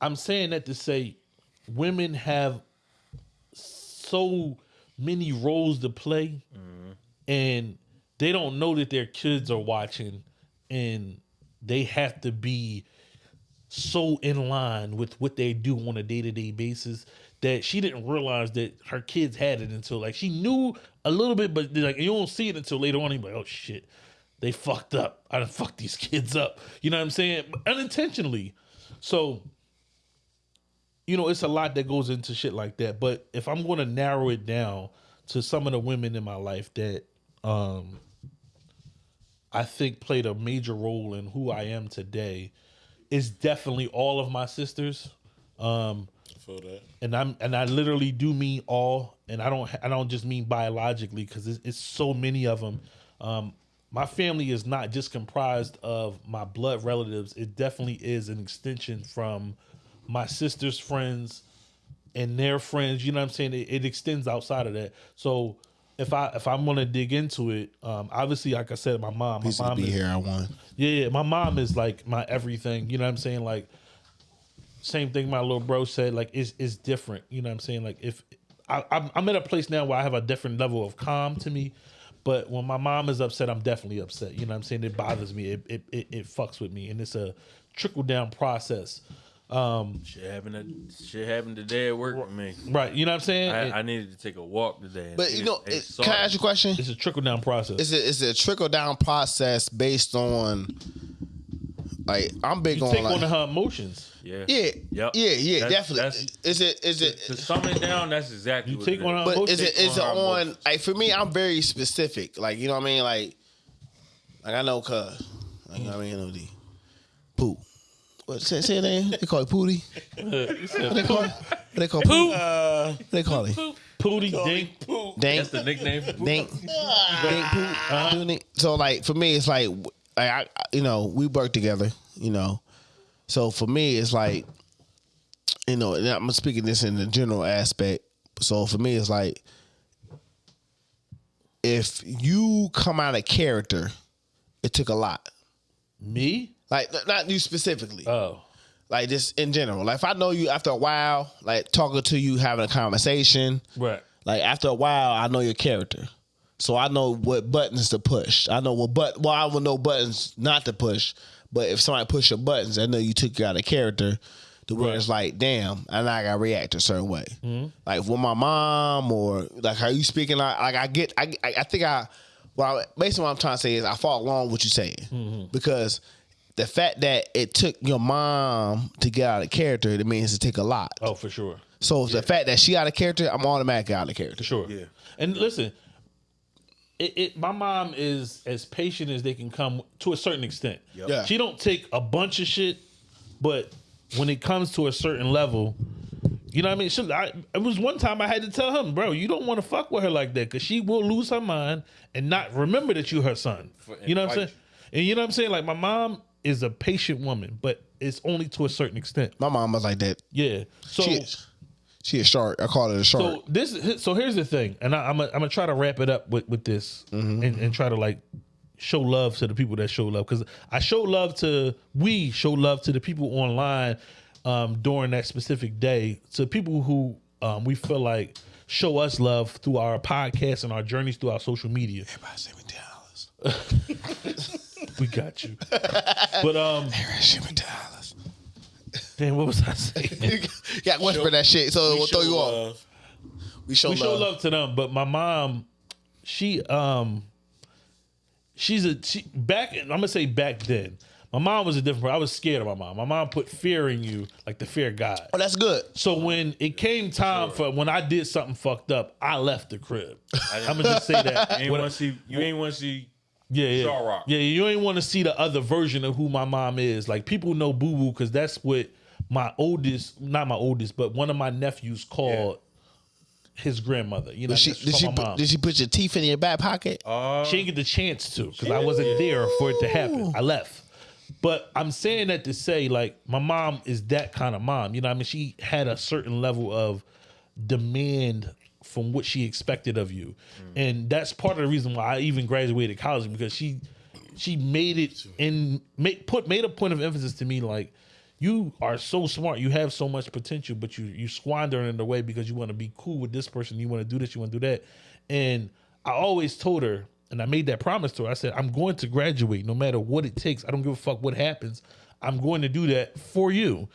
I'm saying that to say women have so many roles to play mm-hmm. and they don't know that their kids are watching and they have to be so in line with what they do on a day-to-day basis that she didn't realize that her kids had it until like she knew a little bit but like you don't see it until later on you're like oh shit they fucked up i done fucked these kids up you know what i'm saying unintentionally so you know, it's a lot that goes into shit like that. But if I'm going to narrow it down to some of the women in my life that um, I think played a major role in who I am today, is definitely all of my sisters. Um, Feel that. and I'm and I literally do mean all, and I don't I don't just mean biologically because it's, it's so many of them. Um, my family is not just comprised of my blood relatives; it definitely is an extension from my sister's friends and their friends. You know what I'm saying? It, it extends outside of that. So if I if I'm gonna dig into it, um, obviously, like I said, my mom, my Piece mom be is, here. I won. yeah, yeah, my mom is like my everything. You know what I'm saying? Like same thing my little bro said. Like it's it's different. You know what I'm saying? Like if I, I'm I'm at a place now where I have a different level of calm to me. But when my mom is upset, I'm definitely upset. You know what I'm saying? It bothers me. It it it, it fucks with me, and it's a trickle down process. Um, Shit happened. To, shit happened today at work with me. right? You know what I'm saying? I, It- I needed to take a walk today. But you just- know, hey, it- can I ask you a question? it's a trickle down process. Is it is it a trickle down process based on like I'm big you on take like on her emotions. Yeah. yeah Yep. yeah yeah That's- definitely. that's- is it is it To sum it down, that's exactly You what take it on is. her But emotions. is it is it on on emotions. like for me? I'm very specific. Like you know what I mean. Like like I know cuz like, you know what I mean. You know poo. What say say name? They call it Pooty. What they call it? What they call Poo? What they call it? Pooty dink. Dank. That's the nickname. For Dink. Dink Poo. Ah. Doing it. So like for me, it's like like I I- you know we work together. You know, so for me it's like you know I'm speaking this in the general aspect. So for me it's like if you come out of character, it took a lot. Me? Like not you specifically, Oh. like just in general. Like if I know you after a while, like talking to you, having a conversation, Right. like after a while, I know your character, so I know what buttons to push. I know what but well, I will know buttons not to push. But if somebody push your buttons, I know you took you out of character. To where it's like, damn, and I gotta react a certain way. Mm-hmm. Like with my mom or like how you speaking, like, like I get, I, I I think I, well, basically what I'm trying to say is I follow along with what you're saying mm-hmm. because the fact that it took your mom to get out of character, it means it take a lot. Oh, for sure. So the fact that she out of character, I'm automatically out of character. Sure. Yeah. And listen, it, it my mom is as patient as they can come to a certain extent. Yeah. She don't take a bunch of shit, but when it comes to a certain level, you know what I mean? She, I, it was one time I had to tell him, bro, you don't want to fuck with her like that because she will lose her mind and not remember that you her son. You know what I'm saying? fight And you know what I'm saying? Like my mom is a patient woman, but it's only to a certain extent. My mom was like that. Yeah. So She is. She a shark. I call it a shark. so this so here's the thing, and I, I'm gonna I'm gonna try to wrap it up with with this, and, and try to like show love to the people that show love because I show love to we show love to the people online um, during that specific day to people who um, we feel like show us love through our podcast and our journeys through our social media. Everybody send me dollars. We got you, but um, Send me dollars. Damn, what was I saying? Yeah, whisper that shit so it will throw you off. love. We show we love. show love to them, but my mom, she um, she's a she back. I'm gonna say back then. My mom was a different. I was scared of my mom. My mom put fear in you, like the fear of God. Oh, that's good. So when it came time for when I did something fucked up, I left the crib. I'm gonna just say that. You ain't When- want to see. You ain't want to see. yeah, yeah, Shaw Rock. yeah. You ain't want to see the other version of who my mom is. Like people know Boo Boo because that's what my oldest, not my oldest, but one of my nephews called his grandmother. You know, Did she did she put, did she put your teeth in your back pocket? Uh, She didn't get the chance to because I wasn't there for it to happen. I left. But I'm saying that to say, like, my mom is that kind of mom. You know, what I mean, she had a certain level of demand from what she expected of you, and that's part of the reason why I even graduated college because she she made it and made put made a point of emphasis to me like you are so smart. You have so much potential but you you squander it in a way because you want to be cool with this person. You want to do this you want to do that. And i always told her and i made that promise to her i said i'm going to graduate. No matter what it takes i don't give a fuck what happens i'm going to do that for you.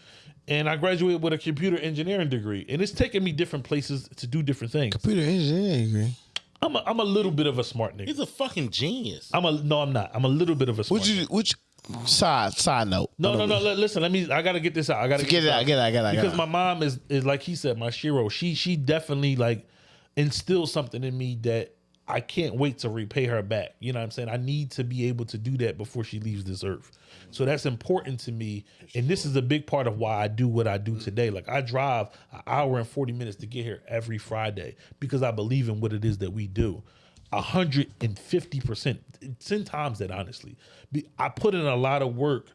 And i graduated with a computer engineering degree. And it's taken me different places to do different things. Computer engineering degree. i'm a, I'm a little bit of a smart nigga. He's a fucking genius. i'm a no i'm not. I'm a little bit of a smart Would you nigga. which side side note? No, no, no. li- Listen, let me. I gotta get this out. I gotta Get it this out, get it out, get it out, Because my mom is is like he said, my shero. She she definitely like instilled something in me that I can't wait to repay her back. You know what I'm saying? I need to be able to do that before she leaves this earth. So that's important to me, and this is a big part of why I do what I do today. Like I drive an hour and forty minutes to get here every Friday because I believe in what it is that we do. A hundred and fifty percent, ten times that honestly. I put in a lot of work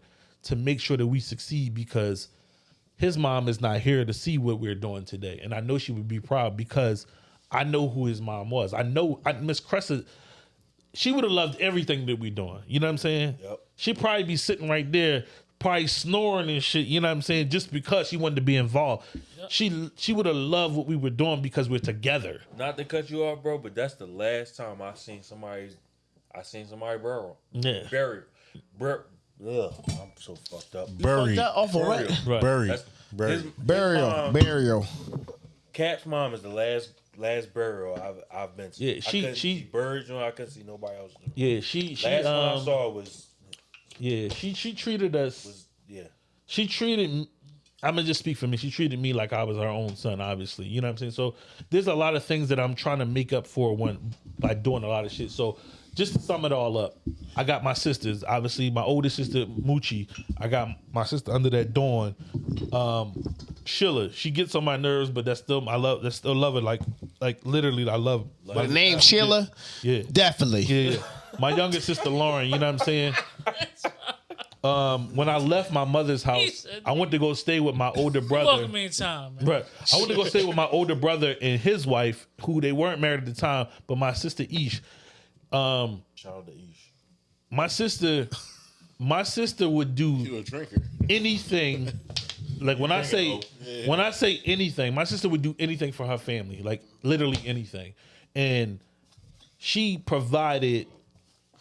to make sure that we succeed because his mom is not here to see what we're doing today, and I know she would be proud because I know who his mom was. I know I, Miss Cressa. She would have loved everything that we're doing. You know what I'm saying? Yep. She'd probably be sitting right there, probably snoring and shit. You know what I'm saying? Just because she wanted to be involved. She she would have loved what we were doing because we're together. not to cut you off, bro, but that's the last time I seen somebody. I seen somebody burial. Yeah. Burial. Bur- Ugh, I'm so fucked up. Buried. That off of Burial. Right. Buried. That's- Buried. his- his Burial. mom- Burial. Cap's mom is the last last burial I've I've been to. Yeah, I she- couldn't she- see buried. You know, I couldn't see nobody else. Yeah, she she Last one I um, saw was yeah she she treated us was yeah. she treated I'm gonna just speak for me. She treated me like I was her own son, obviously. You know what I'm saying? So there's a lot of things that I'm trying to make up for when by doing a lot of shit. So just to sum it all up, I got my sisters. Obviously, my oldest sister Moochie. I got my sister under that Dawn. Um, Sheila. She gets on my nerves, but that's still I love. That's still love her. Like like literally, I love. The name Sheila? Yeah. Definitely. Yeah, yeah. My younger sister Lauren, you know what I'm saying? Um, when I left my mother's house, said- I went to go stay with my older brother. Welcome in time, man. Right. I went to go stay with my older brother and his wife, who they weren't married at the time, but my sister Ish. Um, Shout out to Ish. my sister, my sister would do a drinker. anything. Like when I say when I say anything, my sister would do anything for her family, like literally anything, and she provided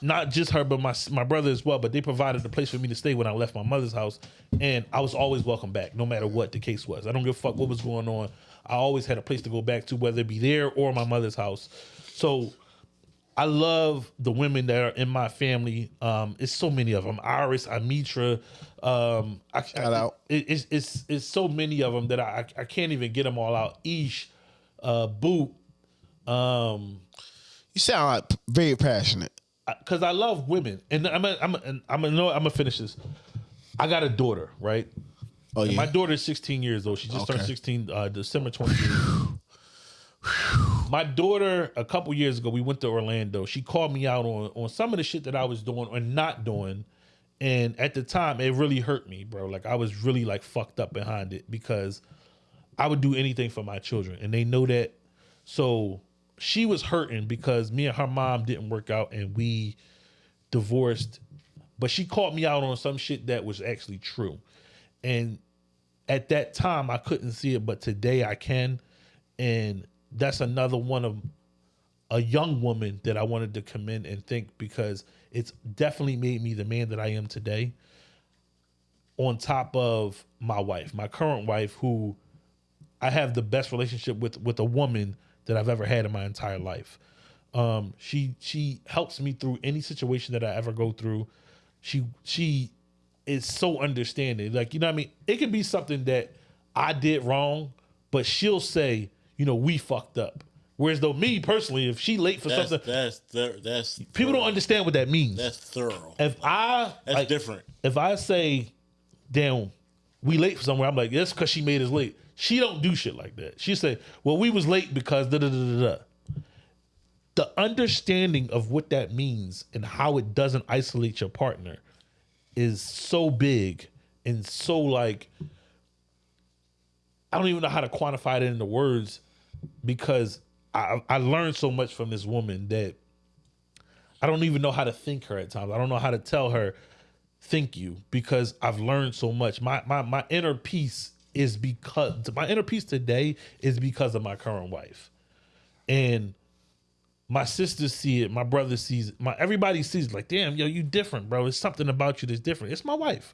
not just her but my my brother as well. But they provided a place for me to stay when I left my mother's house, and I was always welcome back, no matter what the case was. I don't give a fuck what was going on. I always had a place to go back to, whether it be there or my mother's house. So I love the women that are in my family. Um, it's so many of them. Iris, Amitra. Um, I, Shout I- out. It, it's it's it's so many of them that I I can't even get them all out. Ish, uh, Boot. Um, You sound like very passionate. Because I love women, and I'm a, I'm a, I'm gonna know I'm gonna finish this. I got a daughter, right? Oh And yeah. My daughter is 16 years old. She just turned 16 uh, December 28th. My daughter, a couple years ago, we went to Orlando. She called me out on on some of the shit that I was doing or not doing, and at the time, it really hurt me, bro. Like I was really like fucked up behind it because I would do anything for my children, and they know that. So she was hurting because me and her mom didn't work out, and we divorced. But she caught me out on some shit that was actually true, and at that time I couldn't see it, but today I can, and that's another one of a young woman that I wanted to commend and think because it's definitely made me the man that I am today. On top of my wife, my current wife, who I have the best relationship with with a woman that I've ever had in my entire life. Um, she she helps me through any situation that I ever go through. She she is so understanding. Like you know what I mean. It could be something that I did wrong, but she'll say, you know, we fucked up. Whereas though me personally, if she late for That's something, that's thir- that's people don't understand what that means. That's thorough. if I That's like, different. if I say, damn, we late for somewhere, I'm like, that's because she made us late. She don't do shit like that. She say, "Well, we was late because da da da da." da." The understanding of what that means and how it doesn't isolate your partner is so big and so like I don't even know how to quantify it into words because I I learned so much from this woman that I don't even know how to thank her at times. I don't know how to tell her thank you because I've learned so much. My my my inner peace is because my inner peace today is because of my current wife. And my sisters see it, my brother sees it, my everybody sees it, like, damn, yo, you different, bro. It's something about you that's different. It's my wife.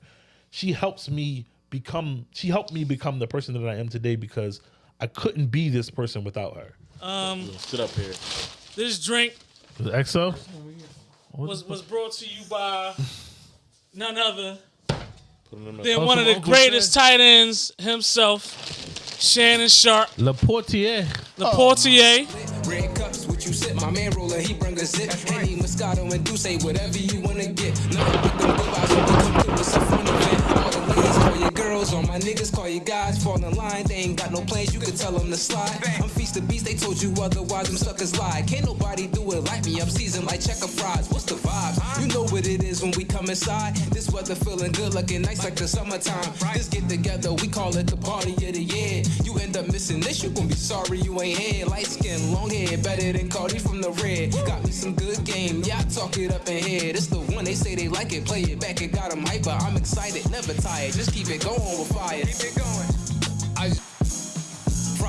She helps me become she helped me become the person that I am today because I couldn't be this person without her. Um Sit up here. This drink Was it EXO? was was brought to you by none other Put 'em in the- than Oh, one of the Uncle greatest tight ends himself, Shannon Sharpe, Le Portier. the Portier. Oh. Red cups, what you sip? My man roller, he bring a zip. Henny, Moscato, and Douce, whatever you wanna get. Nothing but them good vibes girls, all my niggas call you guys. Fall in line, they ain't got no plans. You can tell them to slide. I'm feast the beast, they told you otherwise. Them suckers lie. Can't nobody do it like me. I'm seasoned like checker fries. What's the vibe? You know what it is when we come inside. This weather feeling good, looking nice like the summertime. This get together, we call it the party of the year. You end up missing this, you gon' be sorry you ain't here. Light skin, long hair, better than Cardi from the red. Got me some good game, yeah, I talk it up in here. This the one they say they like it, play it back, it got 'em hyper. I'm excited, never tired, just keep it going with fire. Keep it going. I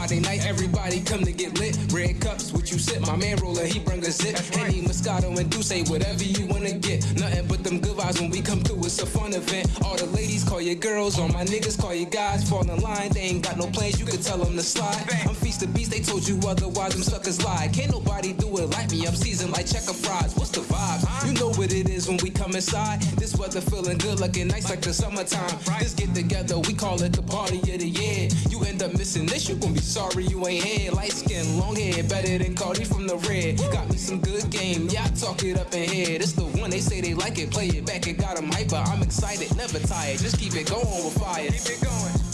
Friday night, everybody come to get lit. Red cups, what you sip? My man roller, he bring a zip. Henny, Moscato, and Douce, whatever you wanna get. Nothing but them good vibes when we come through. It's a fun event. All the ladies call you girls, all my niggas call you guys. Fall in line, they ain't got no plans. You can tell them to slide. I'm feast the beast, they told you otherwise. Them suckers lie. Can't nobody do it like me. I'm seasoned like checker fries. What's the vibe? You know what it is when we come inside. This weather feeling good, looking nice like the summertime. This get together, we call it the party of the year. You end up missing this, you gon' be sorry you ain't here. Light skin, long hair, better than Cardi from the red. Got me some good game, yeah, talk it up in here. This the one they say they like it, play it back, it got got 'em hyper. I'm excited, never tired, just keep it going with fire. Keep it going.